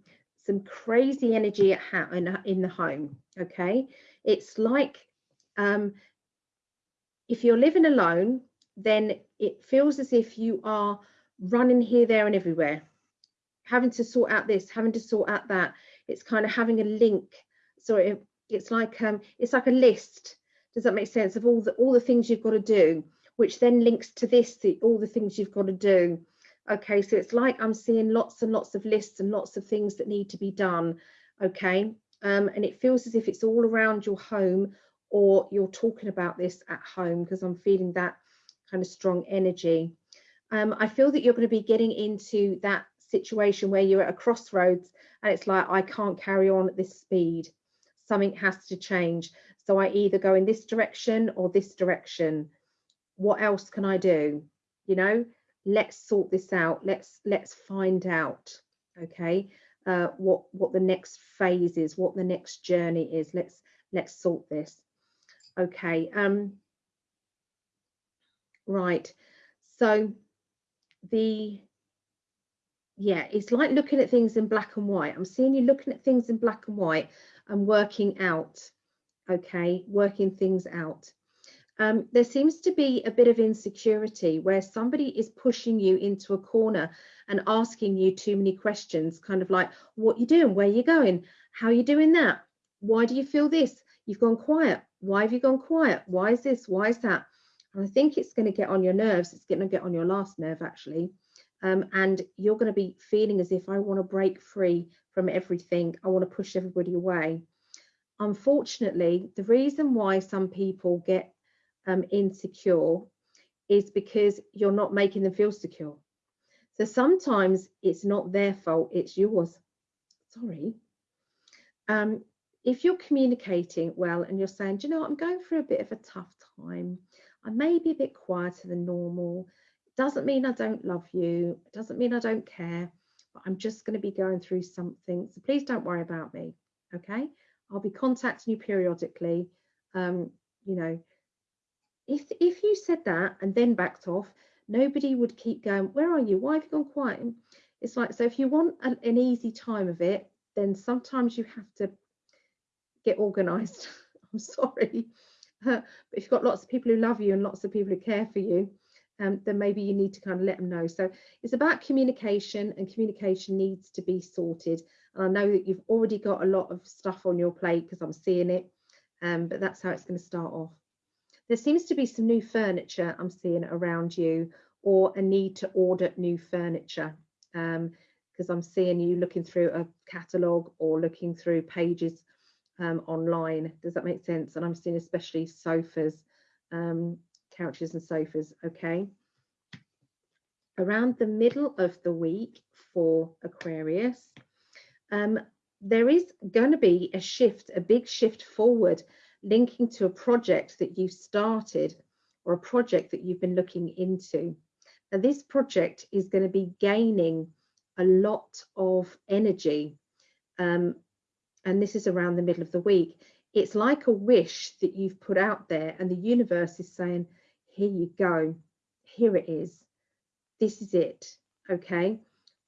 some crazy energy at in, in the home. Okay, it's like um, if you're living alone, then it feels as if you are running here, there, and everywhere, having to sort out this, having to sort out that. It's kind of having a link. So it, it's like um, it's like a list. Does that make sense of all the all the things you've got to do? which then links to this, the, all the things you've got to do. Okay, so it's like I'm seeing lots and lots of lists and lots of things that need to be done. Okay, um, and it feels as if it's all around your home or you're talking about this at home because I'm feeling that kind of strong energy. Um, I feel that you're going to be getting into that situation where you're at a crossroads and it's like, I can't carry on at this speed. Something has to change. So I either go in this direction or this direction. What else can I do? You know, let's sort this out. Let's let's find out. Okay, uh, what what the next phase is, what the next journey is. Let's let's sort this. Okay. Um. Right. So the yeah, it's like looking at things in black and white. I'm seeing you looking at things in black and white and working out, okay, working things out. Um, there seems to be a bit of insecurity where somebody is pushing you into a corner and asking you too many questions, kind of like, what you doing? Where you going? How are you doing that? Why do you feel this? You've gone quiet. Why have you gone quiet? Why is this? Why is that? And I think it's going to get on your nerves. It's going to get on your last nerve, actually um, and you're going to be feeling as if I want to break free from everything. I want to push everybody away. Unfortunately, the reason why some people get um, insecure is because you're not making them feel secure. So sometimes it's not their fault, it's yours. Sorry. Um, if you're communicating well and you're saying, Do you know, what? I'm going through a bit of a tough time. I may be a bit quieter than normal doesn't mean I don't love you. It doesn't mean I don't care, but I'm just going to be going through something. So please don't worry about me. Okay. I'll be contacting you periodically. Um, you know, if if you said that and then backed off, nobody would keep going, where are you? Why have you gone quiet? It's like, so if you want an, an easy time of it, then sometimes you have to get organized. [LAUGHS] I'm sorry. [LAUGHS] But if you've got lots of people who love you and lots of people who care for you, um, then maybe you need to kind of let them know. So it's about communication and communication needs to be sorted. And I know that you've already got a lot of stuff on your plate because I'm seeing it, um, but that's how it's going to start off. There seems to be some new furniture I'm seeing around you or a need to order new furniture because um, I'm seeing you looking through a catalogue or looking through pages um, online. Does that make sense? And I'm seeing especially sofas um, couches and sofas, okay? Around the middle of the week for Aquarius, um, there is going to be a shift, a big shift forward, linking to a project that you started or a project that you've been looking into. Now, this project is going to be gaining a lot of energy, um, and this is around the middle of the week. It's like a wish that you've put out there, and the universe is saying, here you go. Here it is. This is it. Okay?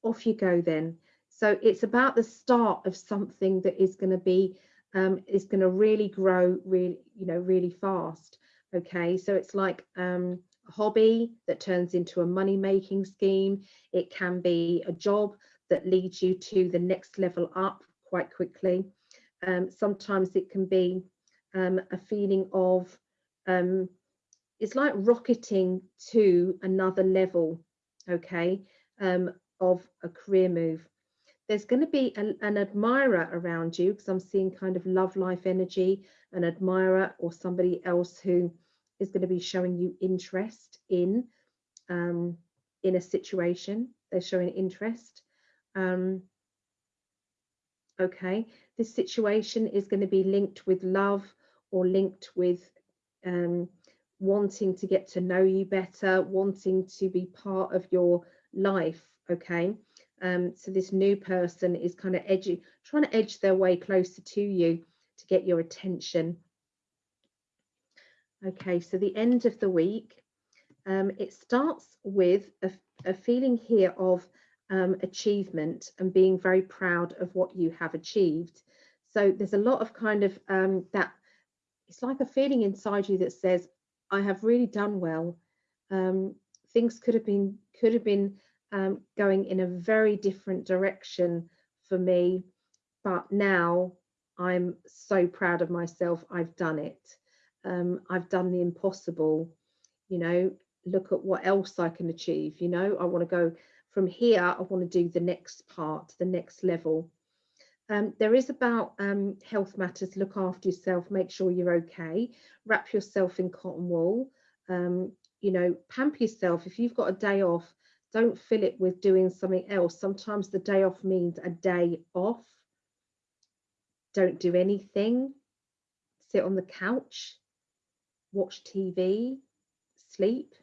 Off you go then. So it's about the start of something that is going to be um, is going to really grow really you know really fast okay? So it's like um, a hobby that turns into a money making scheme. It can be a job that leads you to the next level up quite quickly. Um, sometimes it can be um, a feeling of um, it's like rocketing to another level, okay, um, of a career move. There's going to be a, an admirer around you because I'm seeing kind of love life energy, an admirer or somebody else who is going to be showing you interest in um, in a situation. They're showing interest. Um, okay, this situation is going to be linked with love or linked with um, wanting to get to know you better, wanting to be part of your life. Okay. Um, so this new person is kind of edgy, trying to edge their way closer to you to get your attention. Okay, so the end of the week, um, it starts with a, a feeling here of um, achievement and being very proud of what you have achieved. So there's a lot of kind of um, that, it's like a feeling inside you that says, I have really done well. Um, things could have been could have been um, going in a very different direction for me, but now I'm so proud of myself. I've done it. Um, I've done the impossible. you know look at what else i can achieve you know i want to go from here i want to do the next part the next level um, there is about um, health matters look after yourself make sure you're okay wrap yourself in cotton wool um, you know pamper yourself if you've got a day off don't fill it with doing something else. Sometimes the day off means a day off. Don't do anything. Sit on the couch. Watch tv sleep.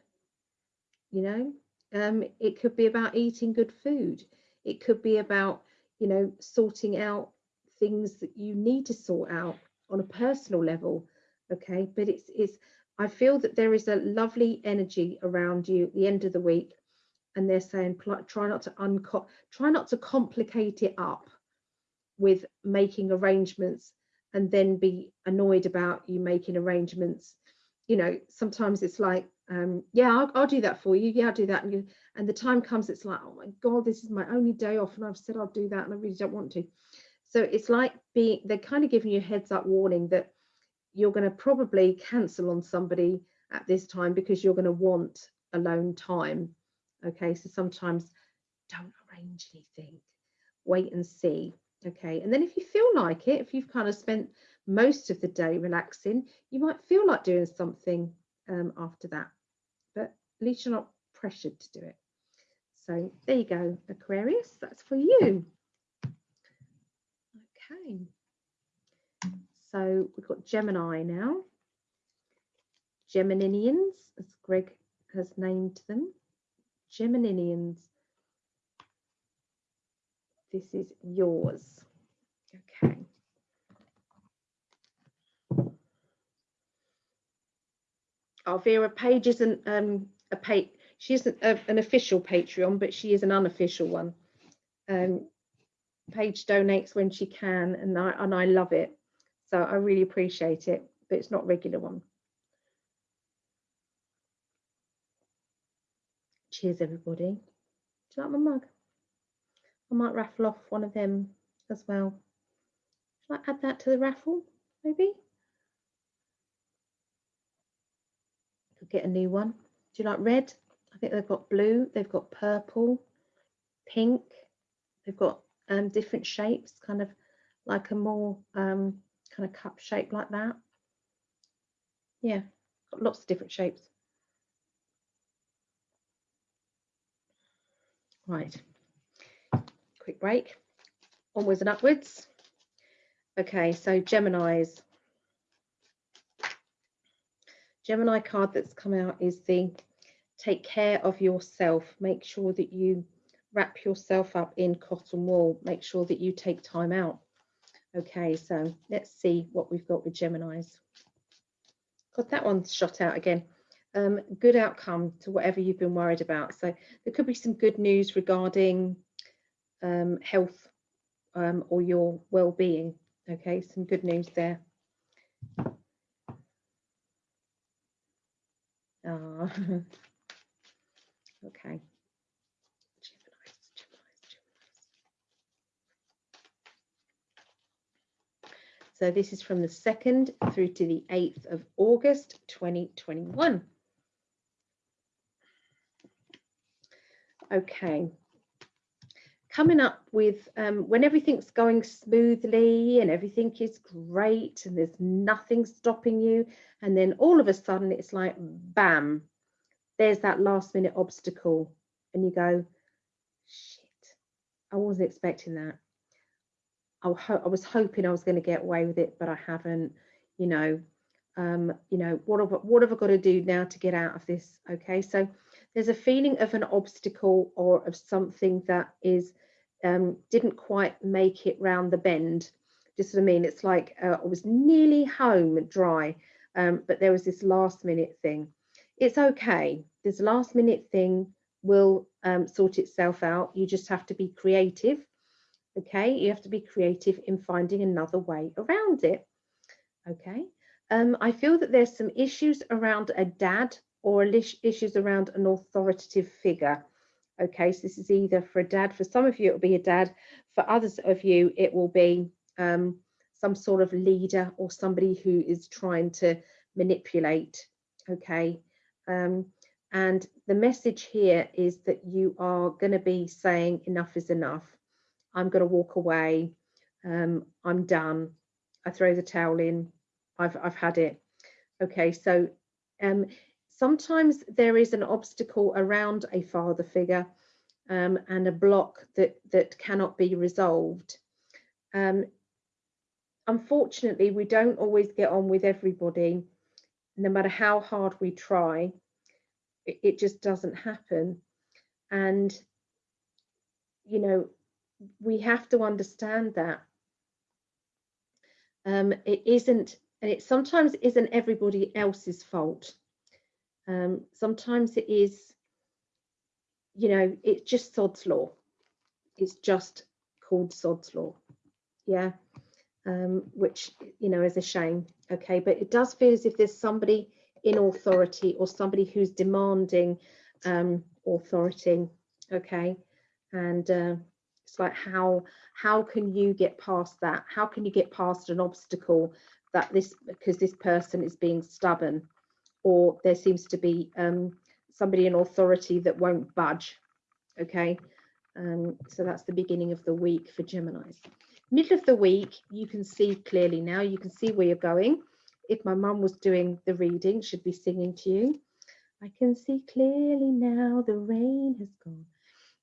You know? Um, it could be about eating good food. It could be about you know sorting out things that you need to sort out on a personal level okay? But it's it's i feel that there is a lovely energy around you at the end of the week and they're saying try not to unco try not to complicate it up with making arrangements and then be annoyed about you making arrangements. You know sometimes it's like um, yeah I'll, I'll, do that for you. Yeah I'll do that. And, you, and the time comes it's like oh my god this is my only day off and I've said I'll do that and I really don't want to. So it's like being they're kind of giving you a heads up warning that you're going to probably cancel on somebody at this time because you're going to want alone time okay? So sometimes don't arrange anything. Wait and see okay? And then if you feel like it if you've kind of spent most of the day relaxing you might feel like doing something um, after that. But at least you're not pressured to do it. So there you go Aquarius that's for you. Okay. So we've got Gemini now. Geminians as Greg has named them Geminians this is yours. Okay. Alvira Paige isn't um, a page. She isn't a, an official Patreon, but she is an unofficial one. Um, Paige donates when she can, and I and I love it. So I really appreciate it, but it's not regular one. Cheers, everybody. Do you like my mug? I might raffle off one of them as well. Shall I add that to the raffle, maybe? Could get a new one. Do you like red? I think they've got blue, they've got purple, pink, they've got um, different shapes, kind of like a more um, kind of cup shape like that. Yeah, got lots of different shapes. Right quick break. Onwards and upwards. Okay, so Gemini's. Gemini card that's come out is the take care of yourself. Make sure that you wrap yourself up in cotton wool. Make sure that you take time out. Okay, so let's see what we've got with Gemini's. Got that one shot out again. Um, good outcome to whatever you've been worried about. So there could be some good news regarding um, health um, or your well-being. Okay, some good news there. Uh, [LAUGHS] okay. So this is from the 2nd through to the 8th of August 2021. Okay, coming up with um, when everything's going smoothly and everything is great and there's nothing stopping you and then all of a sudden it's like bam there's that last minute obstacle and you go shit i wasn't expecting that. I, I was hoping i was going to get away with it but i haven't you know. Um, you know what have, what have i got to do now to get out of this? Okay so there's a feeling of an obstacle or of something that is um, didn't quite make it round the bend. Just what I mean? It's like uh, I was nearly home dry, um, but there was this last minute thing. It's okay. This last minute thing will um, sort itself out. You just have to be creative. Okay, you have to be creative in finding another way around it. Okay, um, I feel that there's some issues around a dad or issues around an authoritative figure. Okay, so this is either for a dad, for some of you it'll be a dad, for others of you it will be um, some sort of leader or somebody who is trying to manipulate, okay, Um, and the message here is that you are going to be saying enough is enough. I'm going to walk away. Um, I'm done. I throw the towel in. I've, I've had it. Okay, so um, sometimes there is an obstacle around a father figure um, and a block that, that cannot be resolved. Um, unfortunately, we don't always get on with everybody, no matter how hard we try, it, it just doesn't happen. And, you know, we have to understand that. Um, it isn't, and it sometimes isn't everybody else's fault. Um, sometimes it is, you know, it's just sod's law. It's just called sod's law. Yeah. Um, which, you know, is a shame. Okay. But it does feel as if there's somebody in authority or somebody who's demanding um, authority. Okay. And uh, it's like how how can you get past that? How can you get past an obstacle that this because this person is being stubborn or there seems to be um, somebody in authority that won't budge. Okay, um, so that's the beginning of the week for Geminis. Middle of the week, you can see clearly now, you can see where you're going. If my mum was doing the reading, she'd be singing to you. I can see clearly now the rain has gone.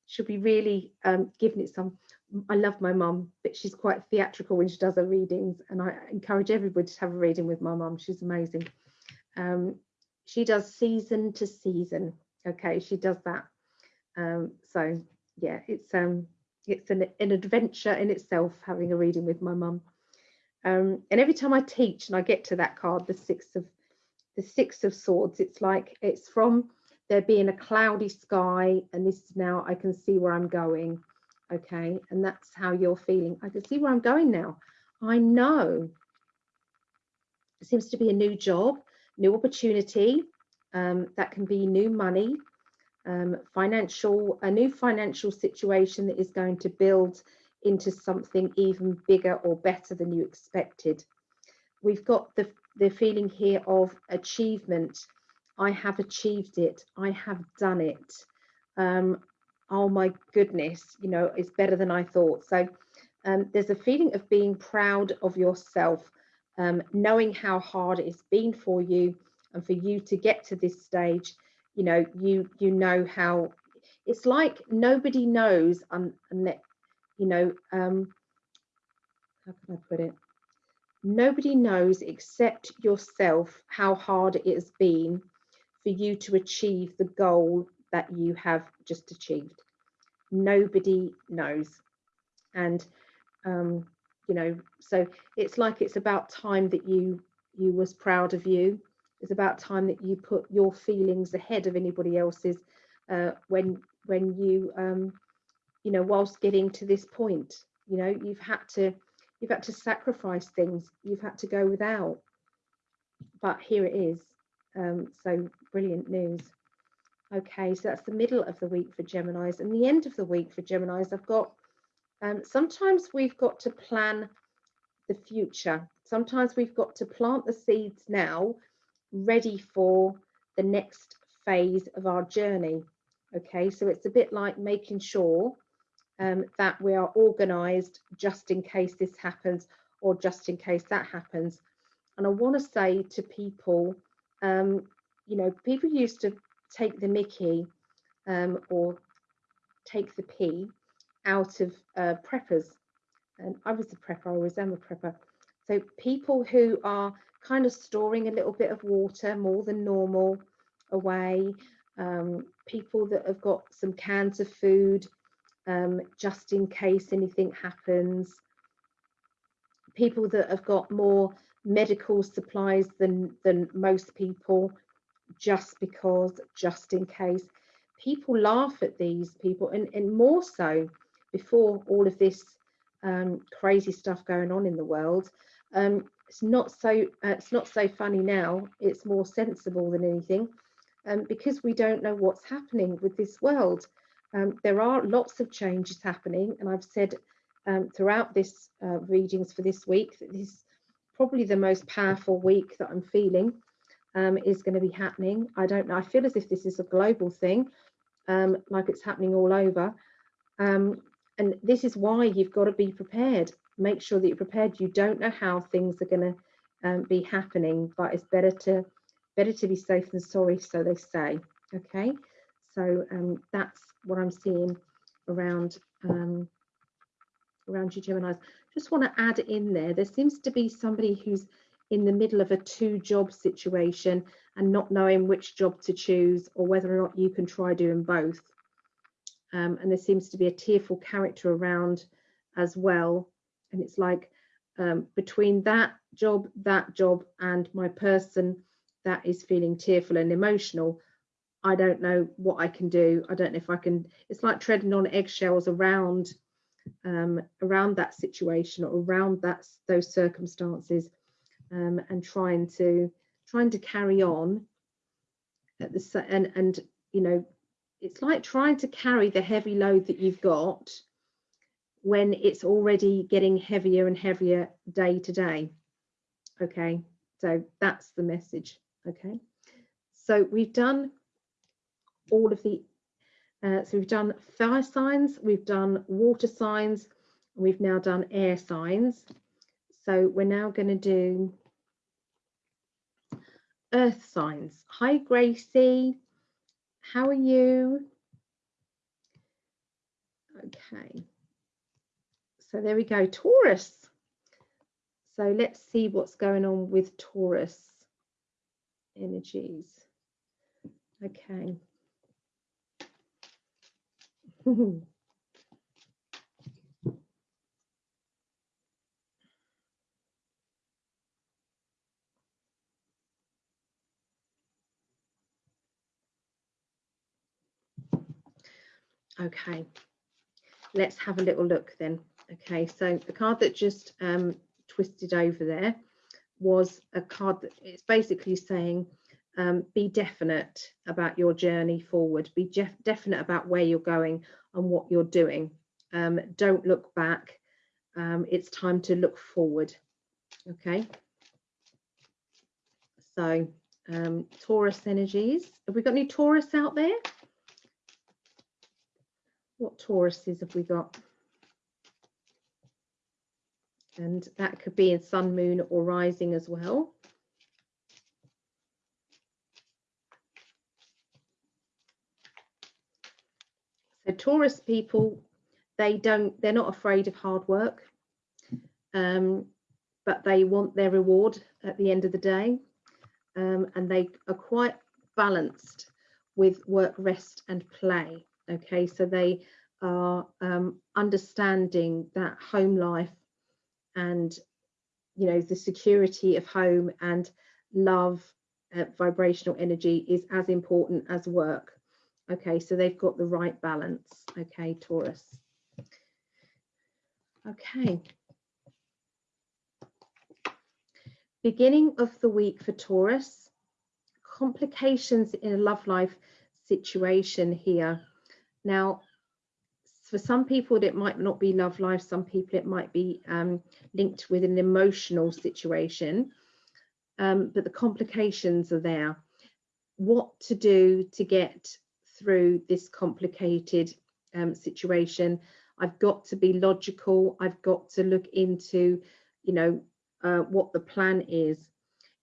She'll be really um, giving it some. I love my mum, but she's quite theatrical when she does her readings, and I encourage everybody to have a reading with my mum. She's amazing. Um, she does season to season. Okay, she does that. Um, so yeah, it's um it's an, an adventure in itself having a reading with my mum. Um, and every time I teach and I get to that card, the six of the six of swords, it's like it's from there being a cloudy sky, and this is now I can see where I'm going. Okay, and that's how you're feeling. I can see where I'm going now. I know. It seems to be a new job new opportunity. Um, that can be new money, um, financial, a new financial situation that is going to build into something even bigger or better than you expected. We've got the, the feeling here of achievement. I have achieved it. I have done it. Um, oh my goodness, you know, it's better than I thought. So um, there's a feeling of being proud of yourself um, knowing how hard it's been for you and for you to get to this stage you know you you know how it's like nobody knows unless you know um how can i put it? Nobody knows except yourself how hard it has been for you to achieve the goal that you have just achieved. Nobody knows. And um you know so it's like it's about time that you you was proud of you. It's about time that you put your feelings ahead of anybody else's uh, when when you um, you know whilst getting to this point you know you've had to you've had to sacrifice things. You've had to go without. But here it is. Um, so brilliant news. Okay so that's the middle of the week for Geminis. And the end of the week for Geminis I've got um, sometimes we've got to plan the future. Sometimes we've got to plant the seeds now, ready for the next phase of our journey. Okay, so it's a bit like making sure um, that we are organized just in case this happens or just in case that happens. And I want to say to people, um, you know, people used to take the mickey um, or take the pee out of uh, preppers. And I was a prepper, I always am a prepper. So people who are kind of storing a little bit of water more than normal away, um, people that have got some cans of food um, just in case anything happens, people that have got more medical supplies than, than most people just because, just in case. People laugh at these people and, and more so before all of this um, crazy stuff going on in the world. Um, it's not so uh, it's not so funny now. It's more sensible than anything, um, because we don't know what's happening with this world. Um, there are lots of changes happening, and I've said um, throughout this uh, readings for this week that this is probably the most powerful week that I'm feeling. um, is going to be happening. I don't know. I feel as if this is a global thing, like it's happening all over. Um, and this is why you've got to be prepared. Make sure that you're prepared. You don't know how things are going to um, be happening, but it's better to better to be safe than sorry, so they say. Okay, so um, that's what I'm seeing around um, around you Geminis. Just want to add in there. There seems to be somebody who's in the middle of a two job situation and not knowing which job to choose or whether or not you can try doing both. Um, and there seems to be a tearful character around as well. And it's like um, between that job, that job, and my person that is feeling tearful and emotional, I don't know what I can do. I don't know if I can. It's like treading on eggshells around um, around that situation or around that those circumstances um, and trying to trying to carry on at the and and you know it's like trying to carry the heavy load that you've got when it's already getting heavier and heavier day to day okay so that's the message okay so we've done all of the uh, so we've done fire signs we've done water signs we've now done air signs so we're now going to do earth signs. Hi, Gracie. How are you? Okay. So there we go, Taurus. So let's see what's going on with Taurus energies. Okay. [LAUGHS] Okay, let's have a little look then. Okay, so the card that just um, twisted over there was a card that it's basically saying um, be definite about your journey forward, be definite about where you're going and what you're doing. Um, don't look back. Um, it's time to look forward. Okay. So um, Taurus energies. Have we got any Taurus out there? What Tauruses have we got? And that could be in sun, moon or rising as well. So Taurus people, they don't, they're not afraid of hard work, um, but they want their reward at the end of the day. Um, and they are quite balanced with work, rest and play okay? So they are um, understanding that home life and you know the security of home and love uh, vibrational energy is as important as work. Okay so they've got the right balance. Okay taurus. Okay. Beginning of the week for taurus complications in a love life situation here now, for some people, it might not be love life. Some people, it might be um, linked with an emotional situation. Um, but the complications are there. What to do to get through this complicated um, situation? I've got to be logical. I've got to look into, you know, uh, what the plan is.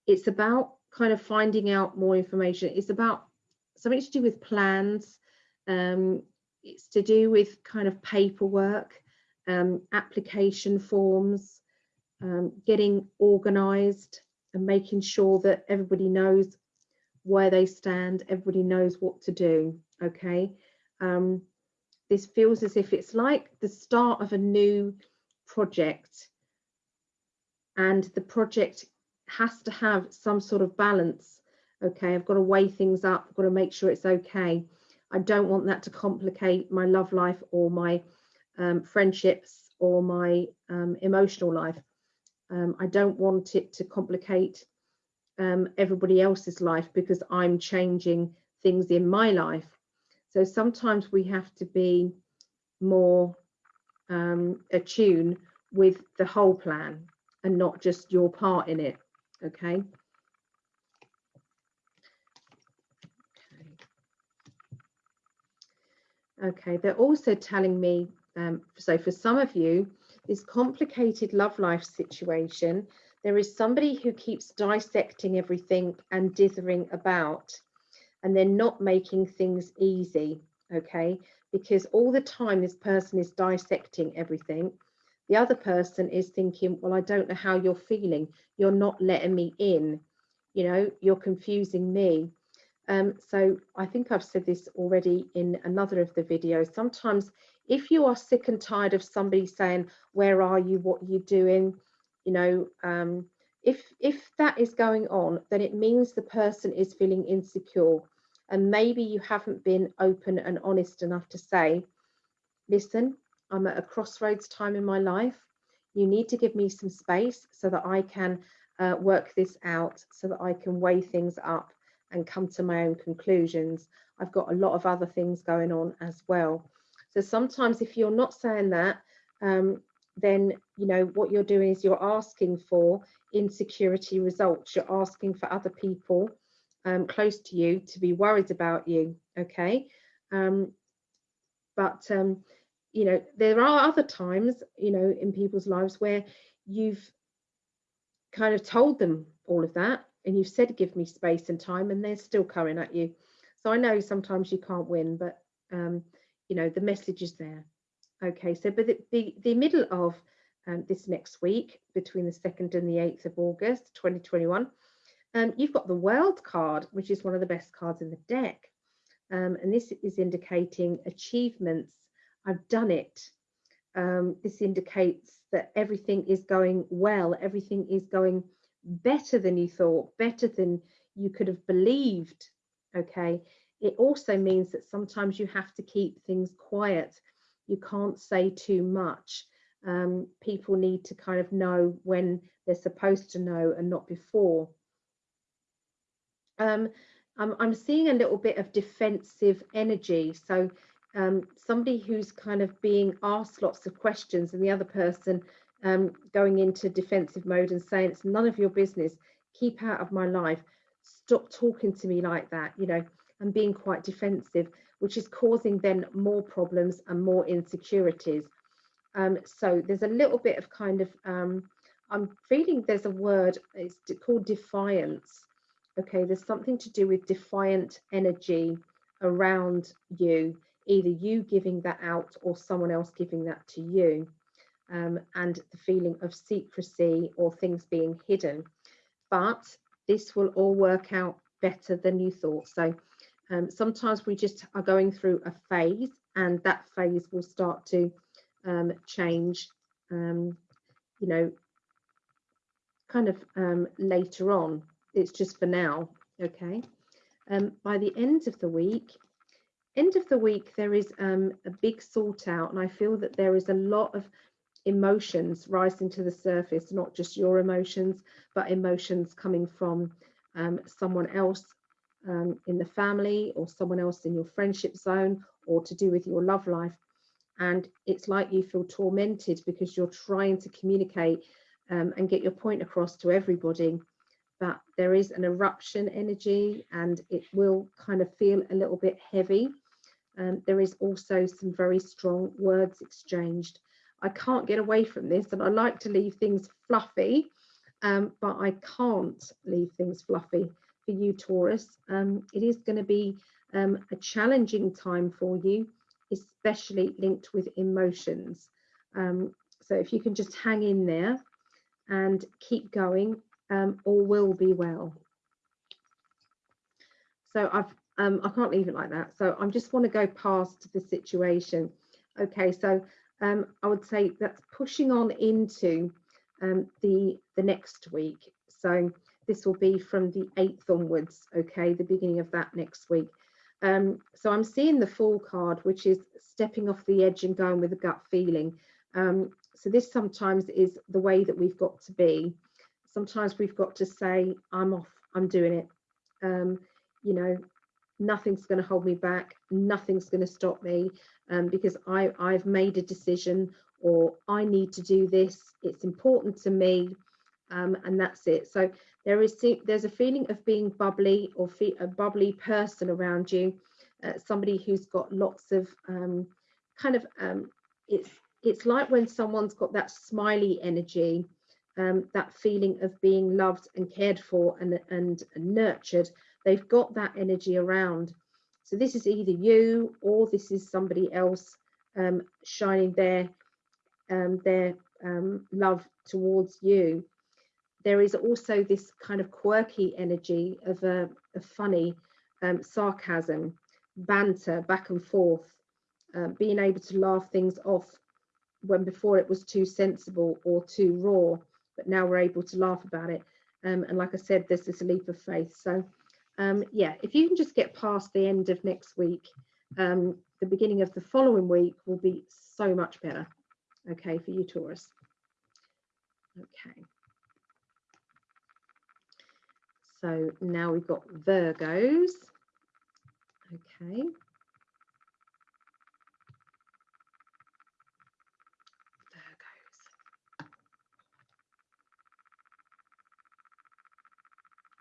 It's about kind of finding out more information. It's about something to do with plans, um, it's to do with kind of paperwork, um, application forms, um, getting organised and making sure that everybody knows where they stand, everybody knows what to do, okay? Um, this feels as if it's like the start of a new project and the project has to have some sort of balance, okay? I've got to weigh things up, I've got to make sure it's okay. I don't want that to complicate my love life or my um, friendships or my um, emotional life. Um, I don't want it to complicate um, everybody else's life because I'm changing things in my life. So sometimes we have to be more um, attuned with the whole plan and not just your part in it. Okay. Okay, they're also telling me, um, so for some of you, this complicated love life situation, there is somebody who keeps dissecting everything and dithering about, and they're not making things easy, okay? Because all the time this person is dissecting everything, the other person is thinking, well, I don't know how you're feeling. You're not letting me in. You know, you're confusing me. Um, so I think I've said this already in another of the videos. Sometimes if you are sick and tired of somebody saying, where are you, what are you doing, you know, um, if, if that is going on, then it means the person is feeling insecure. And maybe you haven't been open and honest enough to say, listen, I'm at a crossroads time in my life. You need to give me some space so that I can uh, work this out, so that I can weigh things up and come to my own conclusions. I've got a lot of other things going on as well. So sometimes if you're not saying that, um, then you know what you're doing is you're asking for insecurity results. You're asking for other people um, close to you to be worried about you. Okay, um, but um, you know there are other times you know in people's lives where you've kind of told them all of that and you've said give me space and time and they're still coming at you. So i know sometimes you can't win but um you know the message is there. Okay so but the the, the middle of um, this next week between the 2nd and the 8th of august 2021 um, you've got the world card which is one of the best cards in the deck. Um, and this is indicating achievements. I've done it. Um, this indicates that everything is going well everything is going better than you thought, better than you could have believed. Okay. It also means that sometimes you have to keep things quiet. You can't say too much. Um, people need to kind of know when they're supposed to know and not before. Um, I'm, I'm seeing a little bit of defensive energy. So um, somebody who's kind of being asked lots of questions and the other person um, going into defensive mode and saying it's none of your business, keep out of my life, stop talking to me like that, you know, and being quite defensive, which is causing then more problems and more insecurities. Um, so there's a little bit of kind of, um, I'm feeling there's a word, it's called defiance. Okay, there's something to do with defiant energy around you, either you giving that out or someone else giving that to you um, and the feeling of secrecy or things being hidden. But this will all work out better than you thought. So um, sometimes we just are going through a phase and that phase will start to um, change, um, you know, kind of um, later on. It's just for now, okay? Um, by the end of the week, end of the week, there is um, a big sort out and I feel that there is a lot of emotions rising to the surface, not just your emotions, but emotions coming from um, someone else um, in the family or someone else in your friendship zone or to do with your love life. And it's like you feel tormented because you're trying to communicate um, and get your point across to everybody. But there is an eruption energy and it will kind of feel a little bit heavy. Um, there is also some very strong words exchanged. I can't get away from this and I like to leave things fluffy, um, but I can't leave things fluffy for you, Taurus. Um, it is going to be um, a challenging time for you, especially linked with emotions. Um, so if you can just hang in there and keep going, um, all will be well. So I've um, I can't leave it like that. So I just want to go past the situation. Okay, so um, I would say that's pushing on into um, the, the next week. So this will be from the 8th onwards, okay, the beginning of that next week. Um, so I'm seeing the Fool card, which is stepping off the edge and going with a gut feeling. Um, so this sometimes is the way that we've got to be. Sometimes we've got to say, I'm off, I'm doing it. Um, you know, nothing's going to hold me back. Nothing's going to stop me um, because I, I've made a decision or I need to do this. It's important to me um, and that's it. So there is there's a feeling of being bubbly or a bubbly person around you uh, somebody who's got lots of um, kind of um, it's it's like when someone's got that smiley energy um, that feeling of being loved and cared for and, and, and nurtured they've got that energy around so this is either you or this is somebody else um, shining their um, their um, love towards you there is also this kind of quirky energy of a, a funny um, sarcasm banter back and forth uh, being able to laugh things off when before it was too sensible or too raw, but now we're able to laugh about it. Um, and like I said, there's this leap of faith. So um, yeah, if you can just get past the end of next week, um, the beginning of the following week will be so much better. Okay, for you Taurus. Okay. So now we've got Virgos. Okay. Virgos.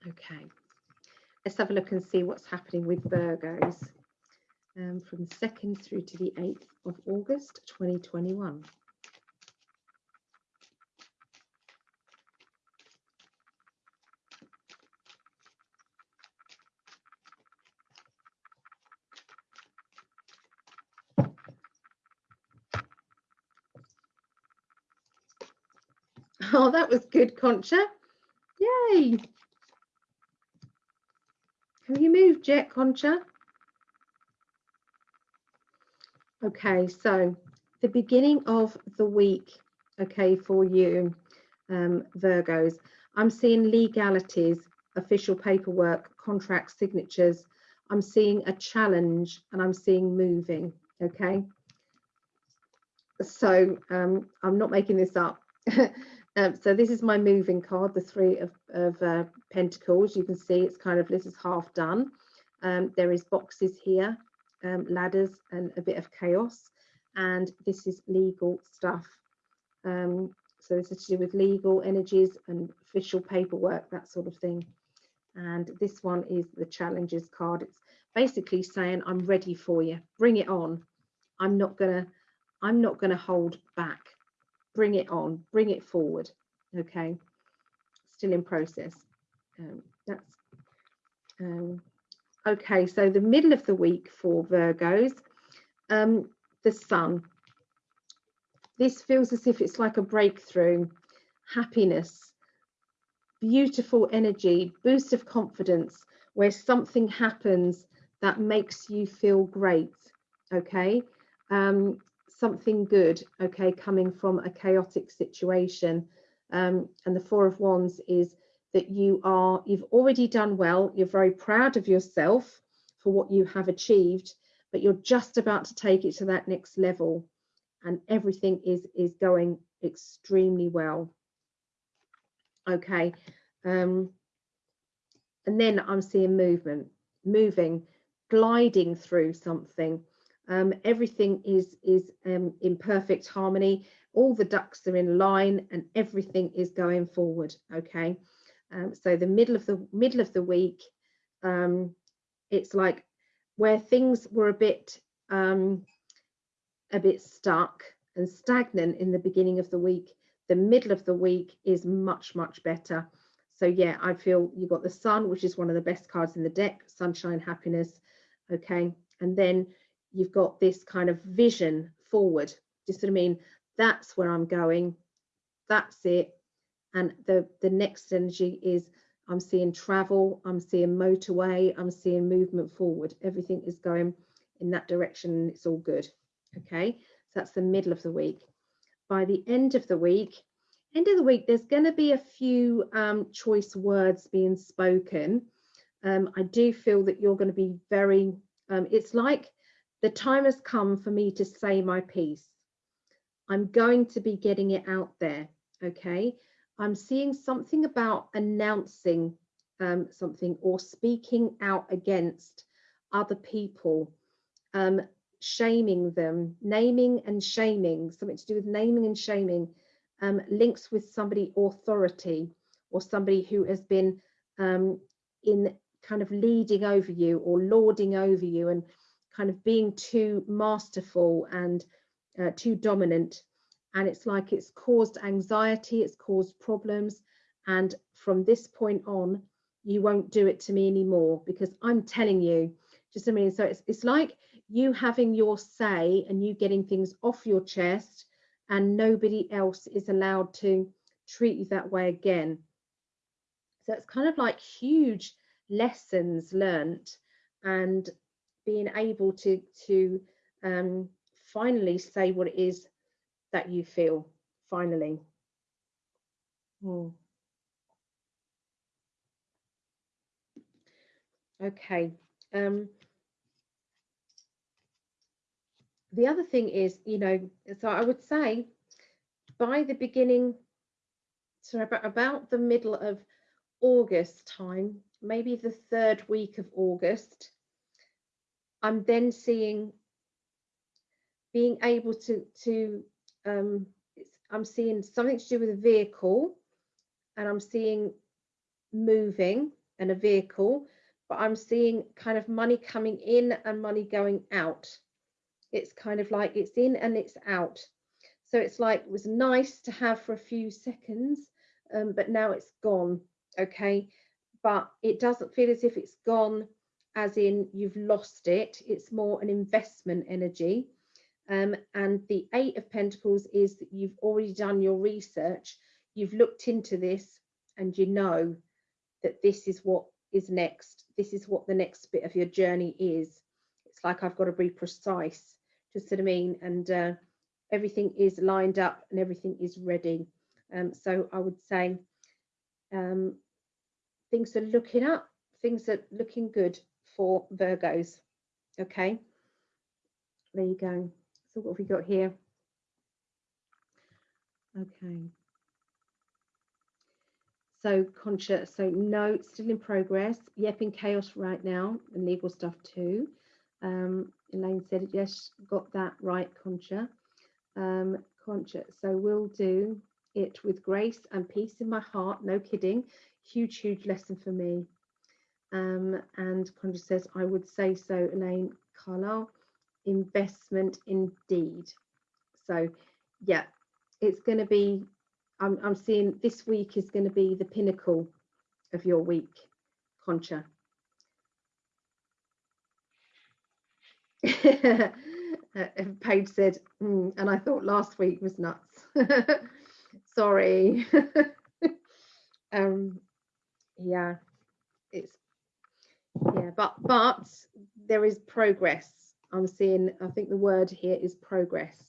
Okay, let's have a look and see what's happening with Virgos um, from the 2nd through to the 8th of August 2021. [LAUGHS] Oh, that was good, Concha. Yay. Have you moved yet, Concha? Okay, so the beginning of the week, okay, for you, um, Virgos, I'm seeing legalities, official paperwork, contract signatures. I'm seeing a challenge and I'm seeing moving, okay? So um, I'm not making this up. [LAUGHS] Um, so this is my moving card, the three of, of uh, pentacles. You can see it's kind of, this is half done. Um, there is boxes here, um, ladders and a bit of chaos. And this is legal stuff. Um, so this is to do with legal energies and official paperwork, that sort of thing. And this one is the challenges card. It's basically saying, I'm ready for you. Bring it on. I'm not gonna, I'm not gonna hold back bring it on, bring it forward. Okay, still in process. Um, that's um, okay. So the middle of the week for Virgos, um, the sun. This feels as if it's like a breakthrough, happiness, beautiful energy, boost of confidence, where something happens that makes you feel great. Okay. Um, something good, okay, coming from a chaotic situation. Um, and the Four of Wands is that you are, you've already done well, you're very proud of yourself for what you have achieved, but you're just about to take it to that next level and everything is, is going extremely well. Okay. Um, and then I'm seeing movement, moving, gliding through something um, everything is is um, in perfect harmony. All the ducks are in line and everything is going forward okay? Um, so the middle of the middle of the week um, it's like where things were a bit um, a bit stuck and stagnant in the beginning of the week the middle of the week is much much better. So yeah i feel you got the sun which is one of the best cards in the deck sunshine happiness okay? And then you've got this kind of vision forward. Just what I mean? That's where I'm going. That's it. And the, the next energy is I'm seeing travel, I'm seeing motorway, I'm seeing movement forward. Everything is going in that direction it's all good. Okay, so that's the middle of the week. By the end of the week, end of the week, there's going to be a few um, choice words being spoken. Um, I do feel that you're going to be very, um, it's like the time has come for me to say my piece. I'm going to be getting it out there. Okay. I'm seeing something about announcing um, something or speaking out against other people, um, shaming them, naming and shaming, something to do with naming and shaming, um, links with somebody authority or somebody who has been um, in kind of leading over you or lording over you and kind of being too masterful and uh, too dominant. And it's like it's caused anxiety, it's caused problems. And from this point on, you won't do it to me anymore because I'm telling you, just I mean, so it's, it's like you having your say and you getting things off your chest and nobody else is allowed to treat you that way again. So it's kind of like huge lessons learnt and being able to to um, finally say what it is that you feel finally. Hmm. Okay. Um, the other thing is, you know, so I would say by the beginning, so about, about the middle of August time, maybe the third week of August, I'm then seeing being able to to um, I'm seeing something to do with a vehicle, and I'm seeing moving and a vehicle, but I'm seeing kind of money coming in and money going out. It's kind of like it's in and it's out. So it's like it was nice to have for a few seconds, um, but now it's gone. Okay, but it doesn't feel as if it's gone as in you've lost it. It's more an investment energy. Um, and the Eight of Pentacles is that you've already done your research, you've looked into this, and you know that this is what is next. This is what the next bit of your journey is. It's like I've got to be precise, just what I mean, and uh, everything is lined up and everything is ready. Um, so I would say um, things are looking up, things are looking good for Virgos. Okay, there you go. So what have we got here? Okay. So Concha, so no, still in progress. Yep, in chaos right now, and legal stuff too. Um, Elaine said, yes, got that right, Concha. Um, Concha, so we'll do it with grace and peace in my heart, no kidding. Huge, huge lesson for me. Um, and Concha says, I would say so, Elaine Carlisle, investment indeed. So, yeah, it's going to be, I'm, I'm seeing this week is going to be the pinnacle of your week, Concha. [LAUGHS] Paige said, mm, and I thought last week was nuts. [LAUGHS] Sorry. [LAUGHS] um, yeah, it's yeah but but there is progress. I'm seeing i think the word here is progress.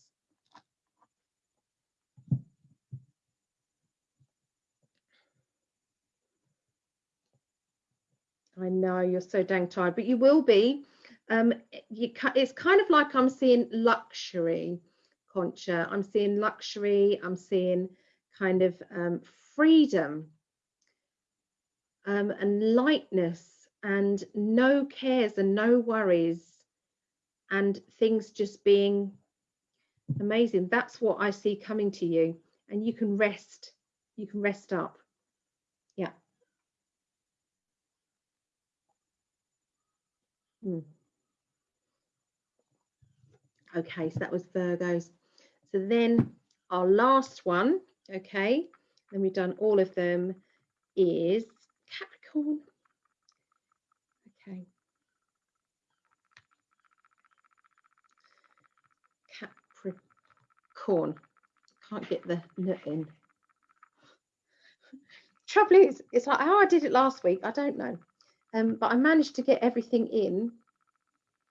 I know you're so dang tired but you will be. Um you it's kind of like i'm seeing luxury concha. I'm seeing luxury. I'm seeing kind of um, freedom um, and lightness and no cares and no worries and things just being amazing. That's what I see coming to you. And you can rest, you can rest up. Yeah. Hmm. Okay, so that was Virgos. So then our last one, okay, then we've done all of them, is Capricorn. Okay. Capricorn. Can't get the nut in. [LAUGHS] Trouble is, it's like how I did it last week. I don't know. Um, but I managed to get everything in.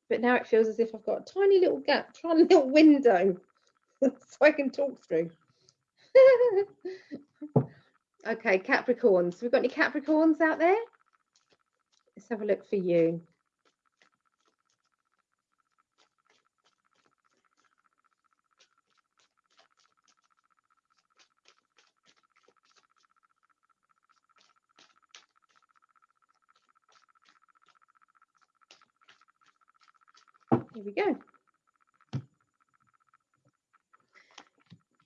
But now it feels as if I've got a tiny little gap, [LAUGHS] tiny little window [LAUGHS] so I can talk through. okay, Capricorns. We've got any Capricorns out there? Let's have a look for you. Here we go.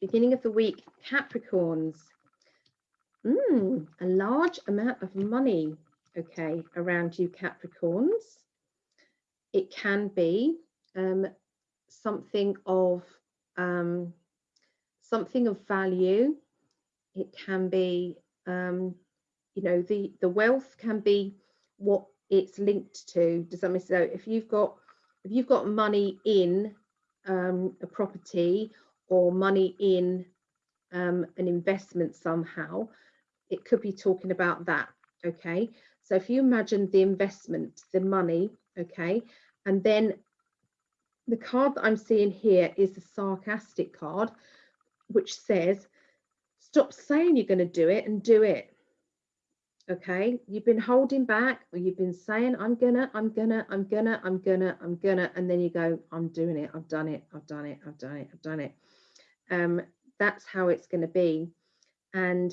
Beginning of the week, Capricorns. Mm, a large amount of money okay, around you Capricorns. it can be um, something of um, something of value. It can be, um, you know, the the wealth can be what it's linked to. Does that sense? So if you've got if you've got money in um, a property or money in um, an investment somehow, it could be talking about that. Okay, so if you imagine the investment, the money, okay, and then the card that I'm seeing here is the sarcastic card, which says, stop saying you're going to do it and do it. Okay, you've been holding back or you've been saying, I'm gonna, I'm gonna, I'm gonna, I'm gonna, I'm gonna, and then you go, I'm doing it, I've done it, I've done it, I've done it, I've done it. Um, that's how it's going to be. And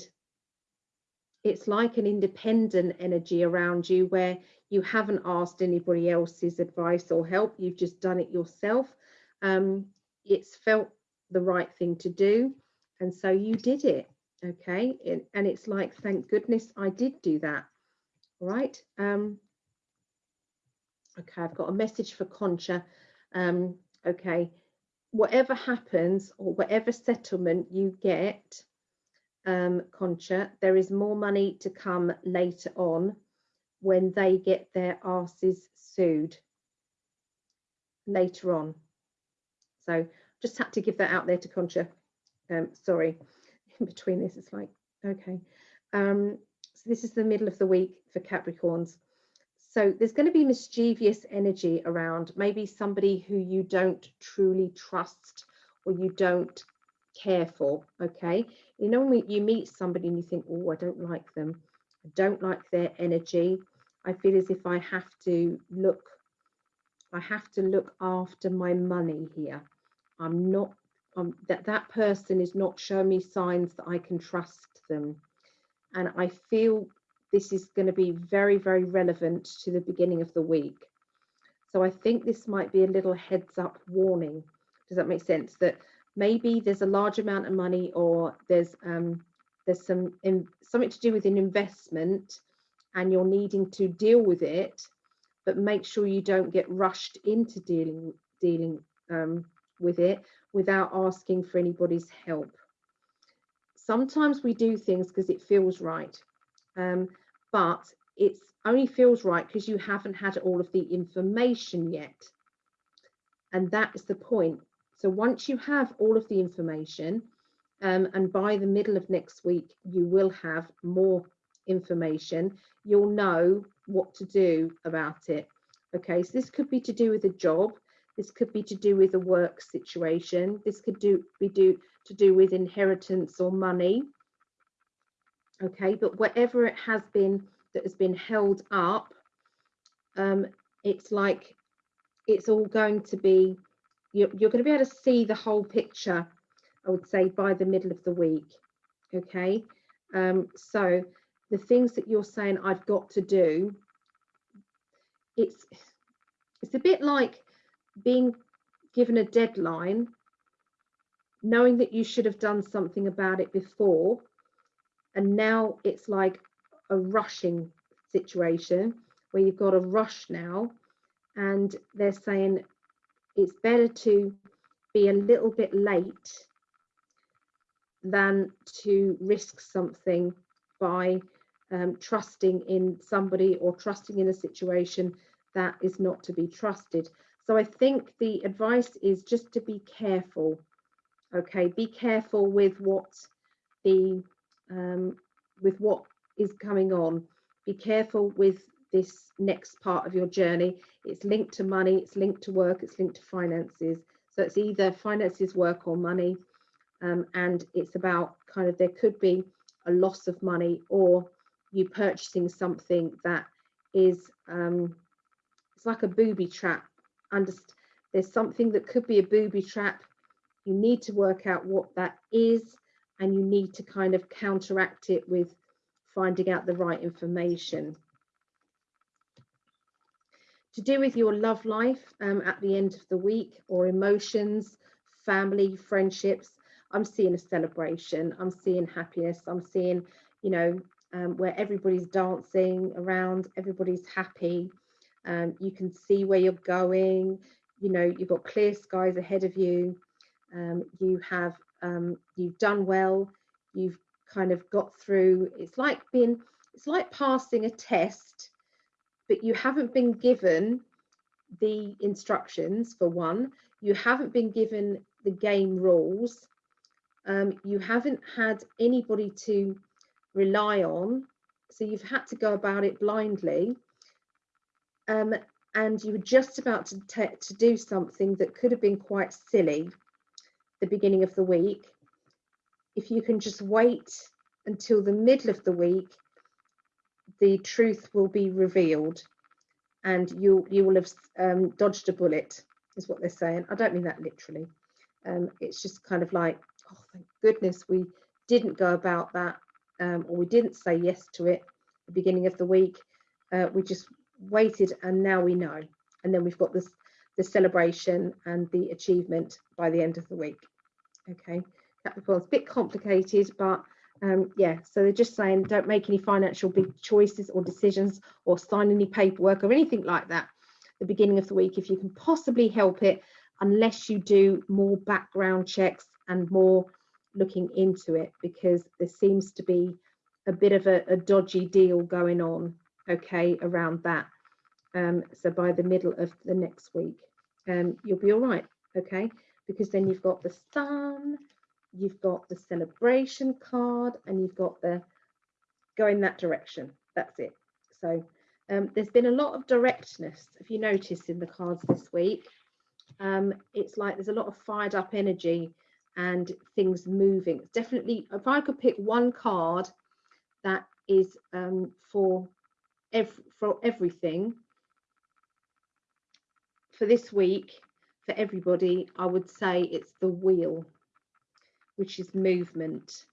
it's like an independent energy around you where you haven't asked anybody else's advice or help, you've just done it yourself. Um, it's felt the right thing to do, and so you did it. Okay, and it's like, thank goodness I did do that. All right. Um, okay, I've got a message for Concha. Um, okay, whatever happens or whatever settlement you get, um, Concha, there is more money to come later on when they get their asses sued later on. So just had to give that out there to Concha. Um, sorry, in [LAUGHS] between this, it's like, okay. Um, so this is the middle of the week for Capricorns. So there's going to be mischievous energy around, maybe somebody who you don't truly trust or you don't care for, okay? You know, when you meet somebody and you think, oh, I don't like them, I don't like their energy, I feel as if I have to look, I have to look after my money here. I'm not, um, that that person is not showing me signs that I can trust them. And I feel this is going to be very, very relevant to the beginning of the week. So I think this might be a little heads up warning. Does that make sense? That maybe there's a large amount of money or there's um, there's some in, something to do with an investment and you're needing to deal with it, but make sure you don't get rushed into dealing dealing um, with it without asking for anybody's help. Sometimes we do things because it feels right, um, but it only feels right because you haven't had all of the information yet. And that is the point. So once you have all of the information, um, and by the middle of next week, you will have more information, you'll know what to do about it. Okay, so this could be to do with a job, this could be to do with a work situation, this could do be do to do with inheritance or money. Okay, but whatever it has been that has been held up, um, it's like it's all going to be you're, you're going to be able to see the whole picture I would say by the middle of the week okay um, so the things that you're saying I've got to do, it's it's a bit like being given a deadline, knowing that you should have done something about it before, and now it's like a rushing situation where you've got a rush now, and they're saying it's better to be a little bit late than to risk something by um, trusting in somebody or trusting in a situation that is not to be trusted. So I think the advice is just to be careful. Okay, be careful with what the um, with what is coming on. Be careful with this next part of your journey. It's linked to money, it's linked to work, it's linked to finances. So it's either finances, work, or money. Um, and it's about kind of there could be a loss of money or you purchasing something that is um, it's like a booby trap. Underst there's something that could be a booby trap. You need to work out what that is, and you need to kind of counteract it with finding out the right information. To do with your love life um, at the end of the week or emotions, family, friendships, I'm seeing a celebration. I'm seeing happiness. I'm seeing, you know, um, where everybody's dancing around, everybody's happy. Um, you can see where you're going. You know, you've got clear skies ahead of you. Um, you have, um, you've done well. You've kind of got through. It's like being, it's like passing a test, but you haven't been given the instructions for one. You haven't been given the game rules. Um, you haven't had anybody to rely on so you've had to go about it blindly um, and you were just about to, to do something that could have been quite silly the beginning of the week. If you can just wait until the middle of the week the truth will be revealed and you you will have um, dodged a bullet is what they're saying. I don't mean that literally. Um, it's just kind of like oh thank goodness we didn't go about that um, or we didn't say yes to it the beginning of the week. Uh, we just waited and now we know. And then we've got this the celebration and the achievement by the end of the week. Okay, Capricorn's a bit complicated, but um, yeah, so they're just saying don't make any financial big choices or decisions or sign any paperwork or anything like that the beginning of the week if you can possibly help it, unless you do more background checks and more looking into it because there seems to be a bit of a, a dodgy deal going on okay around that um, so by the middle of the next week. Um, you'll be all right okay? Because then you've got the sun you've got the celebration card and you've got the go in that direction. That's it. So um, there's been a lot of directness if you notice in the cards this week. Um, it's like there's a lot of fired up energy and things moving. Definitely, if I could pick one card that is um, for ev for everything for this week for everybody, I would say it's the wheel, which is movement.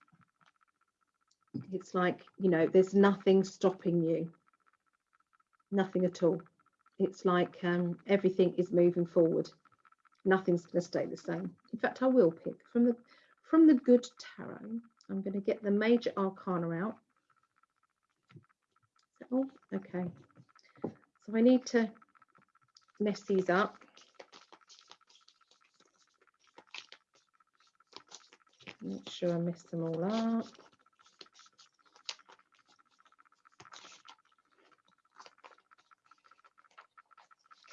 It's like you know, there's nothing stopping you, nothing at all. It's like um, everything is moving forward nothing's going to stay the same. In fact, I will pick from the from the good tarot. I'm going to get the major arcana out. Oh, okay. So I need to mess these up. Make sure I mess them all up.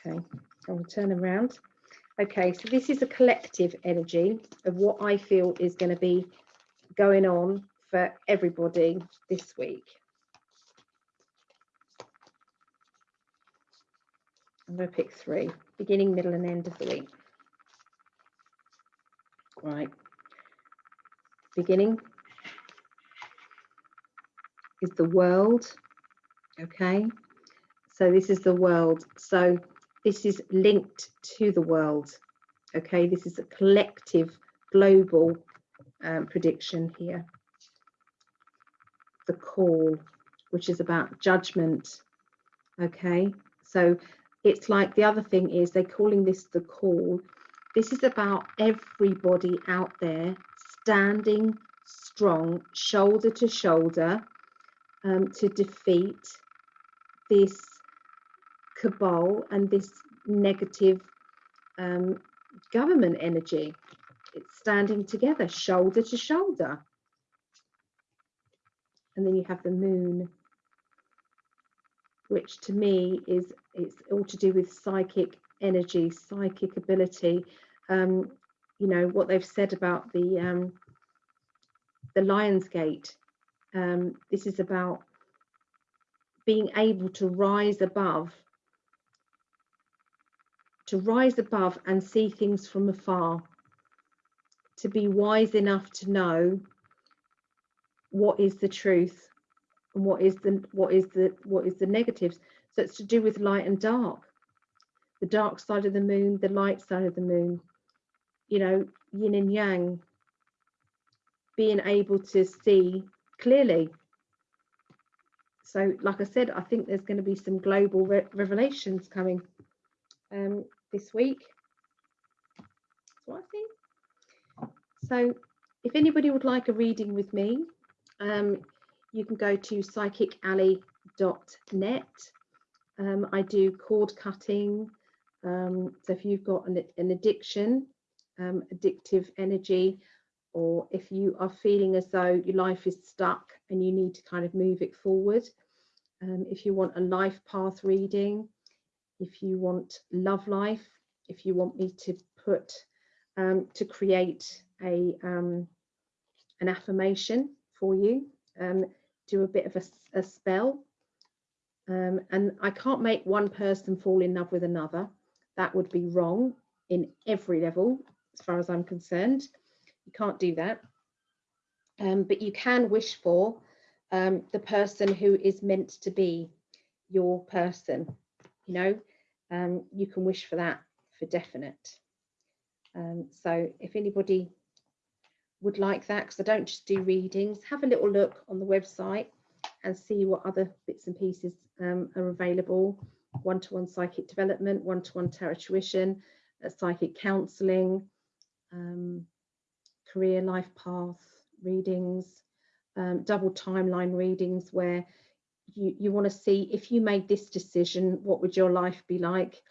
Okay, I'll turn around. Okay, so this is a collective energy of what I feel is going to be going on for everybody this week. I'm going to pick three, beginning, middle and end of the week. Right. Beginning is the world. Okay. So this is the world. So this is linked to the world. Okay, this is a collective global um, prediction here. The call, which is about judgment. Okay, so it's like the other thing is they're calling this the call. This is about everybody out there standing strong, shoulder to shoulder, um, to defeat this cabal and this negative um, government energy. It's standing together, shoulder to shoulder. And then you have the moon, which to me is it's all to do with psychic energy, psychic ability. Um, you know what they've said about the um, the Lion's Gate. Um, this is about being able to rise above to rise above and see things from afar, to be wise enough to know what is the truth and what is the what is the what is the negatives. It's to do with light and dark, the dark side of the moon, the light side of the moon, you know, yin and yang, being able to see clearly. So, like I said, I think there's going to be some global re revelations coming. Um, this week. That's what I think. So if anybody would like a reading with me, um, you can go to psychicali.net Um, I do cord cutting. Um, so if you've got an, an addiction, um, addictive energy, or if you are feeling as though your life is stuck and you need to kind of move it forward, um, if you want a life path reading, if you want love life, if you want me to put, um, to create a um, an affirmation for you, do a bit of a, a spell. Um, and I can't make one person fall in love with another. That would be wrong in every level, as far as I'm concerned. You can't do that. Um, but you can wish for um, the person who is meant to be your person. You know, um, you can wish for that for definite. Um, so if anybody would like that, because I don't just do readings, have a little look on the website and see what other bits and pieces um, are available. One-to-one -one psychic development, one-to-one -one tarot tuition, uh, psychic counselling, um, career life path readings, um, double timeline readings where you, you want to see if you made this decision, what would your life be like?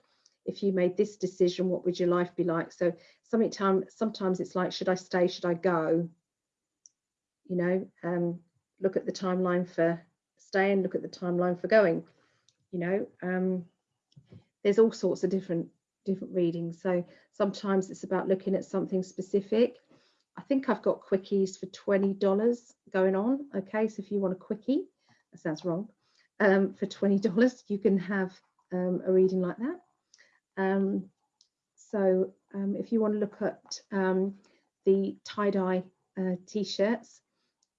If you made this decision, what would your life be like? So sometimes, sometimes it's like, should I stay? Should I go? You know, um, look at the timeline for staying, look at the timeline for going. You know, um, there's all sorts of different different readings. So sometimes it's about looking at something specific. I think I've got quickies for $20 going on. Okay, so if you want a quickie, that sounds wrong, um, for $20, you can have um, a reading like that. Um, so um, if you want to look at um, the tie-dye uh, t-shirts,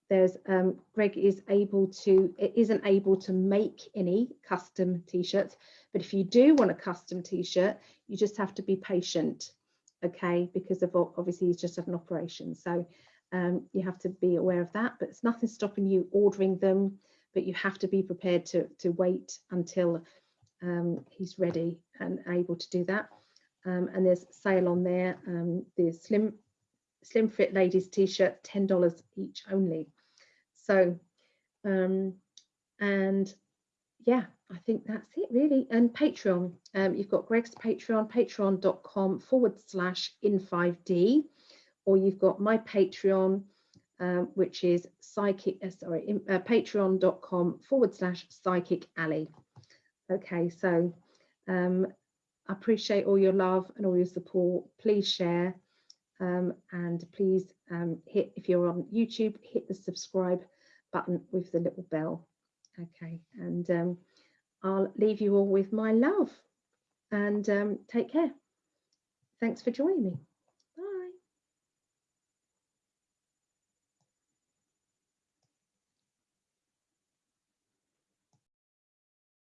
there's um, Greg is able to, isn't able to make any custom t-shirts, but if you do want a custom t-shirt, you just have to be patient, okay, because of obviously he's just had an operation. So um, you have to be aware of that, but it's nothing stopping you ordering them, but you have to be prepared to, to wait until um, he's ready and able to do that. Um, and there's sale on there, um, the slim slim fit ladies t-shirt, $10 each only. So, um, and yeah, I think that's it really. And Patreon, um, you've got Greg's Patreon, patreon.com forward slash in 5D, or you've got my Patreon, um, which is psychic, uh, sorry, uh, patreon.com forward slash Psychic Ali. Okay, so um, I appreciate all your love and all your support. Please share um, and please um, hit, if you're on YouTube, hit the subscribe button with the little bell. Okay, and um, I'll leave you all with my love and um, take care. Thanks for joining me.